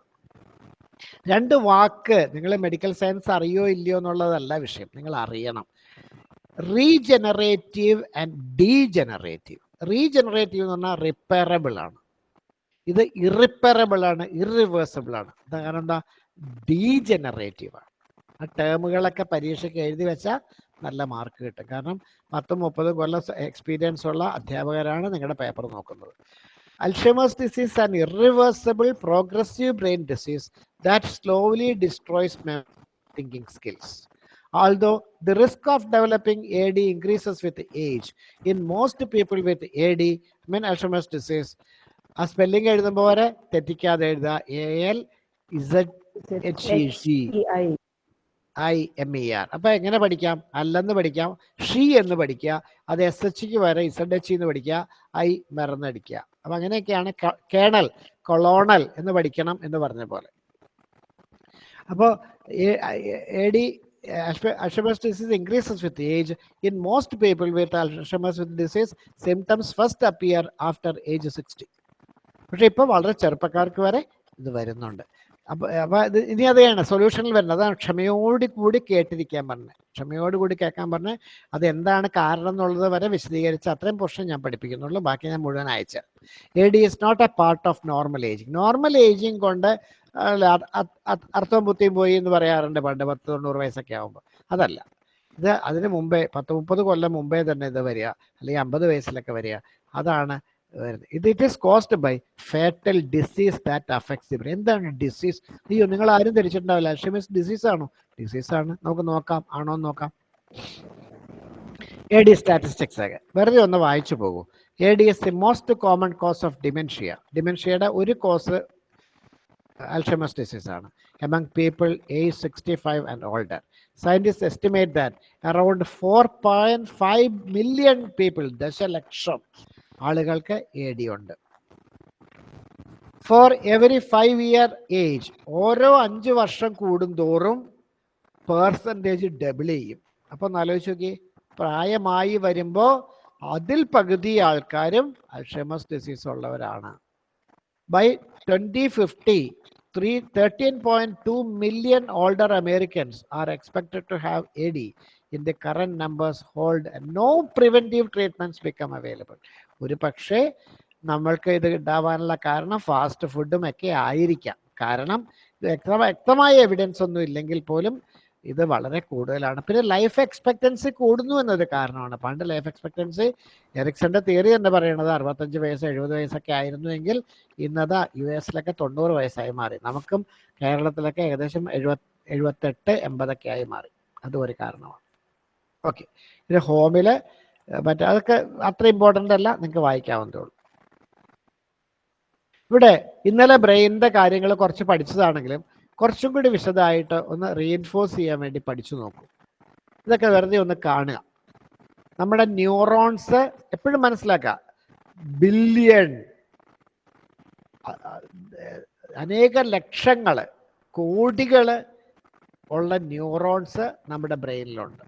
രണ്ട് വാക്ക് നിങ്ങൾ മെഡിക്കൽ സയൻസ് അറിയോ ഇല്ലയോ എന്നുള്ളതല്ല വിഷയം. നിങ്ങൾ അറിയണം. റീജനറേറ്റീവ് ആൻഡ് ഡീജനറേറ്റീവ് റീജനറേറ്റീവ് എന്ന് പറഞ്ഞാൽ റിപ്പയറബിൾ ആണ്. ഇത് ഇറിപ്പയറബിൾ ആണ് ഇറിവേഴ്സിബിൾ ആണ്. കാരണം എന്താ? ഡീജനറേറ്റീവ് ആണ്. ആ ടേമുകളൊക്കെ പരീക്ഷയ്ക്ക് എഴുതി വെച്ചാൽ നല്ല മാർക്ക് കിട്ടും. കാരണം പത്തും മുപ്പതും കൊല്ലം എക്സ്പീരിയൻസ് ഉള്ള അധ്യാപകരാണ് നിങ്ങളുടെ പേപ്പർ നോക്കുന്നത്. Alzheimer's disease and irreversible progressive brain disease that slowly destroys thinking skills although the risk of developing AD increases with age. In most people with AD, I mean Alzheimer's disease, ആ spelling എഴുതുമ്പോൾ വരെ തെറ്റിക്കാതെ എഴുതുക. A L Z H I I M E R അപ്പൊ എങ്ങനെ പഠിക്കാം? അല്ലെന്ന് പഠിക്കാം. ഷീ എന്ന് പഠിക്കുക. അത് എസ് എച്ച്ക്ക് വരെ ഇസഡ് എച്ച് എന്ന് പഠിക്കുക. ഐ മറന്നടിക്കുക. അപ്പൊ അങ്ങനെയൊക്കെയാണ് കേണൽ കൊളോണൽ എന്ന് പഠിക്കണം എന്ന് പറഞ്ഞ പോലെ. അപ്പോൾ A D Alzheimer's disease increases with age. In most people with Alzheimer's disease, symptoms first appear after age 60. പക്ഷെ ഇപ്പോൾ വളരെ ചെറുപ്പക്കാർക്ക് വരെ ഇത് വരുന്നുണ്ട്. അപ്പോൾ അപ്പോൾ ഇത് ഇനി അതെയാണ്. സൊല്യൂഷനിൽ വരുന്നത്. അതാണ് ക്ഷമയോട് കൂടി കേട്ടിരിക്കാൻ പറഞ്ഞത്. ക്ഷമയോട് കൂടി കേൾക്കാൻ പറഞ്ഞ് അത് എന്താണ് കാരണം എന്നുള്ളത് വരെ വിശദീകരിച്ച് അത്രയും പോർഷൻ ഞാൻ പഠിപ്പിക്കുന്നുള്ളൂ. ബാക്കി ഞാൻ മുഴുവൻ അയച്ചു A D is not a part of normal ageing normal ageing കൊണ്ട് അല്ല, അർത്ഥവും ബുദ്ധിയും പോയി എന്ന് പറയാറുണ്ട് പണ്ട് പത്ത് തൊണ്ണൂറ് വയസ്സൊക്കെ ആകുമ്പോൾ അതല്ല. ഇത് അതിന് മുമ്പേ പത്ത് മുപ്പത് കൊല്ലം മുമ്പേ തന്നെ ഇത് വരിക അല്ലെങ്കിൽ അമ്പത് വയസ്സിലൊക്കെ വരിക അതാണ് വരുന്നത്. ഇത് it is caused by fatal disease that affects ഇവർ എന്താണ് ഡിസീസ് അയ്യോ നിങ്ങൾ ആരും ധരിച്ചിട്ടുണ്ടാവില്ല. അൽഷിമേഴ്സ് ഡിസീസ് ആണോ? ഡിസീസ് ആണ്. നമുക്ക് നോക്കാം. ആണോ എന്ന് നോക്കാം. എ ഡി സ്റ്റാറ്റിസ്റ്റിക്സ് ഒക്കെ. വെറുതെ ഒന്ന് വായിച്ചു പോകൂ. A D is the most common cause of dementia ഡിമെൻഷ്യയുടെ ഒരു കോസ് Alzheimer's disease ആണ്. Among people age 65 and older. Scientists estimate that around 4.5 million people, ദശലക്ഷം ആളുകൾക്ക് എ ഡി ഉണ്ട്. For every five year age ഓരോ അഞ്ച് വർഷം കൂടുന്തോറും പേഴ്സന്റേജ് ഡബിൾ ചെയ്യും. അപ്പൊ ആലോചിച്ച് നോക്കി പ്രായമായി വരുമ്പോൾ അതിൽ പകുതി ആൾക്കാരും അൽഷമസ് ഡിസീസ് ഉള്ളവരാണ്. By 2050, three, 13.2 million older Americans are expected to have AD. In the current numbers hold, no preventive treatments become available. ഒരു പക്ഷേ നമ്മൾക്ക് ഇത് ഉണ്ടാവാനുള്ള കാരണം ഫാസ്റ്റ് ഫുഡും ഒക്കെ ആയിരിക്കാം കാരണം വ്യക്തമായ എവിഡൻസ് ഒന്നും ഇല്ലെങ്കിൽ പോലും ഇത് വളരെ കൂടുതലാണ്. പിന്നെ ലൈഫ് എക്സ്പെക്ടൻസി കൂടുന്നു എന്നൊരു കാരണമാണ്. പണ്ട് ലൈഫ് എക്സ്പെക്ടൻസി എറിക്സന്റെ തിയറി തന്നെ പറയുന്നത് അറുപത്തഞ്ച് വയസ്സ് എഴുപത് വയസ്സൊക്കെ ആയിരുന്നുവെങ്കിൽ ഇന്നത് യു എസിലൊക്കെ തൊണ്ണൂറ് വയസ്സായി മാറി. നമുക്കും കേരളത്തിലൊക്കെ ഏകദേശം എഴുപത് എഴുപത്തെട്ട് എൺപതൊക്കെ ആയി മാറി. അതും ഒരു കാരണമാണ്. ഓക്കെ പിന്നെ ഹോമിൽ മറ്റേ അതൊക്കെ അത്ര ഇമ്പോർട്ടന്റ് അല്ല. നിങ്ങൾക്ക് വായിക്കാവുന്നതേ ഉള്ളൂ. ഇവിടെ ഇന്നലെ ബ്രെയിനിന്റെ കാര്യങ്ങൾ കുറച്ച് പഠിച്ചതാണെങ്കിലും കുറച്ചും കൂടി വിശദമായിട്ട് ഒന്ന് റീഇൻഫോഴ്സ് ചെയ്യാൻ വേണ്ടി പഠിച്ചു നോക്കൂ. ഇതൊക്കെ വെറുതെ ഒന്ന് കാണുക. നമ്മുടെ ന്യൂറോൺസ് എപ്പോഴും മനസ്സിലാക്കുക. ബില്യൺ അനേക ലക്ഷങ്ങൾ കോടികൾ ഉള്ള ന്യൂറോൺസ് നമ്മുടെ ബ്രെയിനിലുണ്ട്.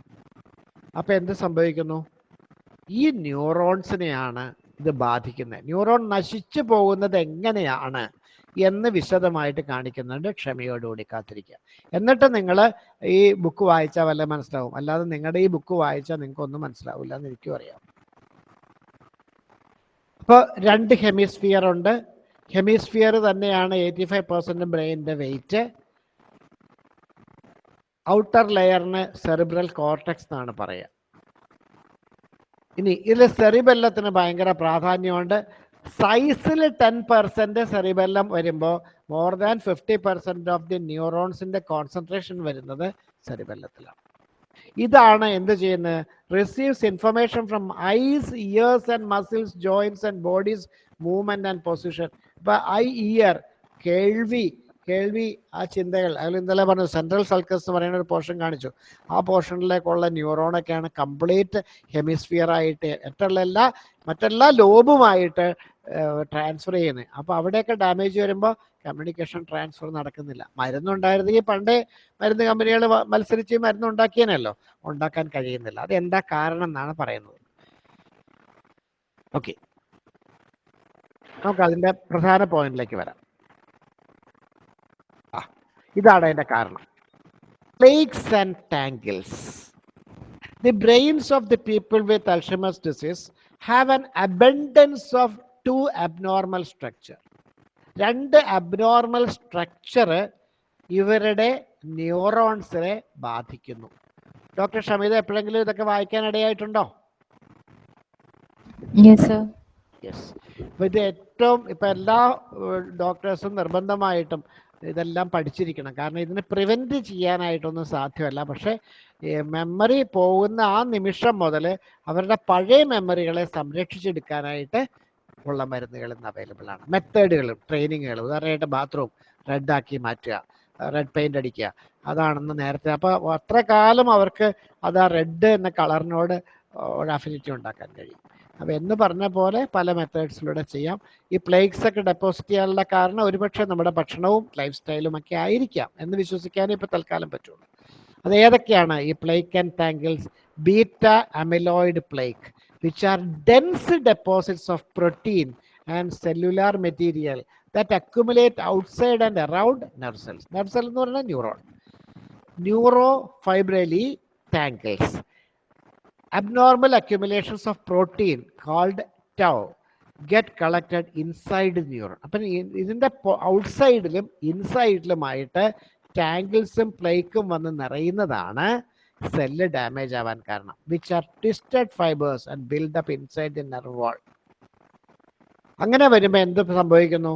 അപ്പോൾ എന്ത് സംഭവിക്കുന്നു? ഈ ന്യൂറോൺസിനെയാണ് ഇത് ബാധിക്കുന്നത്. ന്യൂറോൺ നശിച്ചു പോകുന്നത് എങ്ങനെയാണ്? എന്ന് വിശദമായിട്ട് കാണിക്കുന്നുണ്ട് ക്ഷമയോടുകൂടി കാത്തിരിക്കുക. എന്നിട്ട് നിങ്ങൾ ഈ ബുക്ക് വായിച്ചാൽ വല്ല മനസ്സിലാവും. അല്ലാതെ നിങ്ങളുടെ ഈ ബുക്ക് വായിച്ചാൽ നിങ്ങൾക്കൊന്നും മനസ്സിലാവില്ല എന്ന് എനിക്കും അറിയാം. അപ്പോൾ രണ്ട് ഹെമിസ്ഫിയർ ഉണ്ട്. ഹെമിസ്ഫിയർ തന്നെയാണ് എയ്റ്റി ഫൈവ് പെർസെന്റ് ബ്രെയിനിന്റെ വെയിറ്റ് ഔട്ടർ ലെയറിന് സെറിബ്രൽ കോർട്ടക്സ് എന്നാണ് പറയുക. ഇനി ഇതിൽ സെറിബെല്ലത്തിന് ഭയങ്കര പ്രാധാന്യമുണ്ട്. സൈസിൽ ടെൻ പെർസെന്റ് സെറിബെല്ലം വരുമ്പോൾ more than fifty percent of the ന്യൂറോൺസിന്റെ concentration വരുന്നത് സെറിബെല്ലത്തിലാണ് ഇതാണ് എന്ത് ചെയ്യുന്നത് receives information from eyes ears and muscles joints and bodies movement and position ഇപ്പൊ ഐ ഇയർ കേൾവി കേൾവി ആ ചിന്തകൾ. അതിൽ ഇന്നലെ പറഞ്ഞു സെൻട്രൽ സൾക്കസ് എന്ന് പറയുന്ന ഒരു പോർഷൻ കാണിച്ചു. ആ പോർഷനിലേക്കുള്ള ന്യൂറോണൊക്കെയാണ് കംപ്ലീറ്റ് ഹെമിസ്ഫിയർ ആയിട്ട് മറ്റുള്ള എല്ലാ മറ്റെല്ലാ ലോബുമായിട്ട് ട്രാൻസ്ഫർ ചെയ്യുന്നത്. അപ്പോൾ അവിടെയൊക്കെ ഡാമേജ് വരുമ്പോൾ കമ്മ്യൂണിക്കേഷൻ ട്രാൻസ്ഫർ നടക്കുന്നില്ല. മരുന്നുണ്ടായിരുന്നെങ്കിൽ പണ്ടേ മരുന്ന് കമ്പനികൾ മത്സരിച്ച് മരുന്ന് ഉണ്ടാക്കിയനല്ലോ. ഉണ്ടാക്കാൻ കഴിയുന്നില്ല. അത് എന്താ കാരണം എന്നാണ് പറയുന്നത്. ഓക്കെ നമുക്ക് അതിന്റെ പ്രധാന പോയിന്റിലേക്ക് വരാം. ഇതാണ് അതിന്റെ കാരണം. Plaques and tangles the brains of the people with Alzheimer's disease have an abundance of two abnormal structure രണ്ട് അബ്നോർമൽ സ്ട്രക്ചർ ഇവരുടെ ന്യൂറോൺസിനെ ബാധിക്കുന്നു. ഡോക്ടർ ഷമീത എപ്പോഴെങ്കിലും ഇതൊക്കെ വായിക്കാൻ ഇടയായിട്ടുണ്ടോ? യെസ് ഇത് ഏറ്റവും ഇപ്പൊ എല്ലാ ഡോക്ടേഴ്സും നിർബന്ധമായിട്ടും ഇതെല്ലാം പഠിച്ചിരിക്കണം. കാരണം ഇതിനെ പ്രിവെന്റ് ചെയ്യാനായിട്ടൊന്നും സാധ്യമല്ല. പക്ഷേ മെമ്മറി പോകുന്ന ആ നിമിഷം മുതൽ അവരുടെ പഴയ മെമ്മറികളെ സംരക്ഷിച്ചെടുക്കാനായിട്ട് ഉള്ള മരുന്നുകൾ ഇന്ന് അവൈലബിൾ ആണ്. മെത്തേഡുകളും ട്രെയിനിങ്ങുകളും ഉദാഹരണമായിട്ട് ബാത്റൂം റെഡ് ആക്കി മാറ്റുക റെഡ് പെയിന്റ് അടിക്കുക. അതാണെന്ന് നേരത്തെ. അപ്പോൾ അത്ര കാലം അവർക്ക് അത് ആ റെഡ് എന്ന കളറിനോട് ഒരു അഫിനിറ്റി ഉണ്ടാക്കാൻ കഴിയും. അപ്പോൾ എന്ന് പറഞ്ഞ പോലെ പല മെത്തേഡ്സിലൂടെ ചെയ്യാം. ഈ പ്ലേഗ്സ് ഒക്കെ ഡെപ്പോസിറ്റ് ചെയ്യാനുള്ള കാരണം ഒരുപക്ഷെ നമ്മുടെ ഭക്ഷണവും ലൈഫ് സ്റ്റൈലും ഒക്കെ ആയിരിക്കാം എന്ന് വിശ്വസിക്കാനേ ഇപ്പോൾ തൽക്കാലം പറ്റുള്ളൂ. അത് ഏതൊക്കെയാണ്? ഈ plaque and tangles beta amyloid plaque which are dense deposits of protein and cellular material that accumulate outside and around nerve cells എന്ന് പറഞ്ഞാൽ neuron neuro fibrillary tangles abnormal accumulations of protein called tau get collected inside the neuron. അപ്പം ഇതിന്റെ ഔട്ട്സൈഡിലും ഇൻസൈഡിലുമായിട്ട് ടാങ്കിൾസും പ്ലേക്കും വന്ന് നിറയുന്നതാണ് cell damage ആവാൻ കാരണം. Which are twisted fibres and build up inside the nerve wall അങ്ങനെ വരുമ്പോൾ എന്ത് സംഭവിക്കുന്നു?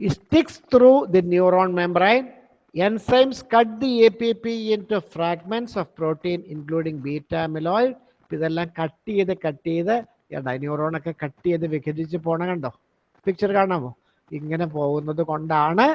Sticks through the neuron membrane. Enzymes cut the APP into fragments of protein including beta amyloid. ഇതെല്ലാം കട്ട് ചെയ്ത് കട്ട് ചെയ്ത് ന്യൂറോണൊക്കെ കട്ട് ചെയ്ത് വിഘടിച്ച് പോണ കണ്ടോ? പിക്ചർ കാണാമോ? ഇങ്ങനെ പോകുന്നത് കൊണ്ടാണ്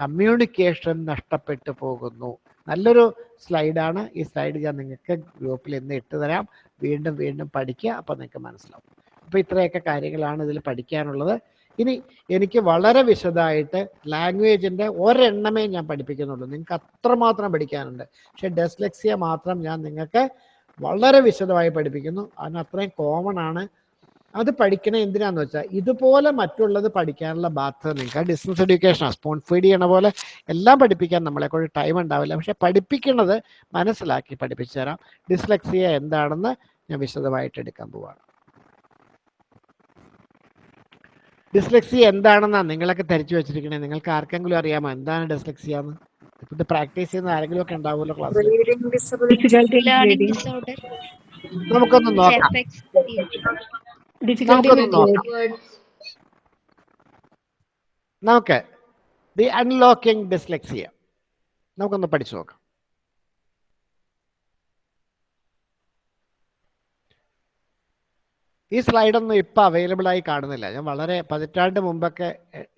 കമ്മ്യൂണിക്കേഷൻ നഷ്ടപ്പെട്ടു പോകുന്നു. നല്ലൊരു സ്ലൈഡാണ് ഈ സ്ലൈഡ് ഞാൻ നിങ്ങൾക്ക് ഗ്രൂപ്പിൽ ഇന്ന് ഇട്ട് തരാം. വീണ്ടും വീണ്ടും പഠിക്കുക. അപ്പോൾ നിങ്ങൾക്ക് മനസ്സിലാവും. അപ്പോൾ ഇത്രയൊക്കെ കാര്യങ്ങളാണ് ഇതിൽ പഠിക്കാനുള്ളത്. ഇനി എനിക്ക് വളരെ വിശദമായിട്ട് ലാംഗ്വേജിന്റെ ഒരെണ്ണമേ ഞാൻ പഠിപ്പിക്കുന്നുള്ളൂ. നിങ്ങൾക്ക് അത്രമാത്രം പഠിക്കാനുണ്ട്. പക്ഷെ ഡെസ്ലെക്സിയ മാത്രം ഞാൻ നിങ്ങൾക്ക് വളരെ വിശദമായി പഠിപ്പിക്കുന്നു. അതിന് അത്രയും കോമൺ ആണ്. അത് പഠിക്കണ എന്തിനാന്ന് വെച്ചാൽ ഇതുപോലെ മറ്റുള്ളത് പഠിക്കാനുള്ള ബാധ്യത നിങ്ങൾക്ക്. ഡിസ്റ്റൻസ് എഡ്യൂക്കേഷൻ സ്പോൺ ഫീഡ് ചെയ്യണ പോലെ എല്ലാം പഠിപ്പിക്കാൻ നമ്മളെ കൊണ്ട് ടൈം ഉണ്ടാവില്ല. പക്ഷെ പഠിപ്പിക്കുന്നത് മനസ്സിലാക്കി പഠിപ്പിച്ചു തരാം. ഡിസ്ലെക്സിയ എന്താണെന്ന് ഞാൻ വിശദമായിട്ട് എടുക്കാൻ പോവാണ്. ഡിസ്ലെക്സിയ എന്താണെന്നാണ് നിങ്ങളൊക്കെ ധരിച്ചു വെച്ചിരിക്കണേ? നിങ്ങൾക്ക് ആർക്കെങ്കിലും അറിയാമോ എന്താണ് ഡിസ്ലെക്സിയ എന്ന്? ഇപ്പൊ ഇത് പ്രാക്ടീസ് ചെയ്യുന്ന ആരെങ്കിലും ഒക്കെ ഉണ്ടാവുമല്ലോ ക്ലാസ് നമുക്കൊന്ന് നോക്കാം. നമുക്ക് ദി അൺലോക്കിംഗ് ഡിസ്ലെക്സിയ നമുക്കൊന്ന് പഠിച്ചു നോക്കാം. ഈ സ്ലൈഡൊന്നും ഇപ്പം അവൈലബിൾ ആയി കാണുന്നില്ല. ഞാൻ വളരെ പതിറ്റാണ്ട് മുമ്പൊക്കെ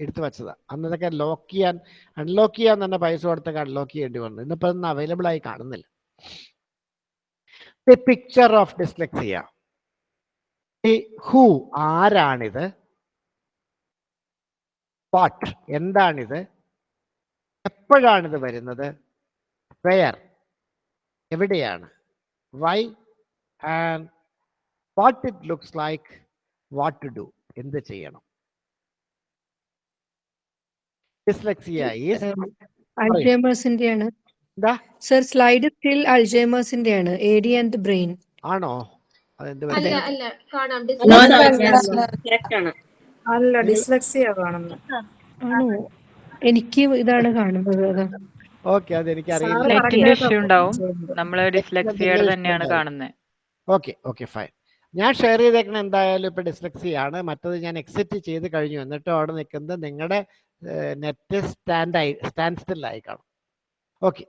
എടുത്തു വെച്ചതാണ് അന്നതൊക്കെ ലോക്ക് ചെയ്യാൻ അൺലോക്ക് ചെയ്യാൻ തന്നെ പൈസ കൊടുത്തൊക്കെ അൺലോക്ക് ചെയ്യേണ്ടി വന്നു. ഇന്നിപ്പോൾ അതൊന്നും അവൈലബിൾ ആയി കാണുന്നില്ല. The picture of dyslexia. ഈ ആരാണിത്? വാട്ട് എന്താണിത്? എപ്പോഴാണിത് വരുന്നത്? വെയർ. എവിടെയാണ്? Why and what it looks like what to do എന്ത് ചെയ്യണം? ഡിസ്ലെക്സിയ എന്താ? സർ സ്ലൈഡ് സ്റ്റിൽ അൾജേമേഴ്സിന്റെയാണ് എ ഡി ആൻഡ് ബ്രെയിൻ ആണോ? അല്ല ഡിസ്ലക്സിയ കാണുന്നത് എനിക്ക് ഇതാണ് കാണുന്നത് ഓക്കെ അത്. എനിക്ക് അറിയില്ല സാറ് നെറ്റിന്റെ ഇഷ്യൂ ഉണ്ടാവും. ചെയ്യുന്നത്. നമ്മൾ ഡിസ്ലെക്സിയയുടെ തന്നെയാണ് കാണുന്നത്. ഓക്കെ ഓക്കെ ഫൈൻ ഞാൻ ഷെയർ ചെയ്തേക്കണ എന്തായാലും ഇപ്പൊ ഡിസ്ലക്സിയാണ് മറ്റത് ഞാൻ എക്സിറ്റ് ചെയ്ത് കഴിഞ്ഞു. എന്നിട്ട് അവിടെ നിൽക്കുന്നത് നിങ്ങളുടെ നെറ്റ് സ്റ്റാൻഡ് ആയി സ്റ്റാൻഡ് സ്റ്റില്ലായി കാണും. ഓക്കെ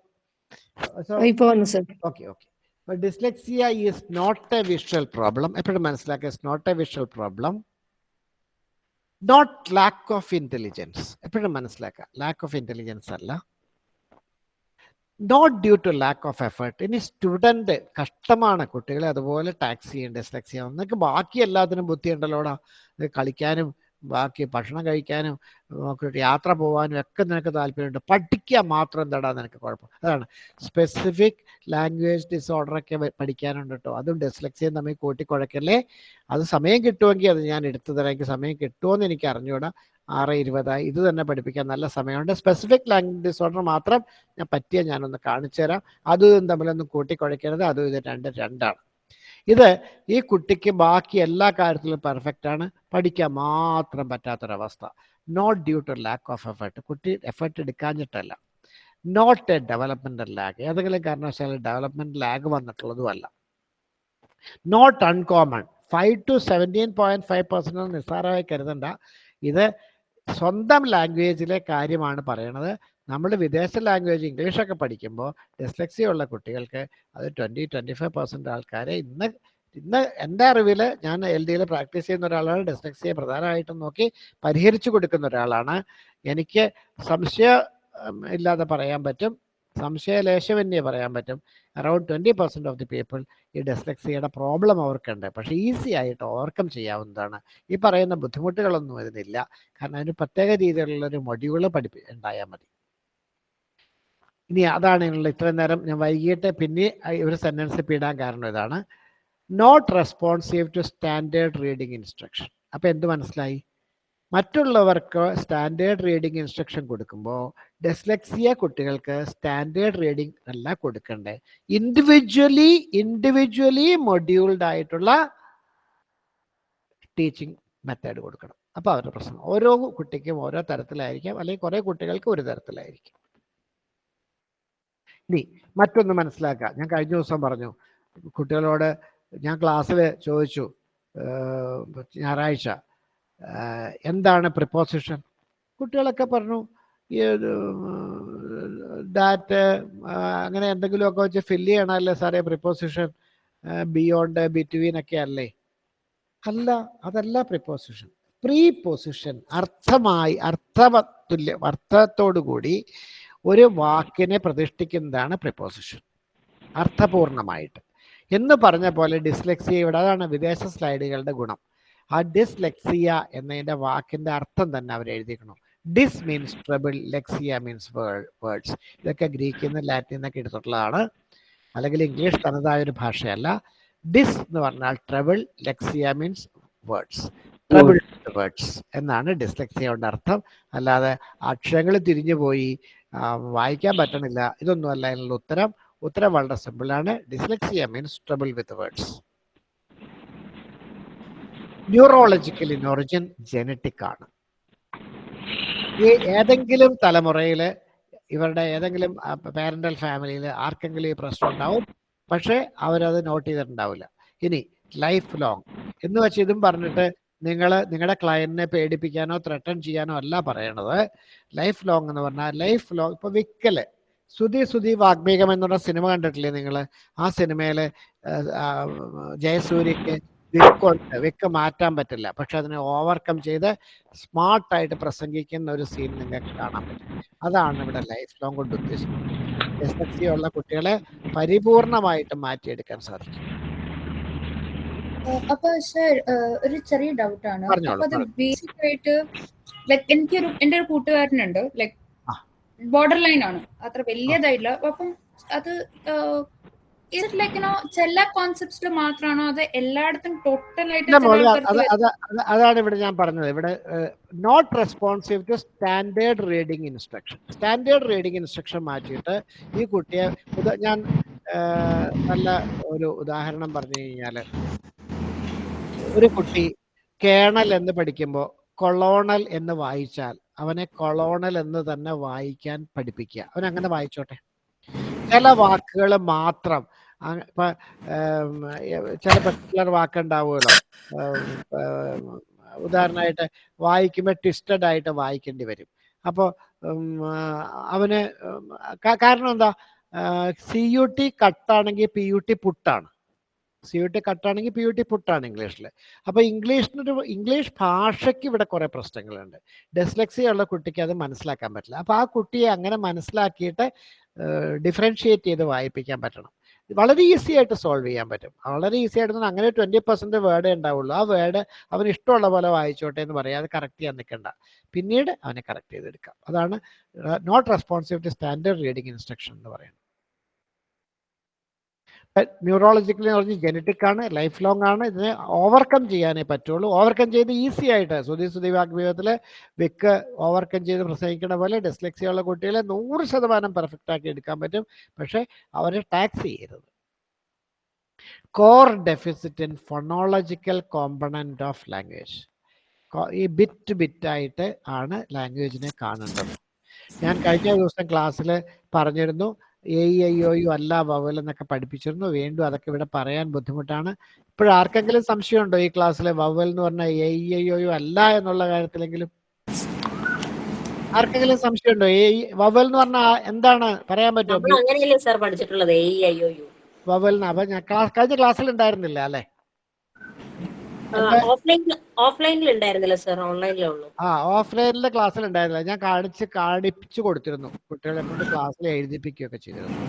സോ ഇപ്പൊ വന്നു sir okay okay dyslexia is not a visual problem എപ്പോഴും മനസ്സിലാക്കുക is not a visual problem not lack of intelligence എപ്പോഴും മനസ്സിലാക്കുക ലാക്ക് ഓഫ് ഇന്റലിജൻസ് അല്ല. Not due to lack of effort ഇനി സ്റ്റുഡന്റ് കഷ്ടമാണ്. കുട്ടികളെ അതുപോലെ ടാക്സ് ചെയ്യേണ്ട ഡിസ്ലെക്സിയ നിങ്ങൾക്ക് ബാക്കി എല്ലാത്തിനും ബുദ്ധി ഉണ്ടല്ലോടാ ഇത് കളിക്കാനും ബാക്കി ഭക്ഷണം കഴിക്കാനും യാത്ര പോകാനും ഒക്കെ നിനക്ക് താല്പര്യമുണ്ട്. പഠിക്കുക മാത്രം എന്താടാ നിനക്ക് കുഴപ്പം? അതാണ്. സ്പെസിഫിക് ലാംഗ്വേജ് ഡിസോർഡർ ഒക്കെ പഠിക്കാനുണ്ട് കേട്ടോ അതും ഡിസ്ലെക്സിയും തമ്മിൽ കൂട്ടിക്കുഴക്കല്ലേ? അത് സമയം കിട്ടുമെങ്കിൽ അത് ഞാൻ എടുത്തു തരാം. എനിക്ക് സമയം കിട്ടുമോയെന്ന് എനിക്ക് അറിഞ്ഞുകൂടാ ആറ് ഇരുപതായി. ഇത് തന്നെ പഠിപ്പിക്കാൻ നല്ല സമയമുണ്ട്. സ്പെസിഫിക് ലാംഗ്വേജ് ഡിസോർഡർ മാത്രം ഞാൻ പറ്റിയ ഞാനൊന്ന് കാണിച്ചു തരാം. അതും തമ്മിലൊന്നും കൂട്ടിക്കുഴക്കരുത്. അതും ഇത് രണ്ട് രണ്ടാണ്. ഇത് ഈ കുട്ടിക്ക് ബാക്കി എല്ലാ കാര്യത്തിലും പെർഫെക്റ്റ് ആണ്. പഠിക്കാൻ മാത്രം പറ്റാത്തൊരവസ്ഥ. Not due to lack of effort കുട്ടി എഫേർട്ട് എടുക്കാഞ്ഞിട്ടല്ല. നോട്ട് എ ഡെവലപ്മെന്റ് ലാഗ് ഏതെങ്കിലും കാരണവശാലും development lag വന്നിട്ടുള്ളതുമല്ല. Not uncommon five to seventeen point five percent നിസ്സാരമായി കരുതണ്ട. ഇത് സ്വന്തം ലാംഗ്വേജിലെ കാര്യമാണ് പറയണത്. നമ്മൾ വിദേശ ലാംഗ്വേജ് ഇംഗ്ലീഷൊക്കെ പഠിക്കുമ്പോൾ ഡിസ്ലെക്സി ഉള്ള കുട്ടികൾക്ക് അത് ട്വന്റി ട്വന്റി ഫൈവ് പെർസെന്റ് ആൾക്കാരെ ഇന്ന് ഇന്ന് എന്റെ അറിവിൽ ഞാൻ എൽ ഡിയിൽ പ്രാക്ടീസ് ചെയ്യുന്ന ഒരാളാണ്. ഡിസ്ലെക്സിയെ പ്രധാനമായിട്ടും നോക്കി പരിഹരിച്ചു കൊടുക്കുന്ന ഒരാളാണ്. എനിക്ക് സംശയം ഇല്ലാതെ പറയാൻ പറ്റും. സംശയലേശമന്യേ പറയാൻ പറ്റും. Around twenty percent of the people ഈ ഡെസ്ലെക്സിയുടെ പ്രോബ്ലം അവർക്കുണ്ട്. പക്ഷേ ഈസി ആയിട്ട് ഓവർകം ചെയ്യാവുന്നതാണ്. ഈ പറയുന്ന ബുദ്ധിമുട്ടുകളൊന്നും ഇതിനില്ല കാരണം അതിന് പ്രത്യേക രീതിയിലുള്ളൊരു മൊഡ്യൂൾ പഠിപ്പി ഉണ്ടായാൽ മതി. ഇനി അതാണ് ഇതിനുള്ള ഇത്രയും നേരം. ഞാൻ വൈകിട്ട് പിന്നെ ഒരു സെന്റൻസ് പിടാൻ കാരണം ഇതാണ്. Not responsive to standard reading instruction അപ്പോൾ എന്ത് മനസ്സിലായി? മറ്റുള്ളവർക്ക് സ്റ്റാൻഡേർഡ് റീഡിംഗ് ഇൻസ്ട്രക്ഷൻ കൊടുക്കുമ്പോൾ ഡെസ്ലെക്സിയ കുട്ടികൾക്ക് സ്റ്റാൻഡേർഡ് റീഡിംഗ് അല്ല കൊടുക്കണ്ടേ. ഇൻഡിവിജ്വലി ഇൻഡിവിജ്വലി മൊഡ്യൂൾഡ് ആയിട്ടുള്ള ടീച്ചിങ് മെത്തേഡ് കൊടുക്കണം. അപ്പോൾ അവരുടെ പ്രശ്നം. ഓരോ കുട്ടിക്കും ഓരോ തരത്തിലായിരിക്കാം. അല്ലെങ്കിൽ കുറേ കുട്ടികൾക്ക് ഒരു തരത്തിലായിരിക്കും. ഇനി മറ്റൊന്ന് മനസ്സിലാക്കുക. ഞാൻ കഴിഞ്ഞ ദിവസം പറഞ്ഞു. കുട്ടികളോട് ഞാൻ ക്ലാസ്സിൽ ചോദിച്ചു ഞായറാഴ്ച എന്താണ് പ്രിപ്പോസിഷൻ കുട്ടികളൊക്കെ പറഞ്ഞു ഡാറ്റ് അങ്ങനെ എന്തെങ്കിലുമൊക്കെ വെച്ച് ഫില്ല് ചെയ്യണമല്ലേ സാറേ പ്രിപ്പോസിഷൻ ബിയോണ്ട് ബിറ്റ്വീൻ ഒക്കെ അല്ലേ? അല്ല അതല്ല പ്രിപ്പോസിഷൻ പ്രീ പൊസിഷൻ അർത്ഥമായി അർത്ഥതുല്യ അർത്ഥത്തോടു കൂടി ഒരു വാക്കിനെ പ്രതിഷ്ഠിക്കുന്നതാണ് പ്രിപ്പോസിഷൻ അർത്ഥപൂർണമായിട്ട്. എന്ന് പറഞ്ഞ പോലെ ഡിസ്ലെക്സിയ ഇവിടെ അതാണ് വിദേശ സ്ലൈഡുകളുടെ ഗുണം. ആ ഡിസ്ലെക്സിയ എന്നതിന്റെ വാക്കിന്റെ അർത്ഥം തന്നെ അവർ എഴുതിക്കണം dys means trouble lexia means words ഇതൊക്കെ ഗ്രീക്കിൽ നിന്ന് ലാറ്റിൽ നിന്നൊക്കെ എടുത്തിട്ടുള്ളതാണ്. അല്ലെങ്കിൽ ഇംഗ്ലീഷ് തനതായ ഒരു ഭാഷയല്ല. ഡിസ് എന്ന് പറഞ്ഞാൽ trouble lexia means words trouble words എന്നാണ് ഡിസ്ലെക്സിയ കൊണ്ട് അർത്ഥം. അല്ലാതെ അക്ഷരങ്ങൾ തിരിഞ്ഞു പോയി വായിക്കാൻ പറ്റണില്ല. ഇതൊന്നുമല്ല അതിനുള്ള ഉത്തരം. ഉത്തരം വളരെ സിമ്പിളാണ് dyslexia means trouble with words neurological in origin genetic ആണ്. ഈ ഏതെങ്കിലും തലമുറയിൽ ഇവരുടെ ഏതെങ്കിലും പാരന്റൽ ഫാമിലിയിൽ ആർക്കെങ്കിലും ഈ പ്രശ്നം ഉണ്ടാവും പക്ഷേ അവരത് നോട്ട് ചെയ്തിട്ടുണ്ടാവില്ല. ഇനി ലൈഫ് ലോങ് എന്ന് വെച്ച് ഇതും പറഞ്ഞിട്ട് നിങ്ങൾ നിങ്ങളുടെ ക്ലയന്റിനെ പേടിപ്പിക്കാനോ ത്രട്ടൺ ചെയ്യാനോ അല്ല പറയണത്. ലൈഫ് ലോങ് എന്ന് പറഞ്ഞാൽ ലൈഫ് ലോങ് ഇപ്പൊ വിക്കൽ. സുധി സുധി വാഗ്മീകം എന്നുള്ള സിനിമ കണ്ടിട്ടില്ലേ നിങ്ങൾ ആ സിനിമയിൽ ജയസൂര്യക്ക് വിക്കുണ്ട് വെക്ക് മാറ്റാൻ പറ്റില്ല. പക്ഷെ അതിനെ ഓവർകം ചെയ്ത് സ്മാർട്ടായിട്ട് പ്രസംഗിക്കുന്ന ഒരു സീൻ നിങ്ങൾക്ക് കാണാൻ പറ്റും. അതാണ് ഇവിടെ ലൈഫ് ലോങ് കൊണ്ട് ഉദ്ദേശിക്കുന്നത്. എസ് എസ് സി ഉള്ള കുട്ടികളെ പരിപൂർണമായിട്ട് മാറ്റിയെടുക്കാൻ സാധിക്കും. അപ്പൊ സർ ഒരു ചെറിയ ഡൗട്ട് ആണ്. ബേസിക് ആയിട്ട് ലൈക് എനിക്കൊരു എന്റെ ഒരു കൂട്ടുകാരനുണ്ട് ലൈക്. ബോർഡർ ലൈൻ ആണ്. അത്ര വലിയതായില്ല. അപ്പം അത് ചില കോൺസെപ്റ്റ്സിൽ മാത്രമാണോ അത് എല്ലായിടത്തും ടോട്ടൽ ആയിട്ട് അതാണ് ഇവിടെ ഞാൻ പറഞ്ഞത്. ഇവിടെ not responsive to standard reading instruction standard reading instruction മാറ്റിയിട്ട് ഈ കുട്ടിയെ ഞാൻ നല്ല ഒരു ഉദാഹരണം പറഞ്ഞു കഴിഞ്ഞാൽ ഒരു കുട്ടി കേണൽ എന്ന് പഠിക്കുമ്പോൾ കൊളോണൽ എന്ന് വായിച്ചാൽ അവനെ കൊളോണൽ എന്ന് തന്നെ വായിക്കാൻ പഠിപ്പിക്കുക. അവൻ അങ്ങനെ വായിച്ചോട്ടെ. ചില വാക്കുകൾ മാത്രം ചില പെർട്ടിക്കുലർ വാക്കുണ്ടാവുമല്ലോ. ഉദാഹരണമായിട്ട് വായിക്കുമ്പോൾ ട്വിസ്റ്റഡ് ആയിട്ട് വായിക്കേണ്ടി വരും. അപ്പോൾ അവന് കാരണം എന്താ? സി യു ടി കട്ടാണെങ്കിൽ പി യു ടി പുട്ടാണ്. സി യു ടി കട്ടാണെങ്കിൽ പി യു ടി പുട്ടാണ് ഇംഗ്ലീഷിൽ അപ്പോൾ ഇംഗ്ലീഷിനൊരു ഇംഗ്ലീഷ് ഭാഷയ്ക്ക് ഇവിടെ കുറേ പ്രശ്നങ്ങളുണ്ട്. ഡെസ്ലെക്സി ഉള്ള കുട്ടിക്ക് അത് മനസ്സിലാക്കാൻ പറ്റില്ല. അപ്പോൾ ആ കുട്ടിയെ അങ്ങനെ മനസ്സിലാക്കിയിട്ട് ഡിഫറൻഷിയേറ്റ് ചെയ്ത് വായിപ്പിക്കാൻ പറ്റണം. വളരെ ഈസി ആയിട്ട് സോൾവ് ചെയ്യാൻ പറ്റും. വളരെ ഈസി ആയിട്ട് അങ്ങനെ ട്വന്റി പെർസെന്റ് വേർഡേ ഉണ്ടാവുള്ളൂ. ആ വേർഡ് അവന് ഇഷ്ടമുള്ള പോലെ വായിച്ചോട്ടെ എന്ന് പറയാതെ കറക്റ്റ് ചെയ്യാൻ നിൽക്കണ്ട. പിന്നീട് അവനെ കറക്റ്റ് ചെയ്തെടുക്കാം. അതാണ് not responsive to standard reading instruction എന്ന് പറയുന്നത്. ന്യൂറോളജിക്കലി എന്ന് പറഞ്ഞ് ജനറ്റിക് ആണ് ലൈഫ് ലോങ് ആണ്. ഇതിനെ ഓവർകം ചെയ്യാനേ പറ്റുള്ളൂ. ഓവർകം ചെയ്ത് ഈസി ആയിട്ട്. സുധീ സുധി വാഗ്വിധത്തിൽ വിക്ക് ഓവർകം ചെയ്ത് പ്രസംഗിക്കുന്ന പോലെ ഡിസ്ലെക്സിയുള്ള കുട്ടികളെ നൂറ് ശതമാനം പെർഫെക്റ്റ് ആക്കി എടുക്കാൻ പറ്റും. പക്ഷെ അവരെ ടാക്സ് ചെയ്യരുത്. Core deficit in phonological component of language ഈ ബിറ്റ് ബിറ്റായിട്ട് ആണ് ലാംഗ്വേജിനെ കാണേണ്ടത്. ഞാൻ കഴിഞ്ഞ ദിവസം ക്ലാസ്സിൽ പറഞ്ഞിരുന്നു എ ഐ ഒ യു അല്ല വവൽ എന്നൊക്കെ പഠിപ്പിച്ചിരുന്നു. വീണ്ടും അതൊക്കെ ഇവിടെ പറയാൻ ബുദ്ധിമുട്ടാണ്. ഇപ്പോഴാർക്കെങ്കിലും സംശയമുണ്ടോ ഈ ക്ലാസ്സിലെ വവൽ എന്ന് പറഞ്ഞാൽ എ ഐ ഒ യു അല്ല എന്നുള്ള കാര്യത്തിലെങ്കിലും? ആർക്കെങ്കിലും സംശയമുണ്ടോ? എ വവൽ എന്ന് പറഞ്ഞാൽ എന്താണ്? പറയാൻ പറ്റുമോ? അങ്ങനെയല്ലേ സാർ പഠിച്ചിട്ടുള്ളത്? A I O U vowel അപ്പൊ ഞാൻ കഴിഞ്ഞ ക്ലാസ്സിൽ ഉണ്ടായിരുന്നില്ല അല്ലെ ഓഫ്ലൈൻ ഓഫ്ലൈനിൽ ഉണ്ടായിരുന്നില്ല സാർ ഓൺലൈനിലേ ഉള്ളൂ ആ ഓഫ്ലൈനിലെ ക്ലാസ്സിൽ ഉണ്ടായിരുന്നില്ല ഞാൻ കാണിച്ച് കാണിപ്പിച്ചു കൊടുത്തിരുന്നു. കുട്ടികളെ കൊണ്ട് ക്ലാസ്സിൽ എഴുതിപ്പിക്കുകയൊക്കെ ചെയ്തിരുന്നു.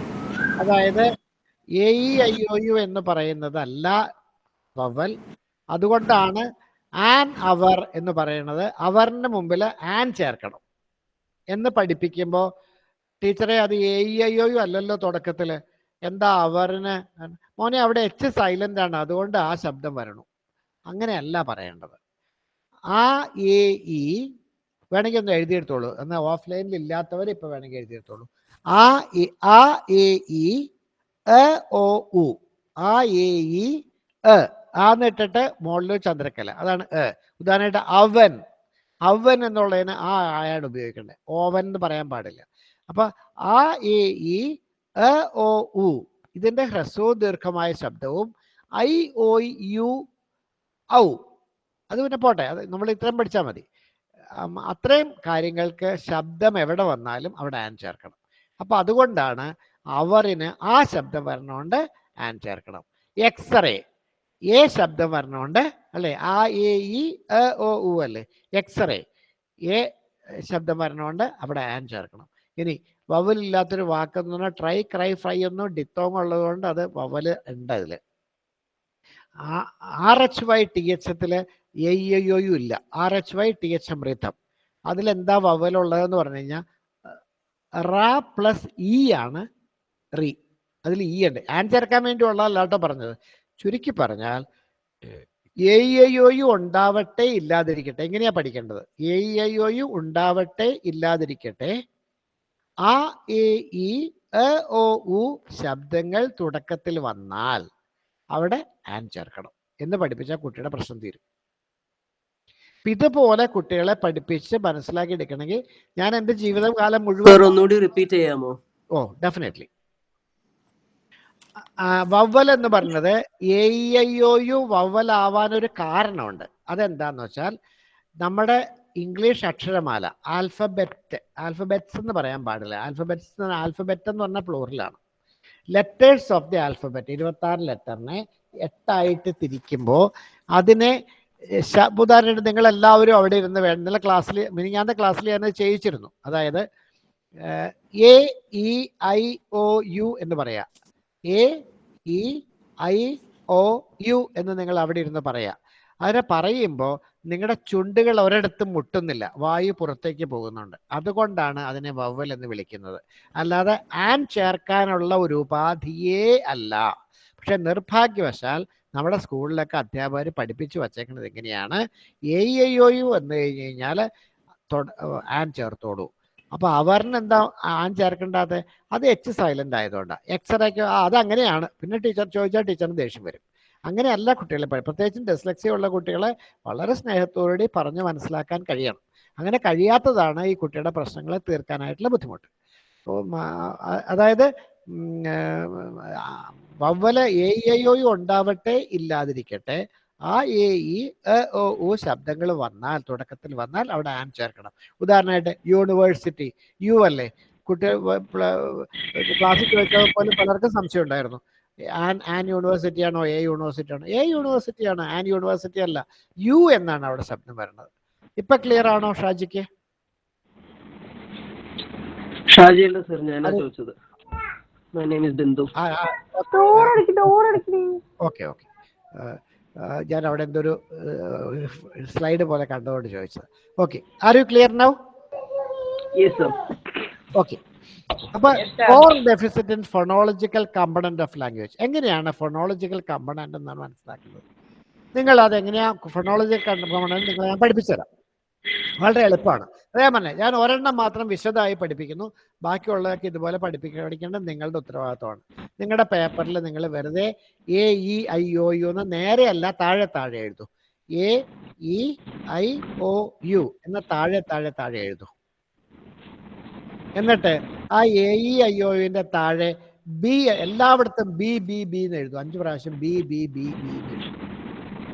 അതായത് A E I O U എന്ന് പറയുന്നത് അല്ല വവൽ അതുകൊണ്ടാണ് ആൻ അവർ എന്ന് പറയുന്നത് അവറിന് മുമ്പിൽ ആൻ ചേർക്കണം. എന്ന് പഠിപ്പിക്കുമ്പോൾ ടീച്ചറെ അത് A E I O U അല്ലല്ലോ തുടക്കത്തിൽ എന്താ അവറിന് മോനെ അവിടെ എച്ച് സൈലന്റ് ആണ്. അതുകൊണ്ട് ആ ശബ്ദം വരണം. അങ്ങനെയല്ല പറയേണ്ടത്. ആ എ ഇ വേണമെങ്കിൽ ഒന്ന് എഴുതിയെടുത്തോളൂ. എന്നാൽ ഓഫ്ലൈനിൽ ഇല്ലാത്തവർ ഇപ്പൊ വേണമെങ്കിൽ എഴുതിയെടുത്തോളൂ. ആ ആ എ ഇ എ ഒ ഉ. ആ എ ഇ എ. ആന്ന് ഇട്ടിട്ട് മുകളിൽ ചന്ദ്രക്കല അതാണ് എ. ഉദാഹരണമായിട്ട് അവൻ. അവൻ എന്നുള്ളതിന് ആ ആയാണ് ഉപയോഗിക്കേണ്ടത് ഓവൻ എന്ന് പറയാൻ പാടില്ല. അപ്പൊ ആ എ ഇ എ ഒ ഉ. ഇതിന്റെ ഹ്രസ്വവും ദീർഘമായ ശബ്ദവും ഐ ഒ യു ഔ. അത് പിന്നെ പോട്ടെ. അത് നമ്മൾ ഇത്രയും പഠിച്ചാൽ മതി. അത്രയും കാര്യങ്ങൾക്ക് ശബ്ദം എവിടെ വന്നാലും അവിടെ ആൻ ചേർക്കണം. അപ്പോൾ അതുകൊണ്ടാണ് അവറിന് ആ ശബ്ദം വരണോണ്ട് ആൻ ചേർക്കണം. എക്സ്റേ എ ശബ്ദം വരണോണ്ട് അല്ലേ? ആ എ ഇ ഒ ഉ അല്ലേ? എക്സ്റേ എ ശബ്ദം വരണോണ്ട് അവിടെ ആൻ ചേർക്കണം. ഇനി വവലില്ലാത്തൊരു വാക്കെന്ന് പറഞ്ഞാൽ ട്രൈ ക്രൈ ഫ്രൈ ഒന്നും ഡിത്തോങ് ഉള്ളതുകൊണ്ട് അത് വവൽ ഉണ്ട് അതിൽ. R H Y T H എത്തിൽ A U ഇല്ല. R H Y T H അമൃതം. അതിലെന്താ വവലുള്ളതെന്ന് പറഞ്ഞു കഴിഞ്ഞാൽ റാ പ്ലസ് ഇ ആണ് റീ. അതിൽ ഇ ഉണ്ട്. ആൻ ചേർക്കാൻ വേണ്ടി ഉള്ളതല്ല കേട്ടോ പറഞ്ഞത്. ചുരുക്കി പറഞ്ഞാൽ എ യു ഉണ്ടാവട്ടെ ഇല്ലാതിരിക്കട്ടെ. എങ്ങനെയാ പഠിക്കേണ്ടത്? എ യു ഉണ്ടാവട്ടെ ഇല്ലാതിരിക്കട്ടെ. ആ എ ഇ എ ഒ ഉ ശബ്ദങ്ങൾ തുടക്കത്തിൽ വന്നാൽ അവിടെ ആൻ ചേർക്കണം. എന്ന് പഠിപ്പിച്ചാൽ കുട്ടിയുടെ പ്രശ്നം തീരും. ഇതുപോലെ കുട്ടികളെ പഠിപ്പിച്ച് മനസ്സിലാക്കി എടുക്കണമെങ്കിൽ ഞാൻ എന്റെ ജീവിതകാലം മുഴുവൻ ഒന്നുകൂടി റിപ്പീറ്റ് ചെയ്യാമോ? ഓ ഡെഫിനറ്റ്ലി വവ്വൽ എന്ന് പറഞ്ഞത് A I O U vowel vowel ആവാനൊരു കാരണമുണ്ട്. അതെന്താന്ന് വെച്ചാൽ നമ്മുടെ ഇംഗ്ലീഷ് അക്ഷരമാല ആൽഫബറ്റ് ആൽഫബറ്റ്സ് എന്ന് പറയാൻ പാടില്ല. ആൽഫബറ്റ്സ് ആൽഫബറ്റ് എന്ന് പറഞ്ഞാൽ പ്ലൂറിലാണ് ലെറ്റേഴ്സ് ഓഫ് ദി ആൽഫബറ്റ് ഇരുപത്തി ആറ് ലെറ്ററിനെ എട്ടായിട്ട് തിരിക്കുമ്പോൾ അതിനെ ഉദാഹരണം നിങ്ങൾ എല്ലാവരും അവിടെ ഇരുന്ന് വേണം ഇന്നലെ ക്ലാസ്സിൽ മിനിഞ്ഞാந்த ക്ലാസ്സിൽ ഞാൻ ചെയ്യിച്ചിരുന്നു. അതായത് A E I O U എന്ന് പറയാം. A E I O U എന്ന് നിങ്ങൾ അവിടെ ഇരുന്ന് പറയാം. അതിനെ പറയുമ്പോൾ നിങ്ങളുടെ ചുണ്ടുകൾ ഒരിടത്തും മുട്ടുന്നില്ല. വായു പുറത്തേക്ക് പോകുന്നുണ്ട്. അതുകൊണ്ടാണ് അതിനെ വവ്വൽ എന്ന് വിളിക്കുന്നത്. അല്ലാതെ ആൻ ചേർക്കാനുള്ള ഒരു ഉപാധിയേ അല്ല. പക്ഷെ നിർഭാഗ്യവശാൽ നമ്മുടെ സ്കൂളിലൊക്കെ അധ്യാപകർ പഠിപ്പിച്ചു വച്ചേക്കുന്നത് എങ്ങനെയാണ് എ ഐ ഒ യു എന്ന് കഴിഞ്ഞ് കഴിഞ്ഞാൽ ആൻ ചേർത്തോളൂ. അപ്പൊ അവരിനെന്താ ആൻ ചേർക്കേണ്ടാത്ത? അത് എച്ച് സൈലന്റ് ആയതുകൊണ്ടാണ് എക്സറേക്ക് അത് അങ്ങനെയാണ് പിന്നെ ടീച്ചർ ചോദിച്ചാൽ ടീച്ചറിന് ദേഷ്യം വരും. അങ്ങനെയല്ല കുട്ടികളെ പ്രത്യേകിച്ചും ഡെസ്ലക്സിയ ഉള്ള കുട്ടികളെ വളരെ സ്നേഹത്തോടുകൂടി പറഞ്ഞ് മനസ്സിലാക്കാൻ കഴിയണം. അങ്ങനെ കഴിയാത്തതാണ് ഈ കുട്ടിയുടെ പ്രശ്നങ്ങളെ തീർക്കാനായിട്ടുള്ള ബുദ്ധിമുട്ട്. അതായത് വവ്വല ആ, എ ഐ ഉണ്ടാവട്ടെ ഇല്ലാതിരിക്കട്ടെ ആ എ ഇ ഒ ഉ ശബ്ദങ്ങൾ വന്നാൽ തുടക്കത്തിൽ വന്നാൽ അവിടെ ആൻ ചേർക്കണം. ഉദാഹരണമായിട്ട് യൂണിവേഴ്സിറ്റി യു അല്ലേ? കുട്ടികൾ ക്ലാസ്സിൽ ചോദിച്ചപ്പോൾ പോലും പലർക്കും സംശയം ഉണ്ടായിരുന്നു ആൻ ആൻ യൂണിവേഴ്സിറ്റി ആണോ എ യൂണിവേഴ്സിറ്റി ആണോ എ യൂണിവേഴ്സിറ്റി ആണ് ആൻ യൂണിവേഴ്സിറ്റി അല്ല. യു എന്നാണ് അവിടെ ശബ്ദം വരുന്നത്. ഇപ്പൊ ക്ലിയർ ആണോ ഷാജിക്ക്? ഷാജിയല്ല സർ ഞാനാ ചോദിച്ചത്. My name is Bindu. Okay okay. ഞാൻ അവിടെ എന്തൊരു സ്ലൈഡ് പോലെ കണ്ടുകൊണ്ട് ചോദിച്ചത്. Okay. Are you clear now? Yes sir okay. അപ്പൊ for deficit in phonological component of language എങ്ങനെയാണ് ഫൊണോളജിക്കൽ കമ്പണന്റ് എന്നാണ് മനസ്സിലാക്കുന്നത്? നിങ്ങൾ അത് എങ്ങനെയാണ് ഫൊണോളജിക്കൽ കമ്പണന്റ് നിങ്ങൾ ഞാൻ പഠിപ്പിച്ചുതരാം. വളരെ എളുപ്പമാണ്. അതേ പറഞ്ഞേ ഞാൻ ഒരെണ്ണം മാത്രം വിശദമായി പഠിപ്പിക്കുന്നു. ബാക്കിയുള്ളതൊക്കെ ഇതുപോലെ പഠിപ്പിക്ക പഠിക്കേണ്ടത് നിങ്ങളുടെ ഉത്തരവാദിത്തമാണ് നിങ്ങളുടെ പേപ്പറിൽ നിങ്ങൾ വെറുതെ A E I O U എന്ന് നേരെയല്ല താഴെ താഴെ എഴുതൂ. A E I O U എന്ന താഴെ താഴെ താഴെ എഴുതൂ. എന്നിട്ട് ആ എ ഇ ഐ ഒ യുവിന്റെ താഴെ ബി എല്ലായിടത്തും ബി ബി ബി എന്ന് എഴുതും. അഞ്ചു പ്രാവശ്യം B B B B B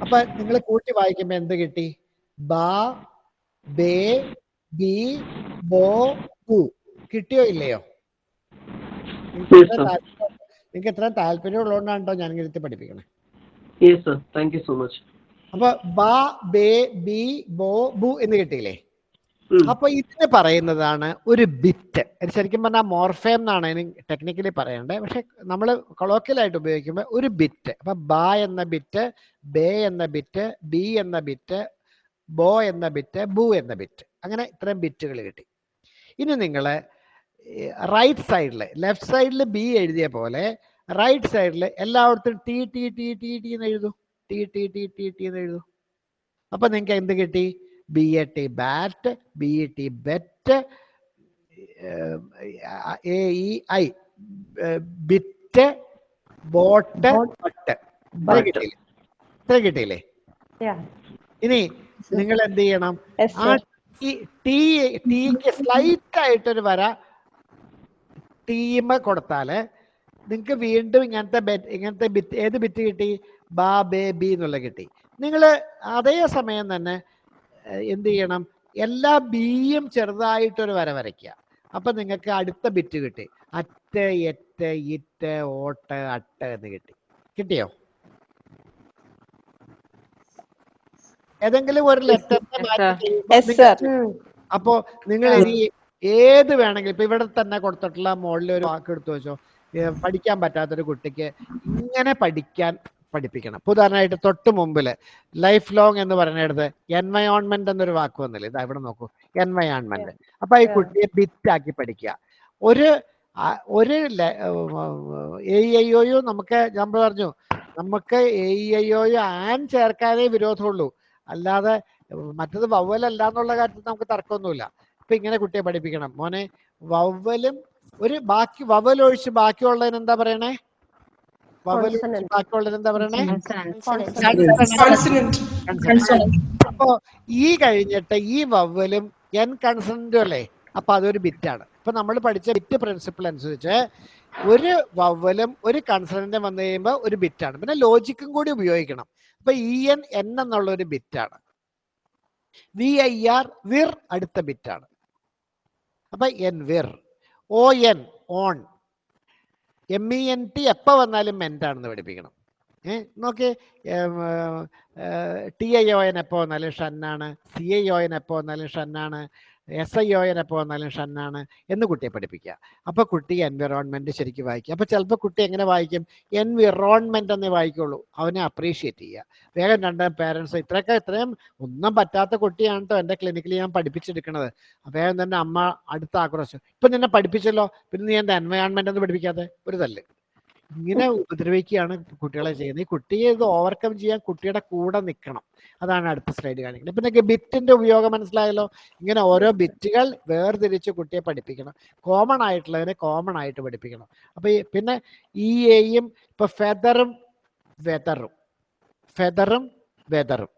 അപ്പൊ നിങ്ങൾ കൂട്ടി വായിക്കുമ്പോ എന്ത് കിട്ടി? ബാ ബേ ബി ബോ ബു കിട്ടിയോ ഇല്ലയോ. നിങ്ങൾക്ക് ഇത്ര താല്പര്യം ഉള്ളതുകൊണ്ടാണ് കേട്ടോ ഞാൻ ഇരുത്തി പഠിപ്പിക്കണേ. സോ മച്ച് അപ്പൊ ബാ ബേ ബി ബോ ബു എന്ന് കിട്ടിയില്ലേ? അപ്പൊ ഇതിന് പറയുന്നതാണ് ഒരു ബിറ്റ് ശരിക്കും പറഞ്ഞാൽ മോർഫേം എന്നാണ് അതിന് ടെക്നിക്കലി പറയേണ്ടത്. പക്ഷെ നമ്മൾ കൊളോക്കിയലായിട്ട് ഉപയോഗിക്കുമ്പോൾ ഒരു ബിറ്റ് അപ്പൊ ബാ എന്ന ബിറ്റ് ബേ എന്ന ബിറ്റ് ബി എന്ന ബിറ്റ് ബോ എന്ന ബിറ്റ് ബു എന്ന ബിറ്റ് അങ്ങനെ ഇത്രയും ബിറ്റുകൾ കിട്ടി. ഇനി നിങ്ങൾ റൈറ്റ് സൈഡിൽ ലെഫ്റ്റ് സൈഡിൽ ബി എഴുതിയ പോലെ റൈറ്റ് സൈഡിൽ എല്ലായിടത്തും T T T T T എന്ന് എഴുതൂ. T T T T T എന്ന് എഴുതൂ. അപ്പൊ നിങ്ങൾക്ക് എന്ത് കിട്ടി? B A T bat B E T bet A E I bit boat but ഇത്ര കിട്ടിയില്ലേ ഇനി നിങ്ങൾ എന്ത് ചെയ്യണം? ആ ടി ടീക്ക് സ്ലൈറ്റ് ആയിട്ടൊരു വര ടീമ് കൊടുത്താൽ നിങ്ങൾക്ക് വീണ്ടും ഇങ്ങനത്തെ ബെറ്റ് ഇങ്ങനത്തെ ബിറ്റ് ഏത് ബിറ്റ് കിട്ടി? ബാ ബേ ബി എന്നുള്ള കിട്ടി. നിങ്ങൾ അതേ സമയം തന്നെ എന്ത് ചെയ്യണം? എല്ലാ ബിയും ചെറുതായിട്ടൊരു വര വരയ്ക്കുക. അപ്പൊ നിങ്ങൾക്ക് അടുത്ത ബിറ്റ് കിട്ടി. At et it ot ut എന്ന് കിട്ടി. കിട്ടിയോ? ഏതെങ്കിലും ഒരു ലെറ്റർ അപ്പോ നിങ്ങൾ ഇനി ഏത് വേണമെങ്കിലും ഇപ്പൊ ഇവിടെ തന്നെ കൊടുത്തിട്ടുള്ള മുകളിൽ ഒരു വാക്ക് എടുത്തു വെച്ചോ. പഠിക്കാൻ പറ്റാത്തൊരു കുട്ടിക്ക് ഇങ്ങനെ പഠിക്കാൻ പഠിപ്പിക്കണം. ഇപ്പൊ ഉദാഹരണമായിട്ട് തൊട്ട് മുമ്പിൽ ലൈഫ് ലോങ് എന്ന് പറയുന്നിടത്ത് എൻവയോൺമെന്റ് എന്നൊരു വാക്ക് വന്നില്ല? ഇതാ ഇവിടെ നോക്കൂ. എൻവയോൺമെന്റ് അപ്പൊ ഈ കുട്ടിയെ ബിറ്റാക്കി പഠിക്കുക. ഒരു ഒരു എ ഐ ഒ നമുക്ക് നമ്മൾ പറഞ്ഞു നമുക്ക് എ ഐ ഒ ആൻ ചേർക്കാനേ വിരോധമുള്ളൂ. അല്ലാതെ മറ്റത് വവ്വലല്ല എന്നുള്ള കാര്യത്തിൽ നമുക്ക് തർക്കമൊന്നുമില്ല. ഇപ്പൊ ഇങ്ങനെ കുട്ടിയെ പഠിപ്പിക്കണം. മോനെ വവ്വലും ഒരു ബാക്കി വവ്വൽ ഒഴിച്ച് ബാക്കിയുള്ളതിന് എന്താ പറയണേ? എന്താ പറയണേ. അപ്പോ ഈ കഴിഞ്ഞിട്ട് ഈ വവ്വലും എൻ കൺസണന്റും അല്ലേ അപ്പൊ അതൊരു ബിറ്റാണ്. ഇപ്പൊ നമ്മൾ പഠിച്ച ബിറ്റ് പ്രിൻസിപ്പിൾ അനുസരിച്ച് ഒരു വവ്വലും ഒരു കൺസണന്റും വന്നു കഴിയുമ്പോൾ ഒരു ബിറ്റാണ്. പിന്നെ ലോജിക്കും കൂടി ഉപയോഗിക്കണം. അപ്പൊ ഇ എൻ എൻ എന്നുള്ള ഒരു ബിറ്റാണ്. വി ഐ ആർ വിർ അടുത്ത ബിറ്റാണ്. അപ്പൊ N വിർ O N on M E N T എപ്പോൾ വന്നാലും മെന്റാണെന്ന് പഠിപ്പിക്കണം. ഏ നോക്കി ടി ഐ ഒ എൻ എപ്പോൾ വന്നാലും ഷന്നാണ് സി ഐ ഒ എൻ എപ്പോൾ വന്നാലും ഷന്നാണ് എസ് ഐ ഒ എപ്പോൾ വന്നാലും ഷന്നാണ് എന്ന് കുട്ടിയെ പഠിപ്പിക്കുക. അപ്പോൾ കുട്ടി എൻവിറോൺമെന്റ് ശരിക്കും വായിക്കുക അപ്പോൾ ചിലപ്പോൾ കുട്ടി എങ്ങനെ വായിക്കും? എൻവിറോൺമെന്റ് എന്നേ വായിക്കുള്ളൂ. അവനെ അപ്രീഷിയേറ്റ് ചെയ്യുക. വേഗം രണ്ട് പേരൻസ് ഇത്രയൊക്കെ ഇത്രയും ഒന്നും പറ്റാത്ത കുട്ടിയാണ് കേട്ടോ എന്റെ ക്ലിനിക്കിൽ ഞാൻ പഠിപ്പിച്ചെടുക്കണത്. വേഗം തന്നെ അമ്മ അടുത്ത ആക്രോശം. ഇപ്പം നിന്നെ പഠിപ്പിച്ചല്ലോ. പിന്നെ നീ എന്താ എൻവയോൺമെന്റ് എന്ന് പഠിപ്പിക്കാതെ? ഒരു തല്ല്. ഇങ്ങനെ ഉപദ്രവിക്കുകയാണ് കുട്ടികളെ ചെയ്യുന്നത്. ഈ കുട്ടിയെ ഇത് ഓവർകം ചെയ്യാൻ കുട്ടിയുടെ കൂടെ നിൽക്കണം. അതാണ് അടുത്ത സ്ലൈഡ് കാണിക്കുന്നത്. ഇപ്പം നിങ്ങൾക്ക് ബിറ്റിന്റെ ഉപയോഗം മനസ്സിലായല്ലോ? ഇങ്ങനെ ഓരോ ബിറ്റുകൾ വേർതിരിച്ച് കുട്ടിയെ പഠിപ്പിക്കണം. കോമൺ ആയിട്ടുള്ളതിനെ കോമൺ ആയിട്ട് പഠിപ്പിക്കണം. അപ്പൊ ഈ പിന്നെ ഈ എയും ഇപ്പൊ ഫെദറും വെതറും ഫെദറും വെതറും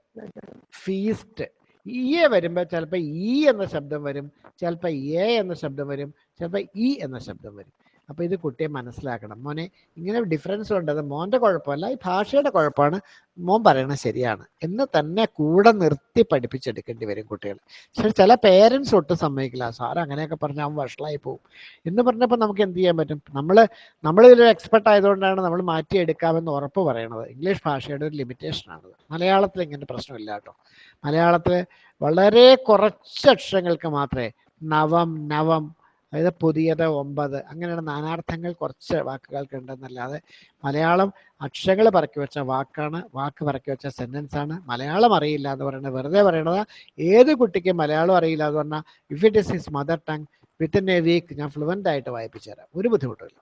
ഫീസ്റ്റ് ഇ എ വരുമ്പോൾ ചിലപ്പോൾ ഇ എന്ന ശബ്ദം വരും. ചിലപ്പോൾ എ എന്ന ശബ്ദം വരും. ചിലപ്പോൾ ഇ എന്ന ശബ്ദം വരും. അപ്പോൾ ഇത് കുട്ടിയെ മനസ്സിലാക്കണം. മോനെ ഇങ്ങനെ ഡിഫറൻസ് ഉണ്ട് അത് മോന്റെ കുഴപ്പമല്ല ഈ ഭാഷയുടെ കുഴപ്പമാണ്. മോൻ പറയണത് ശരിയാണ്. എന്ന് തന്നെ കൂടെ നിർത്തി പഠിപ്പിച്ചെടുക്കേണ്ടി വരും കുട്ടികൾ പക്ഷേ ചില പേരൻസ് ഒട്ടും സമ്മതിക്കില്ല. സാർ അങ്ങനെയൊക്കെ പറഞ്ഞാൽ അവൻ വഷളായി പോകും എന്ന് പറഞ്ഞപ്പോൾ നമുക്ക് എന്ത് ചെയ്യാൻ പറ്റും? നമ്മൾ നമ്മൾ ഇതിലൊരു എക്സ്പെർട്ട് ആയതുകൊണ്ടാണ് നമ്മൾ മാറ്റിയെടുക്കാമെന്ന് ഉറപ്പ് പറയണത്. ഇംഗ്ലീഷ് ഭാഷയുടെ ഒരു ലിമിറ്റേഷനാണത് മലയാളത്തിൽ ഇങ്ങനെ പ്രശ്നമില്ല കേട്ടോ. മലയാളത്തിൽ വളരെ കുറച്ച് അക്ഷരങ്ങൾക്ക് മാത്രമേ നവം നവം അതായത് പുതിയത് ഒമ്പത് അങ്ങനെയുള്ള നാനാർത്ഥങ്ങൾ കുറച്ച് വാക്കുകൾക്ക് ഉണ്ടെന്നല്ലാതെ മലയാളം അക്ഷരങ്ങൾ പറക്കി വെച്ച വാക്കാണ് വാക്ക് പറക്കി വെച്ച സെന്റൻസ് ആണ്. മലയാളം അറിയില്ല എന്ന് പറയുന്നത് വെറുതെ പറയണത്. ഏത് കുട്ടിക്കും മലയാളം അറിയില്ല എന്ന് പറഞ്ഞാൽ if it is his mother tongue within a week ഞാൻ ഫ്ലുവന്റ് ആയിട്ട് വായിപ്പിച്ചു തരാം. ഒരു ബുദ്ധിമുട്ടില്ല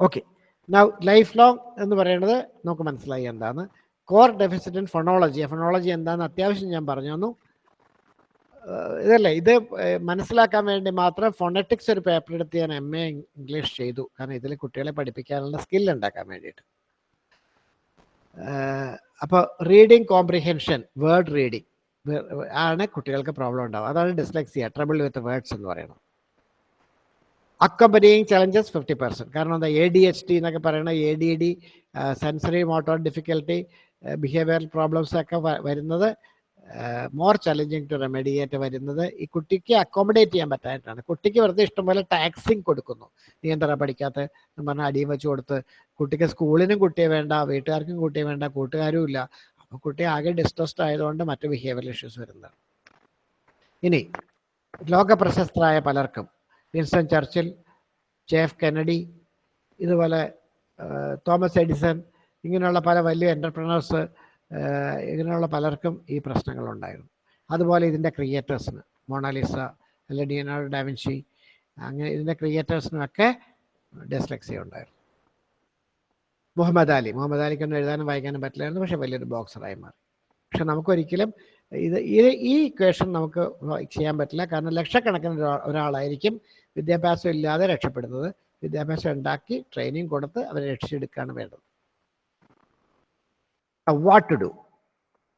ഓക്കെ നൗ ലൈഫ് ലോങ് എന്ന് പറയുന്നത് നമുക്ക് മനസ്സിലായി എന്താണ്. Core deficit in phonology phonology എന്താണെന്ന് അത്യാവശ്യം ഞാൻ പറഞ്ഞു തന്നു. ഇതല്ലേ ഇത് മനസ്സിലാക്കാൻ വേണ്ടി മാത്രം ഫോണറ്റിക്സ് ഒരു പേപ്പർ എടുത്ത് ഞാൻ എം എ ഇംഗ്ലീഷ് ചെയ്തു. കാരണം ഇതിൽ കുട്ടികളെ പഠിപ്പിക്കാനുള്ള സ്കിൽ ഉണ്ടാക്കാൻ വേണ്ടിയിട്ട്. അപ്പോൾ റീഡിങ് കോംപ്രിഹെൻഷൻ വേർഡ് റീഡിങ് ആണ് കുട്ടികൾക്ക് പ്രോബ്ലം ഉണ്ടാവും അതാണ് ഡിസ്ലെക്സിയ ട്രബിൾ വിത്ത് വേർഡ്സ് എന്ന് പറയുന്നത്. അക്കമ്പനിയും ചലഞ്ചസ് ഫിഫ്റ്റി പെർസെന്റ് കാരണം എന്താ എ ഡി എച്ച് ഡി എന്നൊക്കെ പറയുന്ന A D D sensory motor difficulty behavioural problems ഒക്കെ വരുന്നത് മോർ ചലഞ്ചിങ് ടു റെമഡിയേറ്റ് വരുന്നത് ഈ കുട്ടിക്ക് അക്കോമഡേറ്റ് ചെയ്യാൻ പറ്റാനായിട്ടാണ് കുട്ടിക്ക് വെറുതെ ഇഷ്ടംപോലെ ടാക്സിങ് കൊടുക്കുന്നു. നീ എന്താ പഠിക്കാത്ത? എന്ന് പറഞ്ഞാൽ അടിയും വെച്ച് കൊടുത്ത് കുട്ടിക്ക് സ്കൂളിനും കുട്ടിയെ വേണ്ട വീട്ടുകാർക്കും കുട്ടിയെ വേണ്ട കൂട്ടുകാരും ഇല്ല. അപ്പോൾ കുട്ടി ആകെ ഡിസ്ട്രസ്ഡ് ആയതുകൊണ്ട് മറ്റു ബിഹേവിയർ ഇഷ്യൂസ് വരുന്നതാണ്. ഇനി ലോക പ്രശസ്തരായ പലർക്കും വിൻസ്റ്റൺ ചർച്ചിൽ ജെഫ് കെനഡി ഇതുപോലെ തോമസ് എഡിസൺ ഇങ്ങനെയുള്ള പല വലിയ എന്റർപ്രണേഴ്സ് ഇങ്ങനെയുള്ള പലർക്കും ഈ പ്രശ്നങ്ങളുണ്ടായിരുന്നു. അതുപോലെ ഇതിന്റെ ക്രിയേറ്റേഴ്സിന് മൊണാലിസ അല്ലെ ഡിയനാർഡോ ഡാവിൻഷി അങ്ങനെ ഇതിന്റെ ക്രിയേറ്റേഴ്സിനൊക്കെ ഡിസ്ലെക്സിയ ഉണ്ടായിരുന്നു. മുഹമ്മദ് അലി മുഹമ്മദ് അലിക്കൊന്നും എഴുതാനും വായിക്കാനും പറ്റില്ലായിരുന്നു പക്ഷേ വലിയൊരു ബോക്സറായി മാറി. പക്ഷെ നമുക്കൊരിക്കലും ഇത് ഈ ഈ ഇക്വേഷൻ നമുക്ക് ചെയ്യാൻ പറ്റില്ല. കാരണം ലക്ഷക്കണക്കിന് ഒരാ- ഒരാളായിരിക്കും വിദ്യാഭ്യാസം ഇല്ലാതെ രക്ഷപ്പെടുന്നത്. വിദ്യാഭ്യാസം ഉണ്ടാക്കി ട്രെയിനിങ് കൊടുത്ത് അവരെ രക്ഷിച്ചെടുക്കുകയാണ് വേണ്ടത്. വാട്ട് ടു ഡു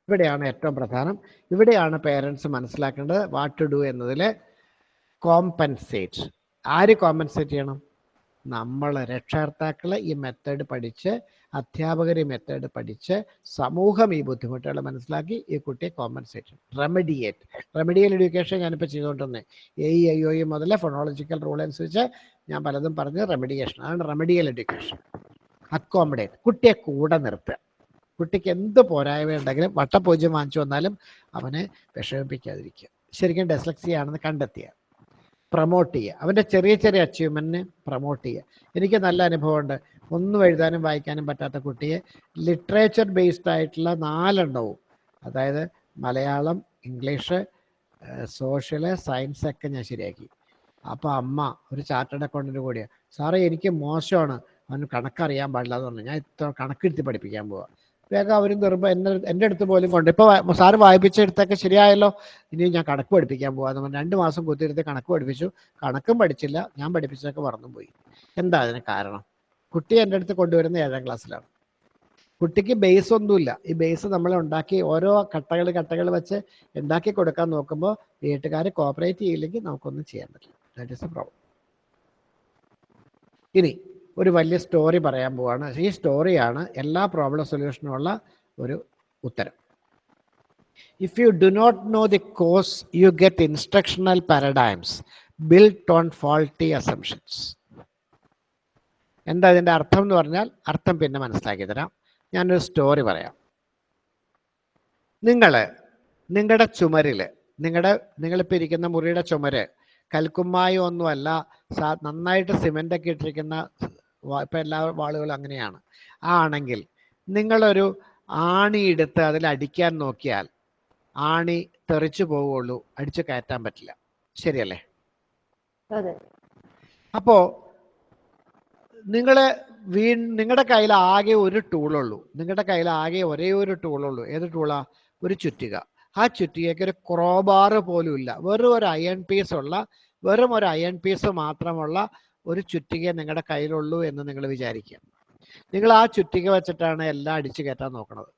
ഇവിടെയാണ് ഏറ്റവും പ്രധാനം. ഇവിടെയാണ് പേരൻസ് മനസ്സിലാക്കേണ്ടത് വാട്ട് ടു ഡു എന്നതിൽ കോമ്പൻസേറ്റ് ആര് കോമ്പൻസേറ്റ് ചെയ്യണം? നമ്മൾ രക്ഷകർത്താക്കൾ ഈ മെത്തേഡ് പഠിച്ച് അധ്യാപകർ ഈ മെത്തേഡ് പഠിച്ച് സമൂഹം ഈ ബുദ്ധിമുട്ടുകൾ മനസ്സിലാക്കി ഈ കുട്ടിയെ കോമ്പൻസേറ്റ് റെമഡിയേറ്റ് റെമഡിയൽ എഡ്യൂക്കേഷൻ ഞാനിപ്പോൾ ചെയ്തുകൊണ്ടിരുന്നത് A E I O E മുതൽ ഫോണോളജിക്കൽ റൂൾ അനുസരിച്ച് ഞാൻ പലതും പറഞ്ഞ് റെമഡിയേഷൻ അതാണ് റെമഡിയൽ എഡ്യൂക്കേഷൻ അക്കോമഡേറ്റ് കുട്ടിയെ കൂടെ നിർത്തുക. കുട്ടിക്ക് എന്ത് പോരായ്മ ഉണ്ടെങ്കിലും വട്ടപൂജ്യം വാങ്ങിച്ചു വന്നാലും അവനെ വിഷമിപ്പിക്കാതിരിക്കുക. ശരിക്കും ഡെസ്ലക്സിയ ആണെന്ന് കണ്ടെത്തിയ. പ്രൊമോട്ട് ചെയ്യുക അവന്റെ ചെറിയ ചെറിയ അച്ചീവ്മെന്റിനെ പ്രൊമോട്ട് ചെയ്യുക എനിക്ക് നല്ല അനുഭവമുണ്ട്. ഒന്നും എഴുതാനും വായിക്കാനും പറ്റാത്ത കുട്ടിയെ ലിറ്ററേച്ചർ ബേസ്ഡ് ആയിട്ടുള്ള നാലെണ്ണവും അതായത് മലയാളം ഇംഗ്ലീഷ് സോഷ്യൽ സയൻസ് ഒക്കെ ഞാൻ ശരിയാക്കി. അപ്പോൾ അമ്മ ഒരു ചാർട്ടേഡ് അക്കൗണ്ടിന്റെ കൂടിയാണ് സാറേ എനിക്ക് മോശമാണ്. അവന് കണക്കറിയാൻ പാടില്ല എന്ന് പറഞ്ഞു. ഞാൻ ഇത്ര കണക്കെടുത്ത് പഠിപ്പിക്കാൻ പോവാ. വേഗം അവരും നിർമ്മ എന്നെ എന്റെ അടുത്ത് പോലും കൊണ്ട് ഇപ്പോൾ സാറ് വായിപ്പിച്ചെടുത്തൊക്കെ ശരിയായല്ലോ ഇനി ഞാൻ കണക്ക് പഠിപ്പിക്കാൻ പോവാന്ന് പറഞ്ഞു രണ്ട് മാസം കുത്തിയിരുത്തി കണക്ക് പഠിപ്പിച്ചു. കണക്കും പഠിച്ചില്ല ഞാൻ പഠിപ്പിച്ചതൊക്കെ മറന്നും പോയി എന്താ അതിന് കാരണം? കുട്ടി എന്റെ അടുത്ത് കൊണ്ടുവരുന്ന ഏഴാം ക്ലാസ്സിലാണ്. കുട്ടിക്ക് ബേസ് ഒന്നുമില്ല. ഈ ബേസ് നമ്മൾ ഉണ്ടാക്കി ഓരോ കട്ടകൾ കട്ടകൾ വെച്ച് ഉണ്ടാക്കി കൊടുക്കാൻ നോക്കുമ്പോൾ വീട്ടുകാർ കോപ്പറേറ്റ് ചെയ്യില്ലെങ്കിൽ നമുക്കൊന്നും ചെയ്യാൻ പറ്റില്ല. ദാറ്റ് ഇസ് എ പ്രോബ്ലം ഇനി ഒരു വലിയ സ്റ്റോറി പറയാൻ പോവാണ്. ഈ സ്റ്റോറിയാണ് എല്ലാ പ്രോബ്ലം സൊല്യൂഷനുള്ള ഒരു ഉത്തരം. If you do not know the cause you get instructional paradigms build on faulty assumptions എന്താ ഇതിന്റെ അർത്ഥം എന്ന് പറഞ്ഞാൽ അർത്ഥം പിന്നെ മനസ്സിലാക്കി തരാം. ഞാനൊരു സ്റ്റോറി പറയാം. നിങ്ങൾ നിങ്ങളുടെ ചുമരിൽ നിങ്ങളുടെ നിങ്ങളിപ്പോൾ ഇരിക്കുന്ന മുറിയുടെ ചുമര് കൽക്കുമ്മായി ഒന്നുമല്ല നന്നായിട്ട് സിമെന്റൊക്കെ ഇട്ടിരിക്കുന്ന ഇപ്പം എല്ലാ വാളുകളും അങ്ങനെയാണ്. ആണെങ്കിൽ നിങ്ങളൊരു ആണി എടുത്ത് അതിൽ അടിക്കാൻ നോക്കിയാൽ ആണി തെറിച്ചു പോവുള്ളൂ അടിച്ചു കയറ്റാൻ പറ്റില്ല. ശരിയല്ലേ? അപ്പോ നിങ്ങളെ വീ നിങ്ങളുടെ കയ്യിൽ ആകെ ഒരു ടൂളുള്ളൂ. നിങ്ങളുടെ കയ്യിൽ ആകെ ഒരേ ഒരു ടൂളുള്ളൂ. ഏത് ടൂളാ? ഒരു ചുറ്റിക. ആ ചുറ്റികയ്ക്ക് ഒരു ക്രോബാറ് പോലും ഇല്ല. വെറും ഒരു അയൺ പീസ് ഉള്ള വെറും ഒരു അയൺ പീസ് മാത്രമുള്ള ഒരു ചുറ്റിക നിങ്ങളുടെ കയ്യിലുള്ളൂ എന്ന് നിങ്ങൾ വിചാരിക്കുക നിങ്ങൾ ആ ചുറ്റിക വെച്ചിട്ടാണ് എല്ലാം അടിച്ചു കയറ്റാൻ നോക്കുന്നത്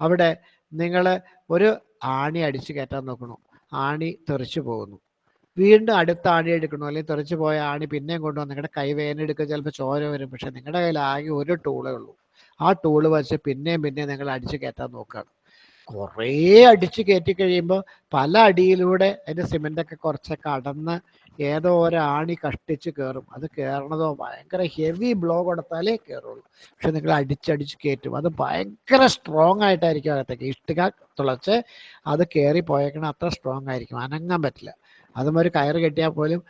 അവിടെ നിങ്ങൾ ഒരു ആണി അടിച്ചു കയറ്റാൻ നോക്കണു. ആണി തെറിച്ചു പോകുന്നു. വീണ്ടും അടുത്ത ആണി എടുക്കണോ. അല്ലെങ്കിൽ തെറിച്ചു പോയ ആണി പിന്നെയും കൊണ്ടുവന്ന് നിങ്ങളുടെ കൈ വേദനെടുക്കുക ചിലപ്പോൾ ചോര വരും. പക്ഷെ നിങ്ങളുടെ കയ്യിൽ ആകെ ഒരു ടൂളേ ഉള്ളൂ. ആ ടൂൾ വെച്ച് പിന്നെയും പിന്നെയും നിങ്ങൾ അടിച്ചു കയറ്റാൻ നോക്കുകയാണ് കുറേ അടിച്ച് കയറ്റി കഴിയുമ്പോൾ പല അടിയിലൂടെ അതിന്റെ സിമെന്റൊക്കെ കുറച്ചൊക്കെ അടന്ന് ഏതോ ഒരാണി കഷ്ടിച്ച് കയറും അത് കയറണതോ ഭയങ്കര ഹെവി ബ്ലോ കൊടുത്താലേ കയറുള്ളൂ പക്ഷെ നിങ്ങൾ അടിച്ചടിച്ച് കയറ്റും അത് ഭയങ്കര സ്ട്രോങ് ആയിട്ടായിരിക്കും അകത്തേക്ക്. ഇഷ്ടിക തുളച്ച് അത് കയറി പോയേക്കണ അത്ര സ്ട്രോങ് ആയിരിക്കും. അനങ്ങാൻ പറ്റില്ല. അതും ഒരു കയറ് കെട്ടിയാൽ പോലും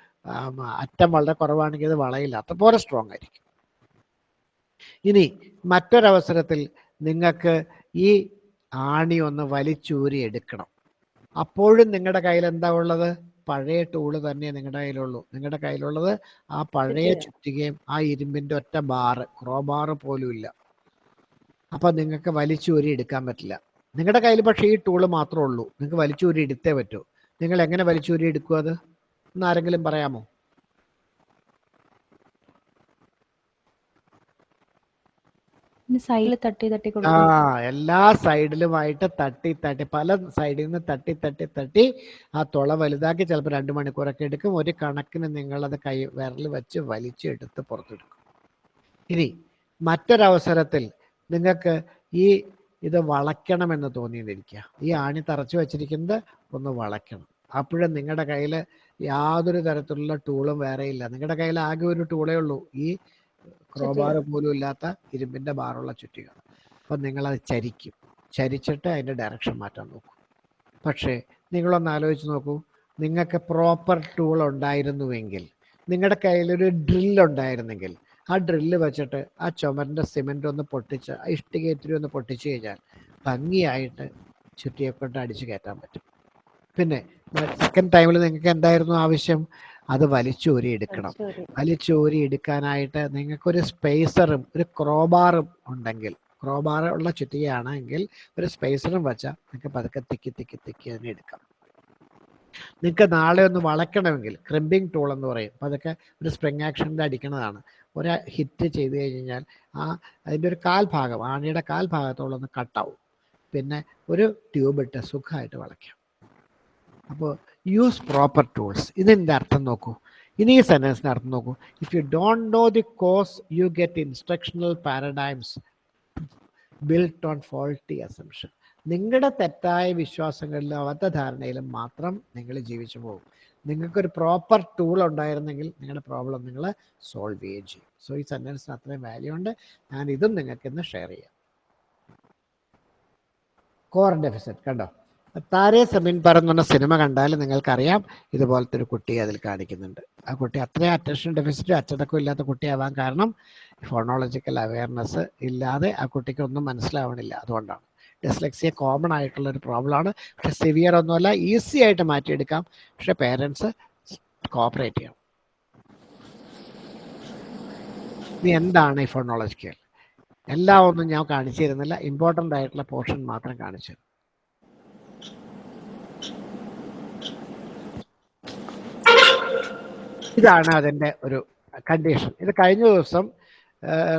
അറ്റം വളരെ കുറവാണെങ്കിൽ അത് വളയില്ല. അത്രപോലെ സ്ട്രോങ് ആയിരിക്കും. ഇനി മറ്റൊരവസരത്തിൽ നിങ്ങൾക്ക് ഈ ആണി ഒന്ന് വലിച്ചൂരി എടുക്കണം. അപ്പോഴും നിങ്ങളുടെ കയ്യിൽ എന്താ ഉള്ളത്? പഴയ ടൂൾ തന്നെ നിങ്ങളുടെ കയ്യിലുള്ളൂ. നിങ്ങളുടെ കയ്യിലുള്ളത് ആ പഴയ ചുറ്റിക. ചുറ്റികയും ആ ഇരുമ്പിന്റെ ഒറ്റ ബാറ് ക്രോ ബാറ് പോലും ഇല്ല. അപ്പൊ നിങ്ങൾക്ക് വലിച്ചൂരി എടുക്കാൻ പറ്റില്ല. നിങ്ങളുടെ കയ്യിൽ പക്ഷേ ഈ ടൂൾ മാത്രമേ ഉള്ളൂ. നിങ്ങൾക്ക് വലിച്ചൂരി എടുത്തേ പറ്റൂ. നിങ്ങൾ എങ്ങനെ വലിച്ചൂരി എടുക്കും അത്? എന്ന് ആരെങ്കിലും പറയാമോ? സൈഡിൽ തട്ടി തട്ടി ആ എല്ലാ സൈഡിലുമായിട്ട് തട്ടി തട്ടി പല സൈഡിൽ നിന്ന് തട്ടി തട്ടി തട്ടി ആ തുള വലുതാക്കി ചിലപ്പോൾ രണ്ട് മണിക്കൂറൊക്കെ എടുക്കും. ഒരു കണക്കിന് നിങ്ങൾ അത് കൈ വിരൽ വെച്ച് വലിച്ചെടുത്ത് പുറത്തെടുക്കും. ഇനി മറ്റൊരവസരത്തിൽ നിങ്ങൾക്ക് ഈ ഇത് വളയ്ക്കണമെന്ന് തോന്നിയിരിക്കുക ഈ ആണി തറച്ചു വെച്ചിരിക്കുന്നത് ഒന്ന് വളയ്ക്കണം. അപ്പോഴും നിങ്ങളുടെ കയ്യിൽ യാതൊരു തരത്തിലുള്ള ടൂളും വേറെ ഇല്ല നിങ്ങളുടെ കയ്യിൽ ആകെ ഒരു ടൂളേ ഉള്ളൂ. ഈ ക്രോബാർ പോലും ഇല്ലാത്ത ഇരുമ്പിന്റെ ബാറുള്ള ചുറ്റിക അപ്പം നിങ്ങളത് ചരിക്കും. ചരിച്ചിട്ട് അതിന്റെ ഡയറക്ഷൻ മാറ്റാൻ നോക്കും. പക്ഷേ നിങ്ങളൊന്ന് ആലോചിച്ച് നോക്കൂ. നിങ്ങൾക്ക് പ്രോപ്പർ ടൂൾ ഉണ്ടായിരുന്നുവെങ്കിൽ നിങ്ങളുടെ കയ്യിലൊരു ഡ്രിൽ ഉണ്ടായിരുന്നെങ്കിൽ ആ ഡ്രില്ല് വെച്ചിട്ട് ആ ചുമരിന്റെ സിമെന്റ് ഒന്ന് പൊട്ടിച്ച് ആ ഇഷ്ടികേറ്റിരി ഒന്ന് പൊട്ടിച്ച് കഴിഞ്ഞാൽ ഭംഗിയായിട്ട് ചുറ്റിയെ കൊണ്ട് അടിച്ച് കയറ്റാൻ പറ്റും. പിന്നെ സെക്കൻഡ് ടൈമിൽ നിങ്ങൾക്ക് എന്തായിരുന്നു ആവശ്യം? അത് വലിച്ചൂരി എടുക്കണം വലിച്ചോരി. എടുക്കാനായിട്ട് നിങ്ങൾക്കൊരു സ്പേസറും ഒരു ക്രോബാറും ഉണ്ടെങ്കിൽ ക്രോബാർ ഉള്ള ചുറ്റികയാണെങ്കിൽ ഒരു സ്പേസറും വെച്ചാൽ നിങ്ങൾക്ക് പതുക്കെ തിക്കി തിക്കി തിക്കി തന്നെ എടുക്കാം. നിങ്ങൾക്ക് നാളെ ഒന്ന് വളയ്ക്കണമെങ്കിൽ ക്രിമ്പിംഗ് ടൂൾ എന്ന് പറയും. അതൊക്കെ ഒരു സ്പ്രിങ് ആക്ഷനിൽ അടിക്കുന്നതാണ് ഒരു ഹിറ്റ് ചെയ്ത് കഴിഞ്ഞാൽ ആ അതിന്റെ ഒരു കാൽഭാഗം ആണിയുടെ കാൽഭാഗത്തോളം ഒന്ന് കട്ടാവും പിന്നെ ഒരു ട്യൂബ് ഇട്ട് സുഖമായിട്ട് വളയ്ക്കാം. അപ്പോൾ യൂസ് പ്രോപ്പർ ടൂൾസ് ഇതിന്റെ അർത്ഥം നോക്കൂ. ഇനി ഈ സെന്റൻസിന്റെ അർത്ഥം നോക്കൂ. If you don't know the cause you get instructional paradigms built on faulty assumption നിങ്ങളുടെ തെറ്റായ വിശ്വാസങ്ങളിലും അബദ്ധധാരണയിലും മാത്രം നിങ്ങൾ ജീവിച്ചു പോകും. നിങ്ങൾക്കൊരു പ്രോപ്പർ ടൂൾ ഉണ്ടായിരുന്നെങ്കിൽ നിങ്ങളുടെ പ്രോബ്ലം നിങ്ങൾ സോൾവ് ചെയ്യുകയും ചെയ്യും. സോ ഈ സെന്റൻസിന് അത്രയും വാല്യൂ ഉണ്ട്. ഞാൻ ഇതും നിങ്ങൾക്ക് ഇന്ന് ഷെയർ ചെയ്യാം. കോർ ഡെഫിസിറ്റ് കണ്ടോ? താരേ സമീൻ പറഞ്ഞ സിനിമ കണ്ടാൽ നിങ്ങൾക്കറിയാം ഇതുപോലത്തെ ഒരു കുട്ടിയെ അതിൽ കാണിക്കുന്നുണ്ട്. ആ കുട്ടി അത്രയും അറ്റൻഷൻ ഡെഫിസിറ്റ് അച്ചടക്കം ഇല്ലാത്ത കുട്ടിയാവാൻ കാരണം ഫോണോളജിക്കൽ അവയർനെസ് ഇല്ലാതെ ആ കുട്ടിക്ക് ഒന്നും മനസ്സിലാവണില്ല. അതുകൊണ്ടാണ്. ഡിസ്ലെക്സിയ കോമൺ ആയിട്ടുള്ള ഒരു പ്രോബ്ലമാണ് പക്ഷെ സിവിയർ ഒന്നുമല്ല ഈസി ആയിട്ട് മാറ്റിയെടുക്കാം. പക്ഷെ പേരൻസ് കോപ്പറേറ്റ് ചെയ്യണം. ഇനി എന്താണ് ഈ ഫോണോളജിക്കൽ എല്ലാം ഒന്നും ഞാൻ കാണിച്ചു തരുന്നില്ല. ഇമ്പോർട്ടന്റ് ആയിട്ടുള്ള പോർഷൻ മാത്രം കാണിച്ചു തരും ഇതാണ് അതിന്റെ ഒരു കണ്ടീഷൻ ഇത് കഴിഞ്ഞ ദിവസം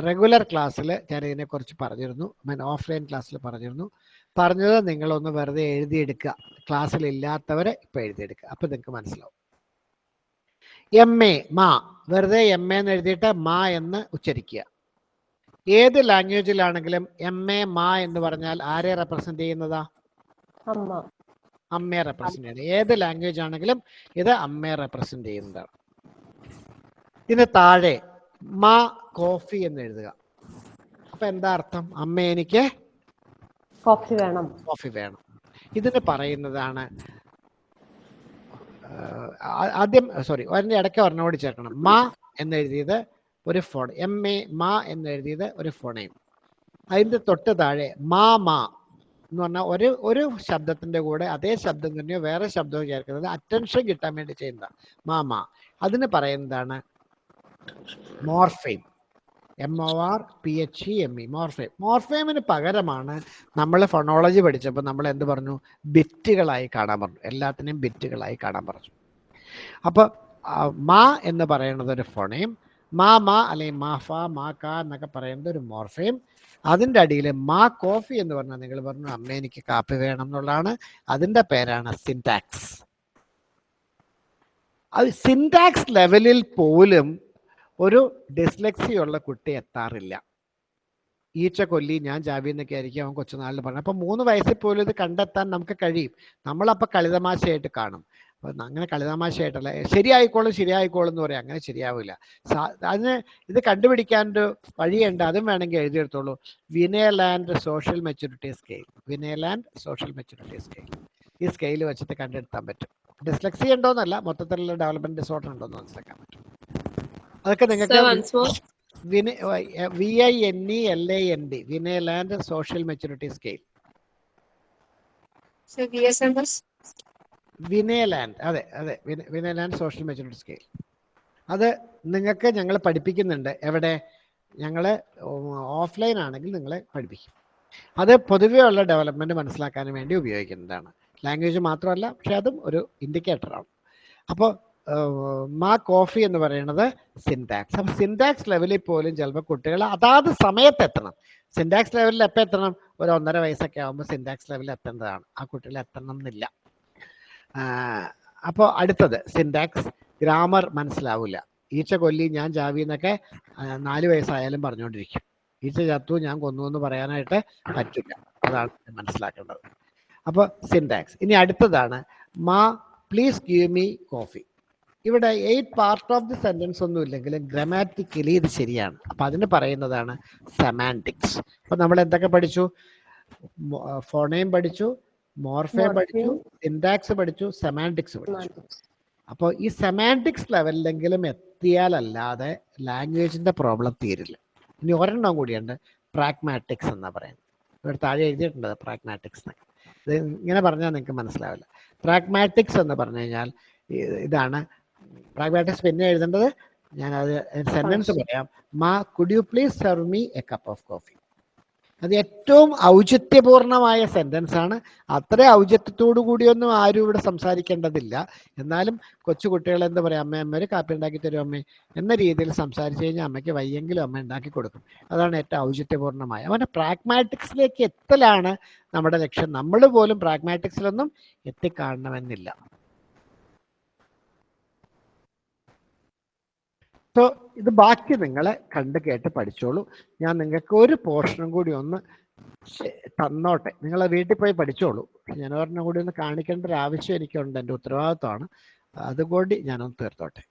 റെഗുലർ ക്ലാസ്സിൽ ഞാൻ ഇതിനെക്കുറിച്ച് പറഞ്ഞിരുന്നു. മീൻ ഓഫ്ലൈൻ ക്ലാസ്സിൽ പറഞ്ഞിരുന്നു. പറഞ്ഞത് നിങ്ങളൊന്ന് വെറുതെ എഴുതിയെടുക്കുക ക്ലാസ്സിൽ ഇല്ലാത്തവരെ ഇപ്പം എഴുതിയെടുക്കുക അപ്പം നിങ്ങൾക്ക് മനസ്സിലാവും. എം എ മാ. വെറുതെ എം എ എന്ന് എഴുതിയിട്ട് മാ എന്ന് ഉച്ചരിക്കുക. ഏത് ലാംഗ്വേജിലാണെങ്കിലും എം എ മാ എന്ന് പറഞ്ഞാൽ ആരെ റെപ്രസെന്റ് ചെയ്യുന്നതാ? അമ്മ. അമ്മയെ റെപ്രസെന്റ് ചെയ്യുന്നത്. ഏത് ലാംഗ്വേജ് ആണെങ്കിലും ഇത് അമ്മയെ റെപ്രസെന്റ് ചെയ്യുന്നതാണ്. ഇതിന് താഴെ മാ കോഫി എന്ന് എഴുതുക. അപ്പൊ എന്താ അർത്ഥം? അമ്മ എനിക്ക് കോഫി വേണം. കോഫി വേണം. ഇതിന് പറയുന്നതാണ് ആദ്യം സോറി അതിന്റെ ഇടയ്ക്ക് ഒരെണ്ണോട് ചേർക്കണം. മാ എന്നെഴുതിയത് ഒരു ഫോൺ എം എ മാ എന്നെഴുതിയത് ഒരു ഫോണേയും. അതിന്റെ തൊട്ട് താഴെ മാ മാ എന്ന് പറഞ്ഞാൽ ഒരു ഒരു ശബ്ദത്തിന്റെ കൂടെ അതേ ശബ്ദം തന്നെയോ വേറെ ശബ്ദമോ ചേർക്കുന്നത് അറ്റൻഷൻ കിട്ടാൻ വേണ്ടി ചെയ്യുന്നതാണ് മാ മാ. അതിന് പറയുന്നതാണ് morpheme. M O R P H E M E morpheme. മോർഫെയിമിന് പകരമാണ് നമ്മൾ ഫൊണോളജി പഠിച്ചപ്പോൾ നമ്മൾ എന്ത് പറഞ്ഞു? ബിറ്റുകളായി കാണാൻ പറഞ്ഞു. എല്ലാത്തിനെയും ബിറ്റുകളായി കാണാൻ പറഞ്ഞു. അപ്പോൾ മാ എന്ന് പറയുന്നത് ഒരു ഫോണയും മാ മാ അല്ലെങ്കിൽ മാ ഫ മാ ക എന്നൊക്കെ പറയുന്നത് ഒരു മോർഫെയിം. അതിന്റെ അടിയിൽ മാ കോഫി എന്ന് പറഞ്ഞാൽ നിങ്ങൾ പറഞ്ഞു അമ്മ എനിക്ക് കാപ്പി വേണം എന്നുള്ളതാണ്. അതിന്റെ പേരാണ് സിൻടാക്സ് അത് സിൻടാക്സ് ലെവലിൽ പോലും ഒരു ഡിസ്ലെക്സിയുള്ള കുട്ടി എത്താറില്ല. ഈച്ച കൊല്ലി ഞാൻ ജാവി എന്നൊക്കെ ആയിരിക്കും അവൻ കൊച്ചുനാളിൽ പറഞ്ഞത്. അപ്പം മൂന്ന് വയസ്സിൽ പോലും ഇത് കണ്ടെത്താൻ നമുക്ക് കഴിയും. നമ്മളപ്പോൾ കളിതമാശയായിട്ട് കാണും. അപ്പം അങ്ങനെ കളിതമാശയായിട്ടല്ല. ശരിയായിക്കോളും ശരിയായിക്കോളും എന്ന് പറയാം. അങ്ങനെ ശരിയാവില്ല. അതിന് ഇത് കണ്ടുപിടിക്കാനൊരു വഴിയുണ്ട്. അതും വേണമെങ്കിൽ എഴുതിയെടുത്തോളൂ Vineland social maturity scale. Vineland social maturity scale. ഈ സ്കെയിൽ വെച്ചിട്ട് കണ്ടെടുത്താൻ പറ്റും. ഡിസ്ലെക്സി ഉണ്ടോന്നല്ല മൊത്തത്തിലുള്ള ഡെവലപ്മെന്റ് ഡിസോർഡർ ഉണ്ടോന്ന് മനസ്സിലാക്കാൻ പറ്റും. അതൊക്കെ നിങ്ങൾക്ക് V I N E L A N D Vineland social maturity scale. Vineland അതെ അതെ വിനയലാൻഡ് സോഷ്യൽ മെച്ചൂരിറ്റി സ്കെയിൽ. അത് നിങ്ങൾക്ക് ഞങ്ങൾ പഠിപ്പിക്കുന്നുണ്ട്. എവിടെ? ഞങ്ങൾ ഓഫ്ലൈൻ ആണെങ്കിൽ നിങ്ങളെ പഠിപ്പിക്കും. അത് പൊതുവേ ഉള്ള ഡെവലപ്മെന്റ് മനസ്സിലാക്കാൻ വേണ്ടി ഉപയോഗിക്കുന്നതാണ്. ലാംഗ്വേജ് മാത്രമല്ല പക്ഷേ അതും ഒരു ഇൻഡിക്കേറ്ററാണ്. അപ്പോൾ മാ കോഫി എന്ന് പറയുന്നത് സിൻടാക്സ് അപ്പം സിൻടാക്സ് ലെവലിൽ പോലും ചിലപ്പോൾ കുട്ടികൾ അതാത് സമയത്ത് എത്തണം. സിൻടാക്സ് ലെവലിൽ എപ്പോൾ എത്തണം? ഒരു ഒന്നര വയസ്സൊക്കെ ആകുമ്പോൾ സിൻടാക്സ് ലെവലിൽ എത്തേണ്ടതാണ്. ആ കുട്ടികൾ എത്തണം എന്നില്ല. അപ്പോൾ അടുത്തത് സിൻടാക്സ് ഗ്രാമർ മനസ്സിലാവില്ല ഈച്ച കൊല്ലി ഞാൻ ജാവി എന്നൊക്കെ നാല് വയസ്സായാലും പറഞ്ഞുകൊണ്ടിരിക്കും. ഈച്ച ചത്തു ഞാൻ കൊന്നു എന്ന് പറയാനായിട്ട് പറ്റില്ല. അതാണ് മനസ്സിലാക്കേണ്ടത്. അപ്പോൾ സിൻടാക്സ് ഇനി അടുത്തതാണ് മാ പ്ലീസ് ഗീവ് മീ കോഫി ഇവിടെ eight part of the sentence ഒന്നും ഇല്ലെങ്കിലും ഗ്രമാറ്റിക്കലി ഇത് ശരിയാണ്. അപ്പൊ അതിന് പറയുന്നതാണ് സെമാന്റിക്സ് അപ്പൊ നമ്മൾ എന്തൊക്കെ പഠിച്ചു? ഫോണേം പഠിച്ചു മോർഫേ പഠിച്ചു സിൻടാക്സ് പഠിച്ചു സെമാന്റിക്സ് പഠിച്ചു. അപ്പോൾ ഈ സെമാന്റിക്സ് ലെവലിലെങ്കിലും എത്തിയാലല്ലാതെ ലാംഗ്വേജിന്റെ പ്രോബ്ലം തീരില്ല. ഇനി ഒരെണ്ണം കൂടിയുണ്ട് പ്രാഗ്മാറ്റിക്സ് എന്നാ പറയുന്നത്. ഇവിടെ താഴെ എഴുതിയിട്ടുണ്ട് പ്രാഗ്മാറ്റിക്സ് ഇത് ഇങ്ങനെ പറഞ്ഞാൽ നിങ്ങൾക്ക് മനസ്സിലാവില്ല. പ്രാഗ്മാറ്റിക്സ് എന്ന് പറഞ്ഞു കഴിഞ്ഞാൽ ഇതാണ് പ്രാഗ്മാറ്റിക്സ് പിന്നെ എഴുതേണ്ടത് ഞാൻ അത് സെന്റൻസ് പറയാം. മാ could you please serve me a cup of coffee അത് ഏറ്റവും ഔചിത്യപൂർണമായ സെന്റൻസ് ആണ്. അത്ര ഔചിത്യത്തോടു കൂടിയൊന്നും ആരും ഇവിടെ സംസാരിക്കേണ്ടതില്ല. എന്നാലും കൊച്ചു കുട്ടികൾ എന്താ പറയാ? അമ്മ അമ്മ ഒരു കാപ്പി ഉണ്ടാക്കി തരും അമ്മ. എന്ന രീതിയിൽ സംസാരിച്ചു കഴിഞ്ഞാൽ അമ്മയ്ക്ക് വയ്യെങ്കിലും അമ്മ ഉണ്ടാക്കി കൊടുക്കും. അതാണ് ഏറ്റവും ഔചിത്യപൂർണമായ. അവന്റെ പ്രാഗ്മാറ്റിക്സിലേക്ക് എത്തലാണ് നമ്മുടെ ലക്ഷ്യം. നമ്മൾ പോലും പ്രാഗ്മാറ്റിക്സിലൊന്നും എത്തിക്കാണണമെന്നില്ല. സോ ഇത് ബാക്കി നിങ്ങളെ കണ്ട് കേട്ട് പഠിച്ചോളൂ. ഞാൻ നിങ്ങൾക്ക് ഒരു പോർഷനും കൂടി ഒന്ന് തന്നോട്ടെ. നിങ്ങളെ വീട്ടിൽ പോയി പഠിച്ചോളൂ. ഞാൻ ഒരെണ്ണം കൂടി ഒന്ന് കാണിക്കേണ്ട ഒരു ആവശ്യം എനിക്കുണ്ട്. എന്റെ ഉത്തരവാദിത്വമാണ്. അതുകൊണ്ട് ഞാനൊന്ന് തീർത്തോട്ടെ.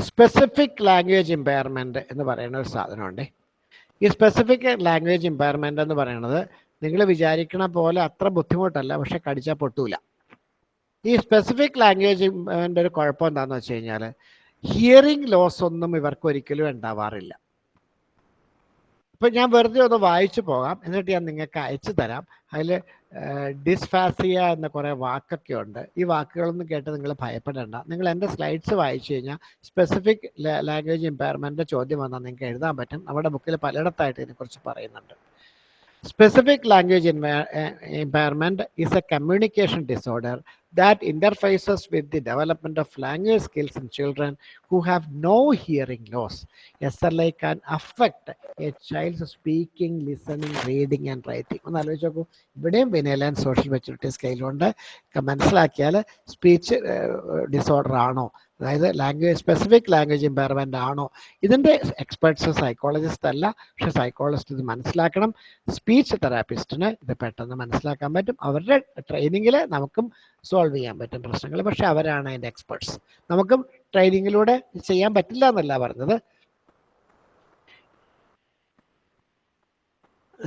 സ്പെസിഫിക് ലാംഗ്വേജ് എംപയർമെന്റ് എന്ന് പറയുന്ന ഒരു സാധനമുണ്ട്. ഈ സ്പെസിഫിക് ലാംഗ്വേജ് എംപയർമെന്റ് എന്ന് പറയുന്നത് നിങ്ങൾ വിചാരിക്കണ പോലെ അത്ര ബുദ്ധിമുട്ടല്ല പക്ഷെ കടിച്ചാൽ പൊട്ടൂല. ഈ സ്പെസിഫിക് ലാംഗ്വേജ് ഒരു കുഴപ്പം എന്താണെന്ന് വെച്ച് കഴിഞ്ഞാൽ ഹിയറിംഗ് ലോസ് ഒന്നും ഇവർക്ക് ഒരിക്കലും ഉണ്ടാവാറില്ല. ഇപ്പൊ ഞാൻ വെറുതെ ഒന്ന് വായിച്ചു പോകാം എന്നിട്ട് ഞാൻ നിങ്ങൾക്ക് അയച്ചു തരാം. അതിൽ ഡിസ്ഫാസിയ എന്ന കുറേ വാക്കൊക്കെ ഉണ്ട്. ഈ വാക്കുകളൊന്നും കേട്ട് നിങ്ങൾ ഭയപ്പെടേണ്ട. നിങ്ങൾ എന്റെ സ്ലൈഡ്സ് വായിച്ചു കഴിഞ്ഞാൽ സ്പെസിഫിക് ലാംഗ്വേജ് ഇമ്പയർമെന്റ് ചോദ്യം വന്നാൽ നിങ്ങൾക്ക് എഴുതാൻ പറ്റും. നമ്മുടെ ബുക്കിൽ പലയിടത്തായിട്ട് ഇതിനെക്കുറിച്ച് പറയുന്നുണ്ട്. Specific language impairment is a communication disorder that interfaces with the development of language skills in children who have no hearing loss. SLA can affect a child's speaking, listening, reading and writing. ഒന്ന് ആലോചിച്ച് നോക്കൂ. ഇവിടെയും വിനയലാൻ social maturity സ്കെയിലുണ്ട് മനസ്സിലാക്കിയാൽ speech disorder ആണോ? അതായത് language specific language impairment ആണോ? ഇതിന്റെ experts psychologist അല്ല പക്ഷെ സൈക്കോളജിസ്റ്റ് ഇത് മനസ്സിലാക്കണം. സ്പീച്ച് തെറാപ്പിസ്റ്റിന് ഇത് പെട്ടെന്ന് മനസ്സിലാക്കാൻ പറ്റും. അവരുടെ ട്രെയിനിങ്ങിൽ നമുക്കും സോൾവ് ചെയ്യാൻ പറ്റും പ്രശ്നങ്ങൾ. പക്ഷെ അവരാണ് അതിന്റെ എക്സ്പെർട്സ് നമുക്കും ട്രെയിനിങ്ങിലൂടെ ചെയ്യാൻ പറ്റില്ല എന്നല്ല പറഞ്ഞത്.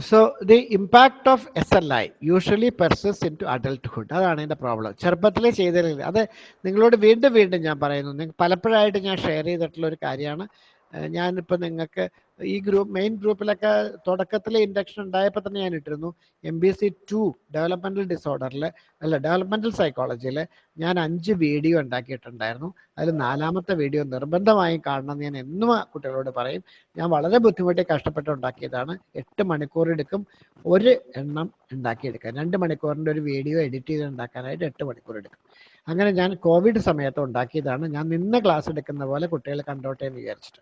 So the impact of S L I usually persists into adulthood അതാണ് എന്റെ പ്രോബ്ലം ചെറുപ്പത്തിലേ ചെയ്തില്ല അത് നിങ്ങളോട് വീണ്ടും വീണ്ടും ഞാൻ പറയുന്നു. നിങ്ങൾ പലപ്പോഴായിട്ട് ഞാൻ ഷെയർ ചെയ്തിട്ടുള്ള ഒരു കാര്യമാണ്. ഞാനിപ്പോൾ നിങ്ങൾക്ക് ഈ ഗ്രൂപ്പ് മെയിൻ ഗ്രൂപ്പിലൊക്കെ തുടക്കത്തിലെ ഇൻഡക്ഷൻ ഉണ്ടായപ്പോൾ തന്നെ ഞാൻ ഇട്ടിരുന്നു. M B C to developmental ഡിസോർഡറിൽ അല്ല ഡെവലപ്മെന്റൽ സൈക്കോളജിയിൽ ഞാൻ അഞ്ച് വീഡിയോ ഉണ്ടാക്കിയിട്ടുണ്ടായിരുന്നു. അതിൽ നാലാമത്തെ വീഡിയോ നിർബന്ധമായും കാണണമെന്ന് ഞാൻ എന്നും കുട്ടികളോട് പറയും. ഞാൻ വളരെ ബുദ്ധിമുട്ടി കഷ്ടപ്പെട്ട് ഉണ്ടാക്കിയതാണ്. എട്ട് മണിക്കൂർ എടുക്കും. ഒരു എണ്ണം ഉണ്ടാക്കിയെടുക്കാൻ രണ്ട് മണിക്കൂറിന്റെ ഒരു വീഡിയോ എഡിറ്റ് ചെയ്ത് ഉണ്ടാക്കാനായിട്ട് എട്ട് മണിക്കൂർ എടുക്കും. അങ്ങനെ ഞാൻ കോവിഡ് സമയത്ത് ഉണ്ടാക്കിയതാണ്. ഞാൻ നിന്ന് ക്ലാസ് എടുക്കുന്ന പോലെ കുട്ടികൾ കണ്ടോട്ടെ എന്ന് വിചാരിച്ചിട്ട്.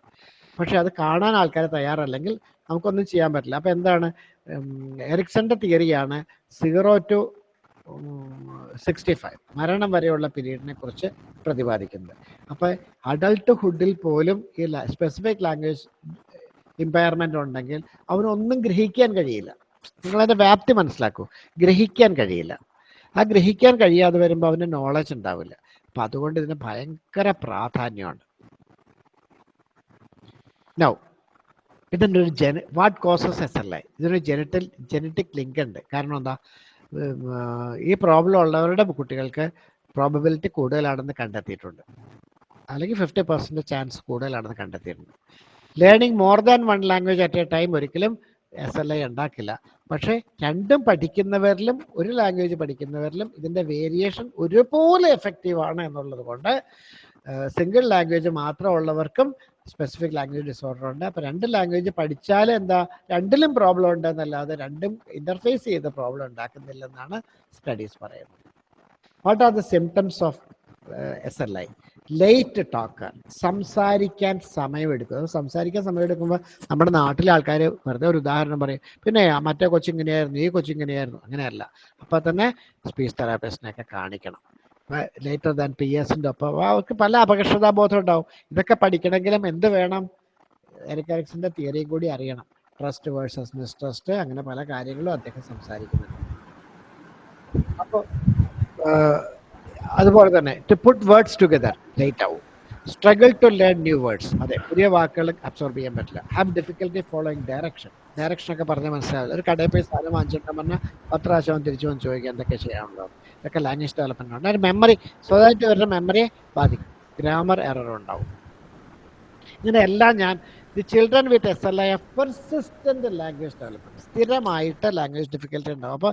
പക്ഷെ അത് കാണാൻ ആൾക്കാർ തയ്യാറല്ലെങ്കിൽ നമുക്കൊന്നും ചെയ്യാൻ പറ്റില്ല. അപ്പോൾ എന്താണ്? എറിക്സന്റെ തിയറിയാണ് സീറോ ടു സിക്സ്റ്റി ഫൈവ് മരണം വരെയുള്ള പീരീഡിനെ കുറിച്ച് പ്രതിപാദിക്കുന്നത്. അപ്പോൾ അഡൾട്ട്ഹുഡിൽ പോലും ഈ സ്പെസിഫിക് ലാംഗ്വേജ് ഇമ്പയർമെന്റ് ഉണ്ടെങ്കിൽ അവനൊന്നും ഗ്രഹിക്കാൻ കഴിയില്ല. നിങ്ങളതിന്റെ വ്യാപ്തി മനസ്സിലാക്കൂ. ഗ്രഹിക്കാൻ കഴിയില്ല. ആ ഗ്രഹിക്കാൻ കഴിയാതെ വരുമ്പോൾ അവന് നോളജ് ഉണ്ടാവില്ല. അപ്പം അതുകൊണ്ട് ഇതിന് ഭയങ്കര പ്രാധാന്യമാണ്. നൗ ഇതിന്റെ ഒരു ജന വാട്ട് കോസസ് എസ് എൽ ഇതിനൊരു ജനറ്റൽ ജനറ്റിക് ലിങ്ക് ഉണ്ട്. കാരണം എന്താ? ഈ പ്രോബ്ലം ഉള്ളവരുടെ കുട്ടികൾക്ക് പ്രോബബിലിറ്റി കൂടുതലാണെന്ന് കണ്ടെത്തിയിട്ടുണ്ട്. അല്ലെങ്കിൽ ഫിഫ്റ്റി പെർസെന്റ് ചാൻസ് കൂടുതലാണെന്ന് കണ്ടെത്തിയിട്ടുണ്ട്. Learning more than one language at a time ഒരിക്കലും എസ് എൽ ഐ ഉണ്ടാക്കില്ല. പക്ഷേ രണ്ടും പഠിക്കുന്നവരിലും ഒരു ലാംഗ്വേജ് പഠിക്കുന്നവരിലും ഇതിന്റെ വേരിയേഷൻ ഒരുപോലെ എഫക്റ്റീവ് ആണ് എന്നുള്ളത് കൊണ്ട് സിംഗിൾ ലാംഗ്വേജ് മാത്രമുള്ളവർക്കും സ്പെസിഫിക് ലാംഗ്വേജ് ഡിസോർഡർ ഉണ്ട്. അപ്പോൾ രണ്ട് ലാംഗ്വേജ് പഠിച്ചാൽ എന്താ രണ്ടിലും പ്രോബ്ലം ഉണ്ട് എന്നല്ലാതെ രണ്ടും ഇന്റർഫേസ് ചെയ്ത് പ്രോബ്ലം ഉണ്ടാക്കുന്നില്ലെന്നാണ് സ്റ്റഡീസ് പറയുന്നത്. What are the symptoms of S L I late talker സംസാരിക്കാൻ സമയമെടുക്കും. സംസാരിക്കാൻ സമയമെടുക്കുമ്പോൾ നമ്മുടെ നാട്ടിലെ ആൾക്കാർ വെറുതെ ഒരു ഉദാഹരണം പറയും പിന്നെ മറ്റേ കൊച്ചിങ്ങനെയായിരുന്നു ഈ കൊച്ചിങ്ങനെയായിരുന്നു അങ്ങനെയല്ല. അപ്പോൾ തന്നെ സ്പീച്ച് തെറാപ്പിസ്റ്റിനെയൊക്കെ കാണിക്കണം. ലേറ്റർ ദാൻ പി എസിന്റെ ഒപ്പം. അവർക്ക് പല അപകർഷതാബോധം ഉണ്ടാവും. ഇതൊക്കെ പഠിക്കണമെങ്കിലും എന്ത് വേണം? എറിക് തിയറിയും കൂടി അറിയണം. ട്രസ്റ്റ് വേഴ്സസ് മിസ്ട്രസ്റ്റ് അങ്ങനെ പല കാര്യങ്ങളും അദ്ദേഹം സംസാരിക്കുന്നുണ്ട്. അപ്പോൾ അതുപോലെ തന്നെ to put words together late ആവും struggle to learn new words അതെ പുതിയ വാക്കുകൾ അബ്സോർബ് ചെയ്യാൻ പറ്റില്ല. Have difficulty following direction direction ഒക്കെ പറഞ്ഞാൽ മനസ്സിലാവില്ല. ഒരു കടയിൽ പോയി സാധനം വാങ്ങിച്ചിട്ട് പറഞ്ഞാൽ പത്ത് പ്രാവശ്യം തിരിച്ചു വന്ന് ചോദിക്കുക എന്തൊക്കെ ചെയ്യാനുണ്ടോ ഇതൊക്കെ ലാംഗ്വേജ് ഡെവലപ്മെന്റ് ഉണ്ട് ഒരു മെമ്മറി സ്വന്തമായിട്ട് വരുന്ന മെമ്മറിയെ ബാധിക്കും. ഗ്രാമർ എറർ ഉണ്ടാവും. ഇങ്ങനെ ഞാൻ the children with S L I have persistent language development സ്ഥിരമായിട്ട് ലാംഗ്വേജ് ഡിഫിക്കൽറ്റി ഉണ്ടാവും. അപ്പോൾ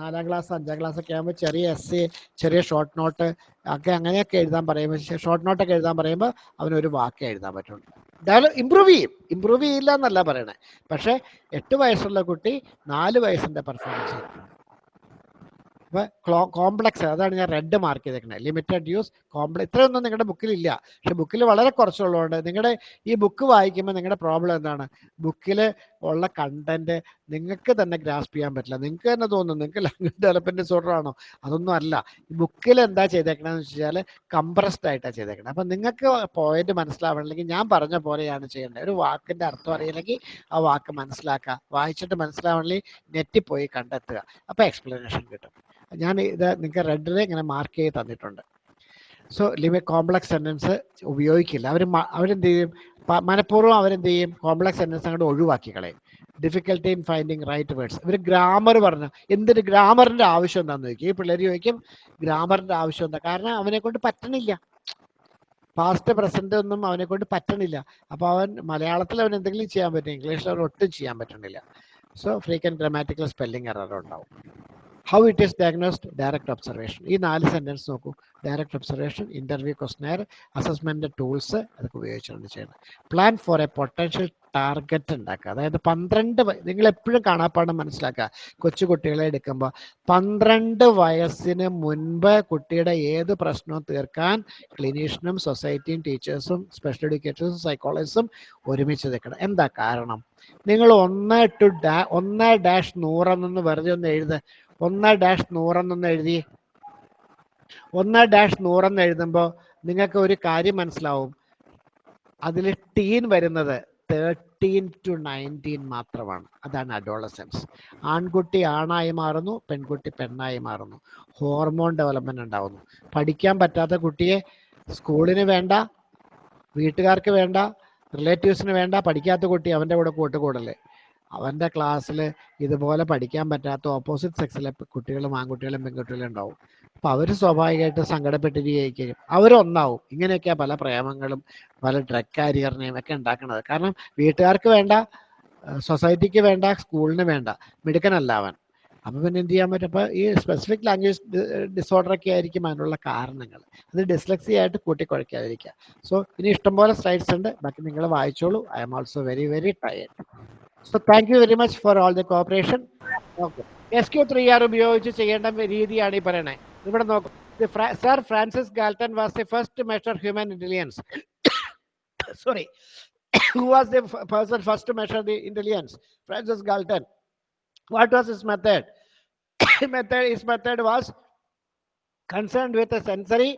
നാലാം ക്ലാസ് അഞ്ചാം ക്ലാസ് ഒക്കെ ആകുമ്പോൾ ചെറിയ എസ് എ ചെറിയ ഷോർട്ട് നോട്ട് ഒക്കെ അങ്ങനെയൊക്കെ എഴുതാൻ പറയുമ്പോൾ ഷോർട്ട് നോട്ടൊക്കെ എഴുതാൻ പറയുമ്പോൾ അവനൊരു വാക്കേ എഴുതാൻ പറ്റുള്ളൂ. ഡെവലപ്പ് ഇമ്പ്രൂവ് ചെയ്യും. ഇമ്പ്രൂവ് ചെയ്യില്ല എന്നല്ല പറയണേ. പക്ഷേ എട്ട് വയസ്സുള്ള കുട്ടി നാല് വയസ്സിന്റെ പെർഫോമൻസ് അപ്പോൾ കോംപ്ലക്സ് അതാണ് ഞാൻ റെഡ് മാർക്ക് ചെയ്തേക്കുന്നത് ലിമിറ്റഡ് യൂസ് കോംപ്ലക്സ് ഇത്രയൊന്നും നിങ്ങളുടെ ബുക്കിലില്ല പക്ഷെ ബുക്കിൽ വളരെ കുറച്ചുള്ളതുകൊണ്ട് നിങ്ങളുടെ ഈ ബുക്ക് വായിക്കുമ്പോൾ നിങ്ങളുടെ പ്രോബ്ലം എന്താണ്? ബുക്കിൽ ഉള്ള കണ്ടന്റ് നിങ്ങൾക്ക് തന്നെ ഗ്രാസ്പ് ചെയ്യാൻ പറ്റില്ല. നിങ്ങൾക്ക് തന്നെ തോന്നുന്നു നിങ്ങൾക്ക് ലാംഗ്വേജ് ഡെവലപ്മെന്റ് ഡിസോർഡർ ആണോ? അതൊന്നും അല്ല. ബുക്കിൽ എന്താ ചെയ്തേക്കണമെന്ന് വെച്ച് കഴിഞ്ഞാൽ കംപ്രസ്ഡ് ആയിട്ടാണ് ചെയ്തേക്കുന്നത് അപ്പം നിങ്ങൾക്ക് പോയിന്റ് മനസ്സിലാവണമെങ്കിൽ ഞാൻ പറഞ്ഞ പോലെയാണ് ചെയ്യേണ്ടത്. ഒരു വാക്കിന്റെ അർത്ഥം അറിയില്ലെങ്കിൽ ആ വാക്ക് മനസ്സിലാക്കുക വായിച്ചിട്ട് മനസ്സിലാവണമെങ്കിൽ നെറ്റിൽ പോയി കണ്ടെത്തുക. അപ്പോൾ എക്സ്പ്ലനേഷൻ കിട്ടും. ഞാൻ ഇത് നിങ്ങൾക്ക് റെഡിൽ ഇങ്ങനെ മാർക്ക് ചെയ്ത് തന്നിട്ടുണ്ട്. സോ ലിമിറ്റ് കോംപ്ലക്സ് സെന്റൻസ് ഉപയോഗിക്കില്ല. അവർ അവരെന്ത് ചെയ്യും? മനഃപൂർവം അവരെന്ത് ചെയ്യും? കോംപ്ലക്സ് സെന്റൻസ് അങ്ങോട്ട് ഒഴിവാക്കി കളയും. Difficulty in finding right words ഇവർ ഗ്രാമർ പറഞ്ഞു എന്തിന് ഗ്രാമറിന്റെ ആവശ്യം എന്താണെന്ന് ചോദിക്കും. ഈ പിള്ളേർ ചോദിക്കും ഗ്രാമറിന്റെ ആവശ്യം എന്താ? കാരണം അവനെ കൊണ്ട് പറ്റണില്ല. പാസ്റ്റ് പ്രസന്റ് ഒന്നും അവനെ കൊണ്ട് പറ്റണില്ല. അപ്പോൾ അവൻ മലയാളത്തിൽ അവൻ എന്തെങ്കിലും ചെയ്യാൻ പറ്റും ഇംഗ്ലീഷിൽ അവൻ ഒട്ടും ചെയ്യാൻ പറ്റണില്ല. So frequent grammatical spelling error ഉണ്ടാവും. How it is diagnosed direct observation ഈ നാല് സെന്റൻസ് നോക്കൂ. Direct observation interview questionnaire assessment tools അതൊക്കെ ഉപയോഗിച്ചാണ് ചെയ്യുന്നത്. Plan for a potential target ഉണ്ടാക്കുക. അതായത് പന്ത്രണ്ട് നിങ്ങൾ എപ്പോഴും കാണാപ്പാടം മനസ്സിലാക്കുക. കൊച്ചു കുട്ടികളെ എടുക്കുമ്പോൾ പന്ത്രണ്ട് വയസ്സിന് മുൻപ് കുട്ടിയുടെ ഏത് പ്രശ്നവും തീർക്കാൻ ക്ലിനീഷ്യനും സൊസൈറ്റിയും ടീച്ചേഴ്സും സ്പെഷ്യൽ എഡ്യൂക്കേറ്റേഴ്സും സൈക്കോളജിസ്റ്റും ഒരുമിച്ച് നിൽക്കണം. എന്താ കാരണം? നിങ്ങൾ ഒന്ന് ടു ഡാ ഒന്ന് ഡാഷ് നൂറെന്നൊന്ന് വെറുതെ ഒന്ന് എഴുത് ഒന്ന് ഡാഷ് നൂറെന്നൊന്ന് എഴുതി. ഒന്ന് ഡാഷ് നൂറെന്ന് എഴുതുമ്പോൾ നിങ്ങൾക്ക് ഒരു കാര്യം മനസ്സിലാവും. അതിൽ ടീൻ വരുന്നത് തേർട്ടീൻ ടു നയന്റീൻ മാത്രമാണ്. അതാണ് അഡോളസെൻസ്. ആൺകുട്ടി ആണായി മാറുന്നു പെൺകുട്ടി പെണ്ണായി മാറുന്നു. ഹോർമോൺ ഡെവലപ്മെന്റ് ഉണ്ടാവുന്നു. പഠിക്കാൻ പറ്റാത്ത കുട്ടിയെ സ്കൂളിന് വേണ്ട വീട്ടുകാർക്ക് വേണ്ട റിലേറ്റീവ്സിന് വേണ്ട പഠിക്കാത്ത കുട്ടി അവന്റെ കൂടെ കൂട്ടുകൂടല്ലേ അവന്റെ ക്ലാസ്സിൽ ഇതുപോലെ പഠിക്കാൻ പറ്റാത്ത ഓപ്പോസിറ്റ് സെക്സിലെ കുട്ടികളും ആൺകുട്ടികളും പെൺകുട്ടികളും ഉണ്ടാവും. അപ്പം അവർ സ്വാഭാവികമായിട്ട് സങ്കടപ്പെട്ടിരിക്കും അവരൊന്നാവും. ഇങ്ങനെയൊക്കെയാ പല പ്രേമങ്ങളും പല ഡ്രഗ് കാരിയറിനെയും ഒക്കെ ഉണ്ടാക്കുന്നത്. കാരണം വീട്ടുകാർക്ക് വേണ്ട സൊസൈറ്റിക്ക് വേണ്ട സ്കൂളിന് വേണ്ട. മിടുക്കനല്ല അവൻ. അപ്പം പിന്നെ എന്ത് ചെയ്യാൻ പറ്റും? അപ്പോൾ ഈ സ്പെസിഫിക് ലാംഗ്വേജ് ഡിസോർഡർ ഒക്കെ ആയിരിക്കും അതിനുള്ള കാരണങ്ങൾ. അത് ഡിസ്ലക്സി ആയിട്ട് കൂട്ടിക്കുഴയ്ക്കാതിരിക്കുക. സോ ഇനി ഇഷ്ടംപോലെ സ്ലൈഡ്സ് ഉണ്ട്. ബാക്കി നിങ്ങൾ വായിച്ചോളൂ. I'm also very very tired so thank you very much for all the cooperation okay S Q three R ഉപയോഗിച്ച് ചെയ്യേണ്ട രീതിയാണ് ഈ പറയണേ ഇവിടെ നോക്കും sir Francis Galton was the first measure human intelligence sorry who was the f- person first to measure the intelligence francis galton what was his method method his method was concerned with the sensory